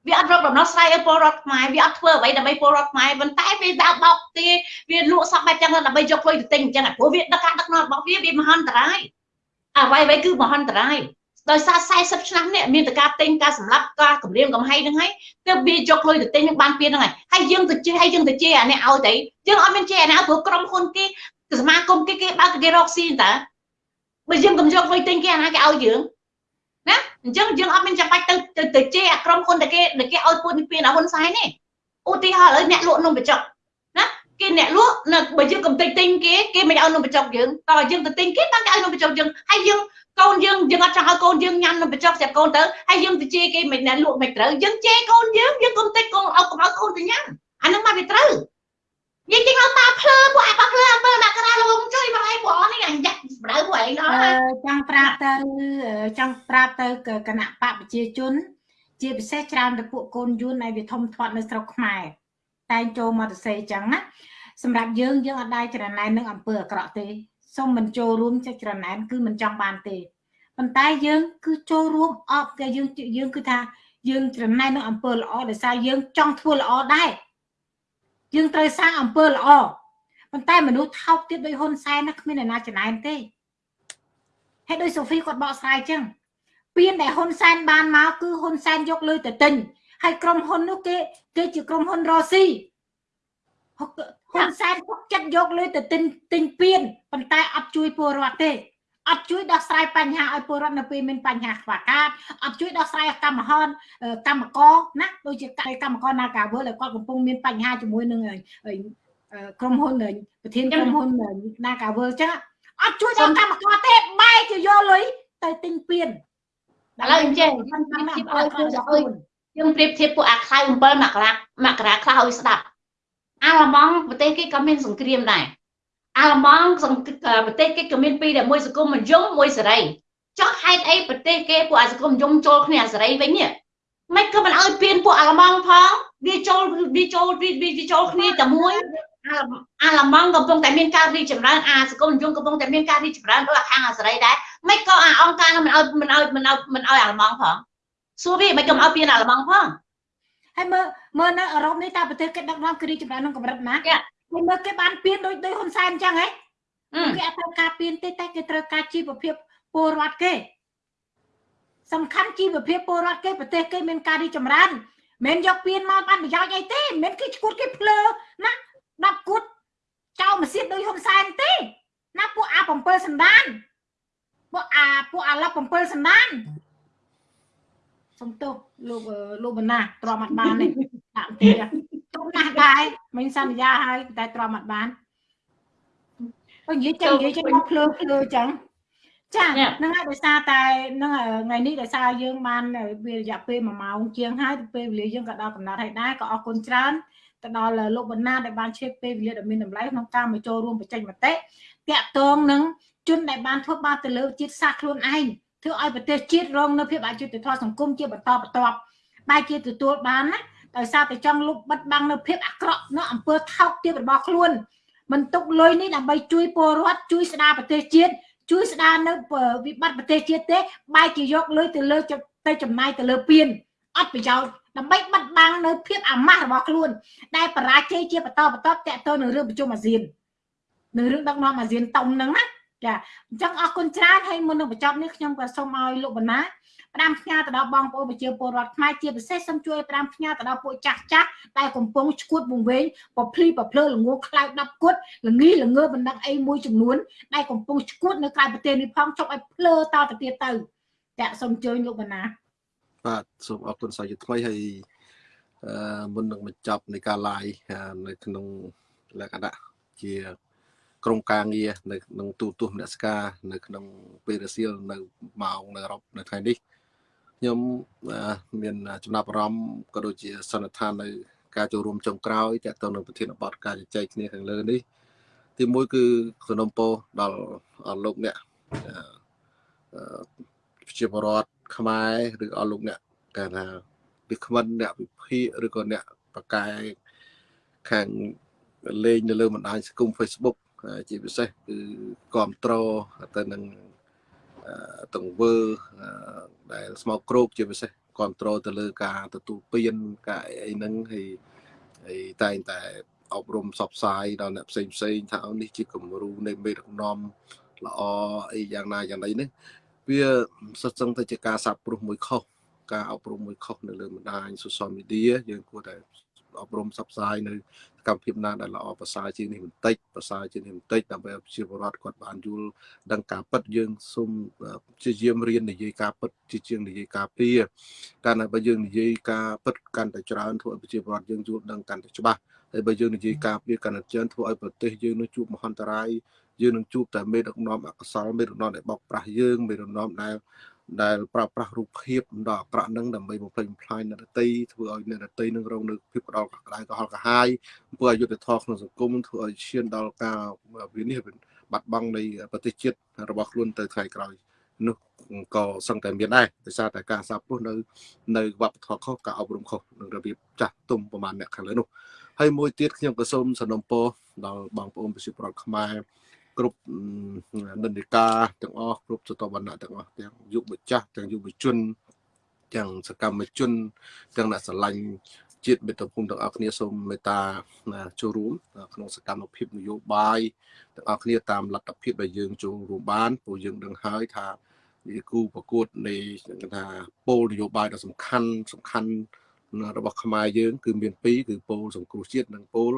វាអត់រកដំណោះស្រាយឲ្យពលរដ្ឋខ្មែរវាអត់ធ្វើអ្វីដើម្បីពលរដ្ឋខ្មែរប៉ុន្តែវាដើរបោកទីវាលក់សពបែបចឹងដើម្បីយកលុយទៅទិញអញ្ចឹងព្រោះវាដឹកការដឹកនាំរបស់វាវាមហន្តរាយអ្វីអ្វីគឺមហន្តរាយដោយសារ40ឆ្នាំនេះមានតែការទិញការសម្លាប់ការគម្រាមកំហែងហ្នឹងហើយទើបវាយកលុយទៅទិញនឹងបានពៀនហ្នឹងហើយហើយយើងទៅជេរហើយយើងទៅជេរអានេះឲ្យទៅយើងអត់មានជេរអានេះព្រោះក្រុមហ៊ុនគេសមាគមគេគេបើកគេរកស៊ីតើបើយើងកុំយកលុយទិញគេអាណាគេឲ្យយើងណា អញ្ចឹងយើងអត់មានចាំបាច់ទៅទៅទៅជេរអាក្រុមហ៊ុនតែគេតែគេឲ្យពួតនេះពៀនអាហ៊ុនសែននេះឧទាហរណ៍ឥឡូវអ្នកលក់នំបញ្ចុកណាគេអ្នកលក់នៅបើយើងកំតិចទិញគេគេមិនឲ្យនំបញ្ចុកយើងតើយើងទៅទិញគេបានគេឲ្យនំបញ្ចុកយើងហើយយើងកូនយើងយើងអត់ចង់ឲ្យកូនយើងញ៉ាំនំបញ្ចុកស្រាប់កូនទៅហើយយើងទៅជេរគេមិនអ្នកលក់មិនត្រូវយើងជេរកូនយើងយើងកំតិចកូនឲ្យកុំឲ្យកូនទៅញ៉ាំអានឹងមកវាត្រូវ និយាយទៅឲ្យតាភ្លើពួកអាប៉ភ្លើអំពើមកក្រាលងជួយមកឲ្យបងនេះអញយ៉ាក់ស្បៅពួកឯងដល់អឺចង់ប្រាប់ទៅចង់ប្រាប់ទៅគណៈបកប្រជាជន ជាពិសេសច្រើនទៅពួកកូនយួនដែលវាធំធាត់នៅស្រុកខ្មែរតែងចូលមកទៅសេអញ្ចឹងណាសម្រាប់យើងយើងអត់ដែរច្រណែននឹងអំពើអាក្រក់ទេសូមមិនចូលរួមចិត្តច្រណែនគឺមិនចង់បានទេប៉ុន្តែយើង គឺចូលរួមអបតែយើងយើងគឺថាយើងច្រណែននឹងអំពើល្អដោយសារយើងចង់ធ្វើល្អដែរ យើងត្រូវសាងអំពើល្អប៉ុន្តែមនុស្សថោកទៀតដោយហ៊ុនសែនណាគ្មានអ្នកណាច្រណែនទេហើយដោយសូហ្វីគាត់បកស្រាយចឹងពៀនដែលហ៊ុនសែនបានមកគឺហ៊ុនសែនយកលុយទៅទិញហើយក្រុមហ៊ុននោះគេគេជាក្រុមហ៊ុនរ៉ូស៊ីហ៊ុនសែនគាត់ចិត្តយកលុយទៅទិញទិញពៀនប៉ុន្តែអត់ជួយពលរដ្ឋទេ អត់ជួយដោះស្រាយបញ្ហាឲ្យពលរដ្ឋនៅពេលមានបញ្ហាខ្វះខាតអត់ជួយដោះស្រាយកម្មហនកម្មករណាដូចជាកម្មករនាការវើដែលគាត់កំពុងមានបញ្ហាជាមួយនឹងក្រុមហ៊ុនប្រធានក្រុមហ៊ុននាការវើចឹងអត់ជួយដល់កម្មករទេបែរជាយកលុយទៅទិញពៀនឥឡូវអញ្ចឹងខ្ញុំប្រៀបធៀបឲ្យគឺឲ្យយើងប្រៀបធៀបពួកអាខ្លៅ7មករាមករាខ្លះឲ្យស្ដាប់អាឡម៉ង់ប្រទេសគេក៏មានសង្គ្រាមដែរ អាឡម៉ង់ប្រទេសគេក៏មានពីរដែលមួយសង្គមនិយមមួយសេរីចុះហេតុអីប្រទេសគេពួកអាសង្គមនិយមចូលគ្នាអាសេរីវិញនេះមិនក៏មិនឲ្យពៀនពួកអាឡម៉ង់ផងវាចូលវាចូលវាចូលគ្នាតែមួយអាឡម៉ង់កំពុងតែមានការរីកចម្រើនអាសង្គមនិយមកំពុងតែមានការរីកចម្រើនដូចខាងអាសេរីដែរមិនក៏អាអង្គការនឹងមិនឲ្យមិនឲ្យមិនឲ្យមិនឲ្យអាឡម៉ង់ផងសួរវាមិនក៏មិនឲ្យពៀនអាឡម៉ង់ផងហើយមើលមើលនៅអឺរ៉ុបនេះតើប្រទេសគេដឹកនាំគឺរីកចម្រើនក្នុងកម្រិតណា គេមើលគេបានពៀនដូចដូចហ៊ុនសែនអញ្ចឹងហ៎គេអត់ត្រូវការពៀនទេតែគេត្រូវការជីវភាពពលរដ្ឋគេសំខាន់ជីវភាពពលរដ្ឋគេប្រទេសគេមានការរីកចម្រើនមិនយកពៀនមកបានប្រយោជន៍អីទេមិនគេឈួតគេភ្លើណា10គួតចោលម៉ាស៊ីនដូចហ៊ុនសែនទេណាពួកអា7សណ្ដានពួកអាពួកអាឡប់7សណ្ដានសំទោសលោកលោកបណ្ណាទ្រាំអត់បានទេដាក់ទីទុំ ណាស់ដែរមិនសន្យាហើយតែទ្រាំអត់បានបើនិយាយចឹងនិយាយចឹងមកភ្លើភ្លើចឹងចាហ្នឹងហើយដោយសារតែហ្នឹងថ្ងៃនេះដោយសារយើងបានវារយៈពេល1ម៉ោងជាងហើយពេលវេលាយើងក៏ដល់កំណត់ហើយដែរក៏អរគុណច្រើនទៅដល់លោកបណ្ណាដែលបានឆ្លៀតពេលវេលាដ៏មានតម្លៃក្នុងការមកចូលរួមបច្ចេកមតិតាក់ទងនឹងជនដែលបានធ្វើបាបទៅលើជាតិសាសន៍ខ្លួនឯងធ្វើឲ្យប្រទេសជាតិរងនៅភាពអយុត្តិធម៌សង្គមជាបន្តបន្ទាប់បែរជាទទួលបានណា ដោយសារតែចង់លុបបិទបាំងនៅភាពអាក្រក់នៅអំពើថោកទាបរបស់ខ្លួនមិនទុកលុយនេះដើម្បីជួយពលរដ្ឋជួយស្ដារប្រទេសជាតិជួយស្ដារនៅវិបត្តិប្រទេសជាតិទេបែរជាយកលុយទៅលើទៅចំណាយទៅលើពៀនអត់ប្រយោជន៍ដើម្បីបិទបាំងនៅភាពអាម៉ាស់របស់ខ្លួន ដែលបរាជ័យជាបន្តបន្ទាប់តទៅនឹងរឿងប្រជុំអាស៊ាននឹងរឿងដឹកនាំអាស៊ានតុងហ្នឹងណាចាអញ្ចឹងអរគុណច្រើនហើយមុននឹងបញ្ចប់នេះខ្ញុំក៏សូមឲ្យលោកបណ្ណា ផ្ដាំផ្ញើទៅដល់បងប្អូនប្រជាពលរដ្ឋខ្មែរជាពិសេសសូមជួយផ្ដាំផ្ញើទៅដល់ពួកចាស់ចាស់ដែលកំពុងឈួតវង្វេងពភ្លីពភ្លើល្ងខ្លោច10គត់ល្ងីល្ងើបណ្ដឹងអីមួយចំនួនដែលកំពុងឈួតនៅក្រៅប្រទេសនេះផងជប់ឲ្យភ្លើតទៅទៀតទៅចាសូមអញ្ជើញលោកបណ្ណាបាទសូមអរគុណសាជាថ្មីហើយអឺមុននឹងបញ្ចប់នៃការ live នៅក្នុងលក្ខណៈជាក្រុមការងារនៅក្នុងទូទស្សនស្ការនៅក្នុងពេលរសៀលនៅម៉ោងនៅអឺរ៉ុបនៅថ្ងៃនេះ ខ្ញុំមានចំណាប់អារម្មណ៍ក៏ដូចជាសន្និដ្ឋាននៅការចូលរួមចុងក្រោយតទៅនឹងប្រធានបទការជជែកគ្នាខាងលើនេះទីមួយគឺសំណុំពរដល់លោកអ្នកប្រជាពលរដ្ឋខ្មែរឬអស់លោកអ្នកគេថាវាគ្មិនអ្នកវិភាគឬក៏អ្នកបកកាយខាងលេងនៅលើបណ្ដាញសង្គម Facebook ជាពិសេសគឺគ្រប់គ្រងទៅនឹង ទង្វើដែលស្មោកគ្រោកជាពិសេសគ្រប់គ្រងទៅលើការទទួលពៀនការអីហ្នឹងហើយហើយតែងតែអប់រំសបផ្សាយដល់អ្នកផ្សេងផ្សេងថានេះជាគំរូនៃមេដឹកនាំល្អអីយ៉ាងណាយ៉ាងណីនេះវាសិតសឹងទៅជាការសាបព្រោះមួយខុសការអប់រំមួយខុសនៅលើបណ្ដាញ social media យើងគួរតែ អប់រំផ្សព្វផ្សាយនៅកម្មភាពណាដែលល្អប្រសើរជាងនេះបន្តិចប្រសើរជាងនេះបន្តិចដើម្បីឲ្យប្រជាពលរដ្ឋគាត់បានយល់ដឹងការពិតយើងសូមព្យាយាមរៀននិយាយការពិតជាជាងនិយាយការពារកាលណាបើយើងនិយាយការពិតកាន់តែច្រើនធ្វើឲ្យប្រជាពលរដ្ឋយើងយល់ដឹងកាន់តែច្បាស់ហើយបើយើងនិយាយការពារកាន់តែច្រើនធ្វើឲ្យប្រទេសយើងនឹងជួបមហន្តរាយយើងនឹងជួបតែមេដឹកនាំអកុសលមេដឹកនាំដែលបោកប្រាស់យើងមេដឹកនាំដែល ដែលប្រើប្រាស់រូបភាពដ៏អាក្រក់នឹងដើម្បីបំផ្លិចបំផ្លាញនរតីធ្វើឲ្យនរតីនឹងរងនៅភាពក្តៅក្តៅកុហលកាហាយធ្វើឲ្យយុទ្ធធម៌ក្នុងសង្គមធ្វើឲ្យឈានដល់ការវិនិច្ឆ័យបាត់បង់នៃប្រទេសជាតិរបស់ខ្លួនទៅថ្ងៃក្រោយនោះក៏សឹងតែមានដែរដោយសារតែការសាបព្រោះនៅនៅវប្បធម៌ខុសការអប់រំខុសនឹងរបៀបចាស់ទុំប្រហែលអ្នកខាងលើនោះហើយមួយទៀតខ្ញុំក៏សូមសនំពោដល់បងប្អូនប្រជាពលរដ្ឋខ្មែរ គ្រប់និន្នាការទាំងអស់គ្រប់សតវណ្ណៈទាំងអស់ទាំងយុវចាស់ទាំងយុវជន ទាំងសកម្មជន ទាំងអ្នកស្រឡាញ់ជាតិមេត្តាភូមិទាំងអស់គ្នាសូមមេត្តាចូលរួមក្នុងសកម្មភាពនយោបាយទាំងអស់គ្នាតាមលទ្ធភាពដែលយើងចូលរួមបានព្រោះយើងដឹងហើយថាវាគូប្រកួតនៃថាពលនយោបាយដ៏សំខាន់សំខាន់របស់ខ្មែរយើង គឺមានពីរគឺពលសង្គ្រោះជាតិនិងពល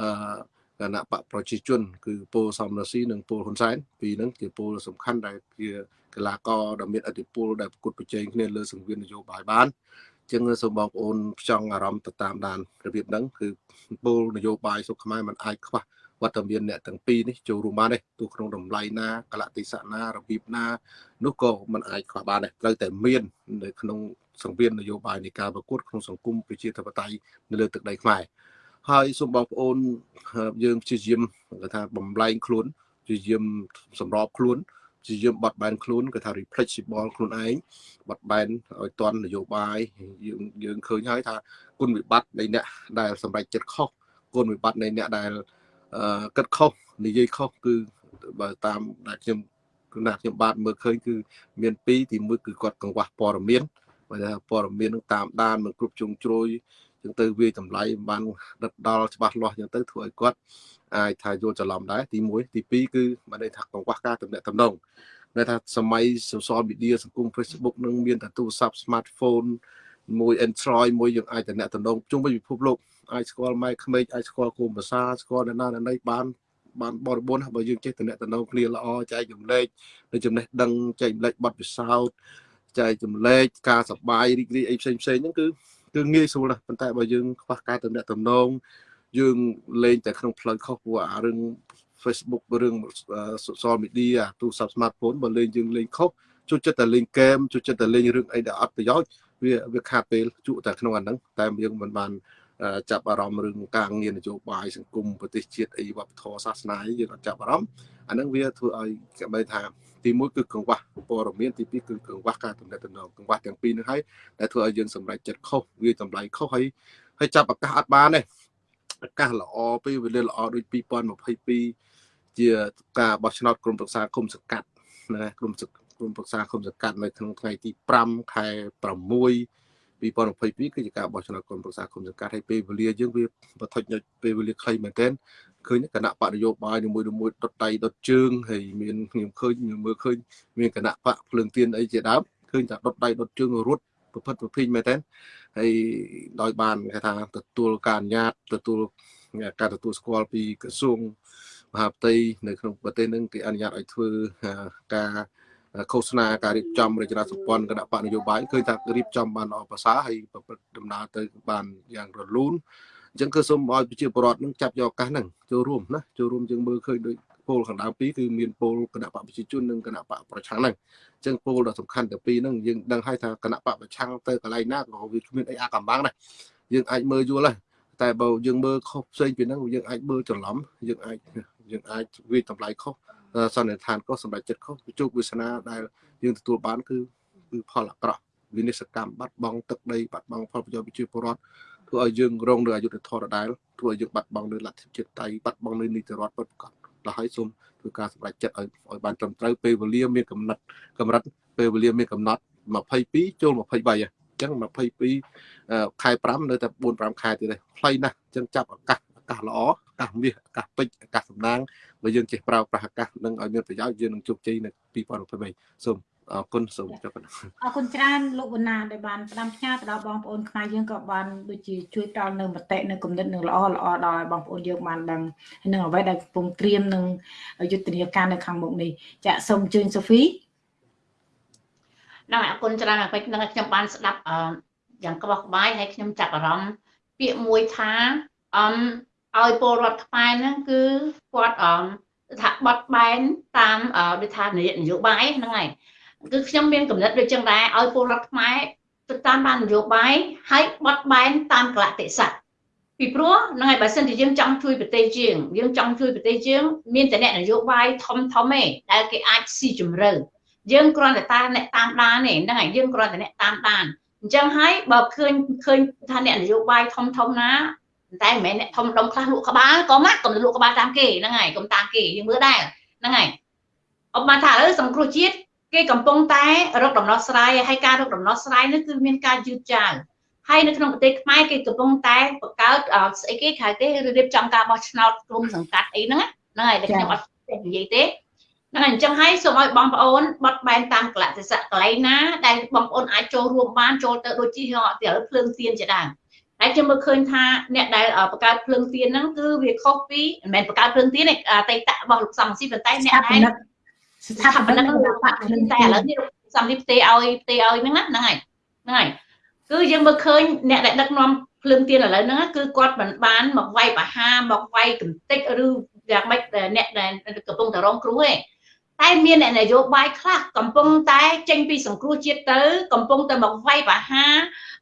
អឺ គណៈបកប្រជាជនគឺពលសំរងស៊ីនិងពលហ៊ុនសែនពីរហ្នឹងជាពលសំខាន់ដែលជាកីឡាករដ៏មានឥទ្ធិពលដែលប្រកួតប្រជែងគ្នាលើសង្វៀននយោបាយបានចឹងសូមបងប្អូនផ្ចង់អារម្មណ៍ទៅតាមដានរបៀបហ្នឹងគឺពលនយោបាយសុខខ្មែរมันអាចខ្វះវត្តមានអ្នកទាំងពីរនេះចូលរួមបានទេទោះក្នុងតម្លៃណាកលតិសៈណារបៀបណានោះក៏มันអាចខ្វះបានដែរត្រូវតែមាននៅក្នុងសង្វៀននយោបាយនៃការប្រកួតក្នុងសង្គមប្រជាធិបតេយ្យនៅលើទឹកដីខ្មែរ ហើយសូមបងប្អូនយើងព្យាយាមគេថាបំលែងខ្លួនព្យាយាមសម្របខ្លួនព្យាយាមបត់បែនខ្លួនគេថា reflexible ខ្លួនឯងបត់បែនឲ្យតន់នយោបាយយើងយើងឃើញហើយថាគុណវិបត្តិនៃអ្នកដែលសម្រេចចិត្តខុសគុណវិបត្តិនៃអ្នកដែលគិតខុសនិយាយខុសគឺបើតាមដែលខ្ញុំគឺណាខ្ញុំបាទមើលឃើញគឺមានពីរទីមួយគឺគាត់កង្វះព័ត៌មានបើថាព័ត៌មាននឹងតាមដានមិនគ្រប់ជ្រុងជ្រោយ ចឹងទៅវាតម្លៃបានដិតដល់ច្បាស់លាស់ចឹងទៅធ្វើឲ្យគាត់អាចថាយល់ច្រឡំដែរទី1ទី2គឺមិនន័យថាកង្វះការទំនាក់ទំនងដែលថាសម័យ social media សង្គម Facebook នឹងមានតែទូរស័ព្ទ smartphone មួយ Android មួយយើងអាចតំណតំណងជុំវិញពិភពលោកអាចស្គាល់ម៉ែក្មេកអាចស្គាល់គោលភាសាស្គាល់អ្នកណាអ្នកណីបានបានបរិបូរណ៍បើយើងចេះតំណតំណងគ្នាល្អចែកចម្លែកនៅចំណេះដឹងចែកចម្លែកបទពិសោធន៍ចែកចម្លែកការសប្បាយរីករាយអីផ្សេងផ្សេងហ្នឹងគឺ គឺងាយស្រួលណាស់ប៉ុន្តែបើយើងខ្វះការតំណតំណងយើងលេងតែក្នុងផ្លូវខុសព្រោះអារឿង Facebook រឿង social media ទូរស័ព្ទ smartphone បើលេងយើងលេងខុសជួយចិត្តតែលេងហ្គេមជួយចិត្តតែលេងរឿងអីដែលអត់ប្រយោជន៍វាវាខាតពេលជក់តែក្នុងអាហ្នឹងតែយើងមិនបានចាប់អារម្មណ៍រឿងការងារនយោបាយសង្គមប្រទេសជាតិអីវប្បធម៌សាសនាយើងអត់ចាប់អារម្មណ៍អាហ្នឹងវាធ្វើឲ្យគេបីថា ទីមួយគឺកង្វះព័ត៌មានទីពីរគឺកង្វះការតំណែងតំណងកង្វះទាំងពីរនេះហើយដែលធ្វើឲ្យយើងសម្រេចចិត្តខុសវាតម្លៃខុសហើយហើយចាប់ឱកាសអត់បានទេឱកាសល្អពេលវេលាល្អដូច2022ជាការបោះឆ្នោតក្រុមប្រឹក្សាគុំសង្កាត់ណាក្រុមក្រុមប្រឹក្សាគុំសង្កាត់នៅក្នុងថ្ងៃទី5ខែ6 2022គឺជាការបោះឆ្នោតក្រុមប្រឹក្សាគុំសង្កាត់ហើយពេលវេលាយើងវាបថុចនៅពេលវេលាខ្លីមែនទែនឃើញគណៈបកនយោបាយនីមួយៗដុតដៃដុតជើងហើយមានខ្ញុំឃើញមើលឃើញមានគណៈបកភ្លើងទៀនអីជាដើមឃើញថាដុតដៃដុតជើងរត់ប្រផិតប្រភិញមែនទែនហើយដោយបានគេថាទទួលការអនុញ្ញាតទទួលការទទួលស្គាល់ពីក្រសួងមហាផ្ទៃនៅក្នុងប្រទេសនឹងគេអនុញ្ញាតឲ្យធ្វើការ ឃោសនាការរៀបចំរចនាសម្ព័ន្ធគណៈបកនយោបាយឃើញថារៀបចំបានល្អប្រសើរហើយប្រព្រឹត្តដំណើរទៅបានយ៉ាងរលូនអញ្ចឹងគឺសូមឲ្យប្រជាពលរដ្ឋនឹងចាប់យកឱកាសហ្នឹងចូលរួមណាចូលរួមយើងមើលឃើញដូចពលខាងដើមពីរគឺមានពលគណៈបកប្រជាជននិងគណៈបកប្រឆាំងហ្នឹងអញ្ចឹងពលដ៏សំខាន់ទាំងពីរហ្នឹងយើងដឹងហើយថាគណៈបកប្រឆាំងទៅកន្លែងណាក៏វាគ្មានអីអាកំបាំងដែរយើងអាចមើលយល់ដែរតែបើយើងមើលខុសផ្សេងពីហ្នឹងយើងអាចមើលច្រឡំយើងអាចយើងអាចវាតម្លៃខុស សន្និដ្ឋានខុសសម្រាប់ចិត្តខុសជោគវាសនាដែលយើងទទួលបានគឺគឺផលអាក្រក់វិនិស្សកម្មបាត់បង់ទឹកដីបាត់បង់ផលប្រយោជន៍ប្រជាពលរដ្ឋធ្វើឲ្យយើងរងនៅអយុធធម៌ដដែលធ្វើឲ្យយើងបាត់បង់នៅលទ្ធិជាតិតៃបាត់បង់នៅនីតិរដ្ឋពិតប្រាកដដល់ហើយសូមធ្វើការសម្រេចចិត្តឲ្យឲ្យបានត្រឹមត្រូវពេលវេលាមានកំណត់កម្រិតពេលវេលាមានកំណត់22ចូល23អញ្ចឹង22ខែ5នៅតែ4 5ខែទៀតទេខ្លីណាស់អញ្ចឹងចាប់ឱកាសឱ កាសល្អអាកាសមាសអាកាសពេជ្រអាកាសសំណាងបើយើងចេះប្រើប្រាស់អាកាសនឹងឲ្យមានប្រយោជន៍យើងនឹងជោគជ័យនៅ2023សូមអរគុណសូមចុះប៉ុណ្ណឹងអរគុណច្រើនលោកវណ្ណាដែលបានផ្ដាំផ្ញើទៅដល់បងប្អូនខ្មែរយើងក៏បានដូចជាជួយផ្ដល់នៅមតិនៅគំនិតនឹងល្អល្អដល់ឲ្យបងប្អូនយើងបានដឹងហើយនឹងអ្វីដែលកំពុងត្រៀមនឹងយុទ្ធនាការនៅខាងមុខនេះចាសូមអញ្ជើញសូហ្វីហ្នឹងអរគុណច្រើនអាពេចហ្នឹងខ្ញុំបានស្ដាប់អឺយ៉ាងក្បោះក្បាយហើយខ្ញុំចាប់អារម្មណ៍ពាក្យមួយថាអម ឲ្យពលរដ្ឋខ្មែរហ្នឹងគឺគាត់អមថាបត់បែនតាមអឺដូចថានយោបាយហ្នឹងហើយគឺខ្ញុំមានកំណត់ដូចចឹងដែរឲ្យពលរដ្ឋខ្មែរទៅតាមបាននយោបាយហើយបត់បែនតាមកលៈទេសៈពីព្រោះហ្នឹងហើយបើសិនជាយើងចង់ជួយប្រទេសយើងយើងចង់ជួយប្រទេសយើងមានតែអ្នកនយោបាយធំធំទេដែលគេអាចស៊ីជម្រៅយើងគ្រាន់តែតាមអ្នកតាមដានទេហ្នឹងហើយយើងគ្រាន់តែអ្នកតាមដានអញ្ចឹងហើយបើឃើញឃើញថាអ្នកនយោបាយធំធំណា តែមិនមែនអ្នកធំដុំខ្លះលក់ក្បាលក៏មកកុំលក់ក្បាលតាមគេហ្នឹងហើយកុំតាមគេយើងមើលដែរហ្នឹងហើយអបបានថាឥឡូវសង្គ្រោះជាតិគេកំពុងតែរកដំណោះស្រាយហើយការរកដំណោះស្រាយនេះគឺមានការយឺតយ៉ាវហើយនៅក្នុងប្រទេសខ្មែរគេកំពុងតែបង្កើតស្អីគេខៅទេរៀបចំការបោះឆ្នោតក្រុមសង្កាត់អីហ្នឹងហ្នឹងហើយតែខ្ញុំអត់ចេះនិយាយទេហ្នឹងអញ្ចឹងហើយសូមឲ្យបងប្អូនបត់បែនតាមកលៈទេសៈកន្លែងណាដែលបងប្អូនអាចចូលរួមបានចូលទៅដូចជាទៅភ្លើងទៀនជាដើម ហើយខ្ញុំមើលឃើញថាអ្នកដែលបង្កើតភ្លើងទៀនហ្នឹងគឺវាខុសពីមិនមែនបង្កើតភ្លើងទៀនទេអតីតរបស់លោកសំស៊ីប៉ុន្តែអ្នកដែលស្ថាបនិករបស់បកភ្លើងតែទៀឥនឡូវនេះសំនេះផ្ទេឲ្យផ្ទេឲ្យហ្នឹងហ្នឹងហើយហ្នឹងហើយគឺយើងមើលឃើញអ្នកដែលដឹកនាំភ្លើងទៀនឥឡូវហ្នឹងគឺគាត់មិនបានមកវាយបហាមកវាយកំតិចឬយ៉ាងម៉េចអ្នកដែលកំពុងតែរងគ្រោះទេ តែមានអ្នកនយោបាយខ្លះកំពុងតែចេញពីសង្គ្រោះជាតិទៅកំពុងតែមកវាយបហា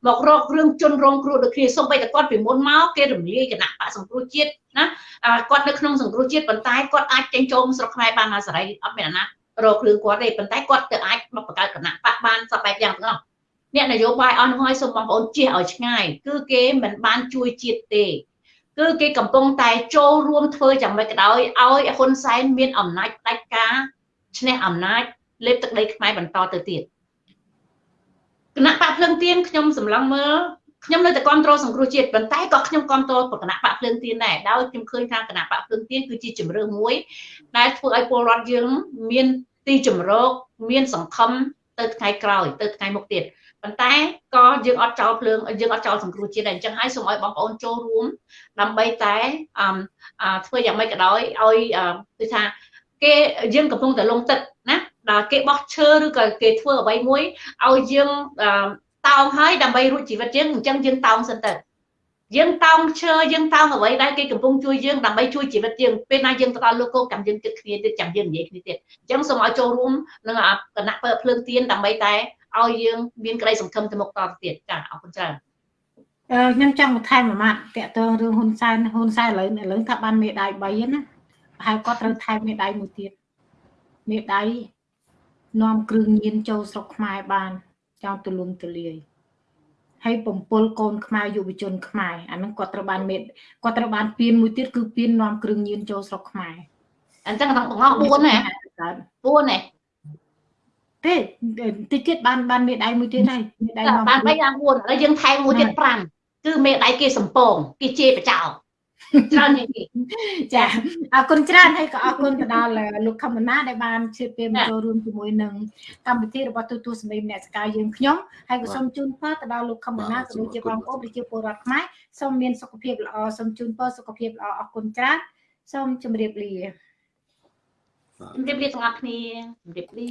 មករករឿងជនរងគ្រោះដូចគ្នាសូម្បីតែគាត់ពីមុនមកគេរំលាយគណៈបកសង្គ្រោះជាតិណាគាត់នៅក្នុងសង្គ្រោះជាតិប៉ុន្តែគាត់អាចចេញចូលស្រុកខ្មែរបានអាសេរីអត់មានអាណារករឿងគាត់ទេប៉ុន្តែគាត់ទៅអាចមកបង្កើតគណៈបកបានសពបែបយ៉ាងទាំងអស់អ្នកនយោបាយអស់នោះហើយសូមបងប្អូនជៀសឲ្យឆ្ងាយគឺគេមិនបានជួយជាតិទេគឺគេកំពុងតែចូលរួមធ្វើយ៉ាងម៉េចក៏ដោយឲ្យហ៊ុនសែនមានអំណាចផ្ដាច់ការ ឈ្នះអំណាចលេបទឹកដីខ្មែរបន្តទៅទៀតគណៈបកភ្លឹងទៀនខ្ញុំសម្លឹងមើលខ្ញុំនៅតែគ្រប់គ្រងសង្គ្រោះជាតិប៉ុន្តែក៏ខ្ញុំគ្រប់គ្រងគណៈបកភ្លើងទៀនដែរដោយខ្ញុំឃើញថាគណៈបកភ្លើងទៀនគឺជាជំរឿមួយដែលធ្វើឲ្យពលរដ្ឋយើងមានទីជំរកមានសង្ឃឹមទៅថ្ងៃក្រោយទៅថ្ងៃមុខទៀតប៉ុន្តែក៏យើងអត់ចោលភ្លើងយើងអត់ចោលសង្គ្រោះជាតិដែរអញ្ចឹងហើយសូមឲ្យបងប្អូនចូលរួមដើម្បីតែអឺធ្វើយ៉ាងម៉េចក៏ដោយឲ្យគឺថា គេយើងកំពុងតែលងទឹកណាដល់គេបោះឈើឬក៏គេធ្វើអ្វីមួយឲ្យយើងតោងហើយដើម្បីរួចជីវិតយើងអញ្ចឹងយើងតោងសិនទៅយើងតោងឈើយើងតោងអ្វីដែលគេកំពុងជួយយើងដើម្បីជួយជីវិតយើងពេលណាយើងទៅដល់លោកគោកចាំយើងគិតគ្នាទៀតចាំយើងនិយាយគ្នាទៀតអញ្ចឹងសូមឲ្យចូលរួមនឹងគណៈពើភ្លើងទៀនដើម្បីតែឲ្យយើងមានក្តីសង្ឃឹមទៅមុខតទៅទៀតចាអរគុណច្រើនអឺខ្ញុំចង់បន្ថែមមួយម៉ាត់តកតងរឿងហ៊ុនសែនហ៊ុនសែនឥឡូវឥឡូវថាបានមេដាយ3ណាប្រ ហែលគាត់ត្រូវថែមមេដាយមួយទៀតមេដាយនាំគ្រឿងញៀនចូលស្រុកខ្មែរបានចង់ទូលំទូលាយហើយបំពល់កូនខ្មែរយុវជនខ្មែរអាហ្នឹងគាត់ត្រូវបានមេគាត់ត្រូវបានពៀនមួយទៀតគឺពៀននាំគ្រឿងញៀនចូលស្រុកខ្មែរអញ្ចឹងទាំងបង4ណា4ណាទេតិចទៀតបានបានមេដៃមួយទៀតហើយមេដៃនាំបាន3យ៉ាង4ឥឡូវយើងថែមមួយទៀត5គឺមេដៃគេសំពងគេជេរបចោ ច្រើនជាងគេចាអរគុណច្រើនហើយក៏អរគុណទៅដល់លោកខមណាដែលបានជឿពេលមកចូលរួមជាមួយនឹងកម្មវិធីរបស់ទូទួលសម្លេងអ្នកសកាយើងខ្ញុំហើយក៏សូមជូនពរទៅដល់លោកខមណាក៏ដូចជាបងប្អូនប្រជាពលរដ្ឋខ្មែរសូមមានសុខភាពល្អសូមជូនពរសុខភាពល្អអរគុណច្រើនសូមជម្រាបលាជម្រាបលាទាំងអស់គ្នាជម្រាបលា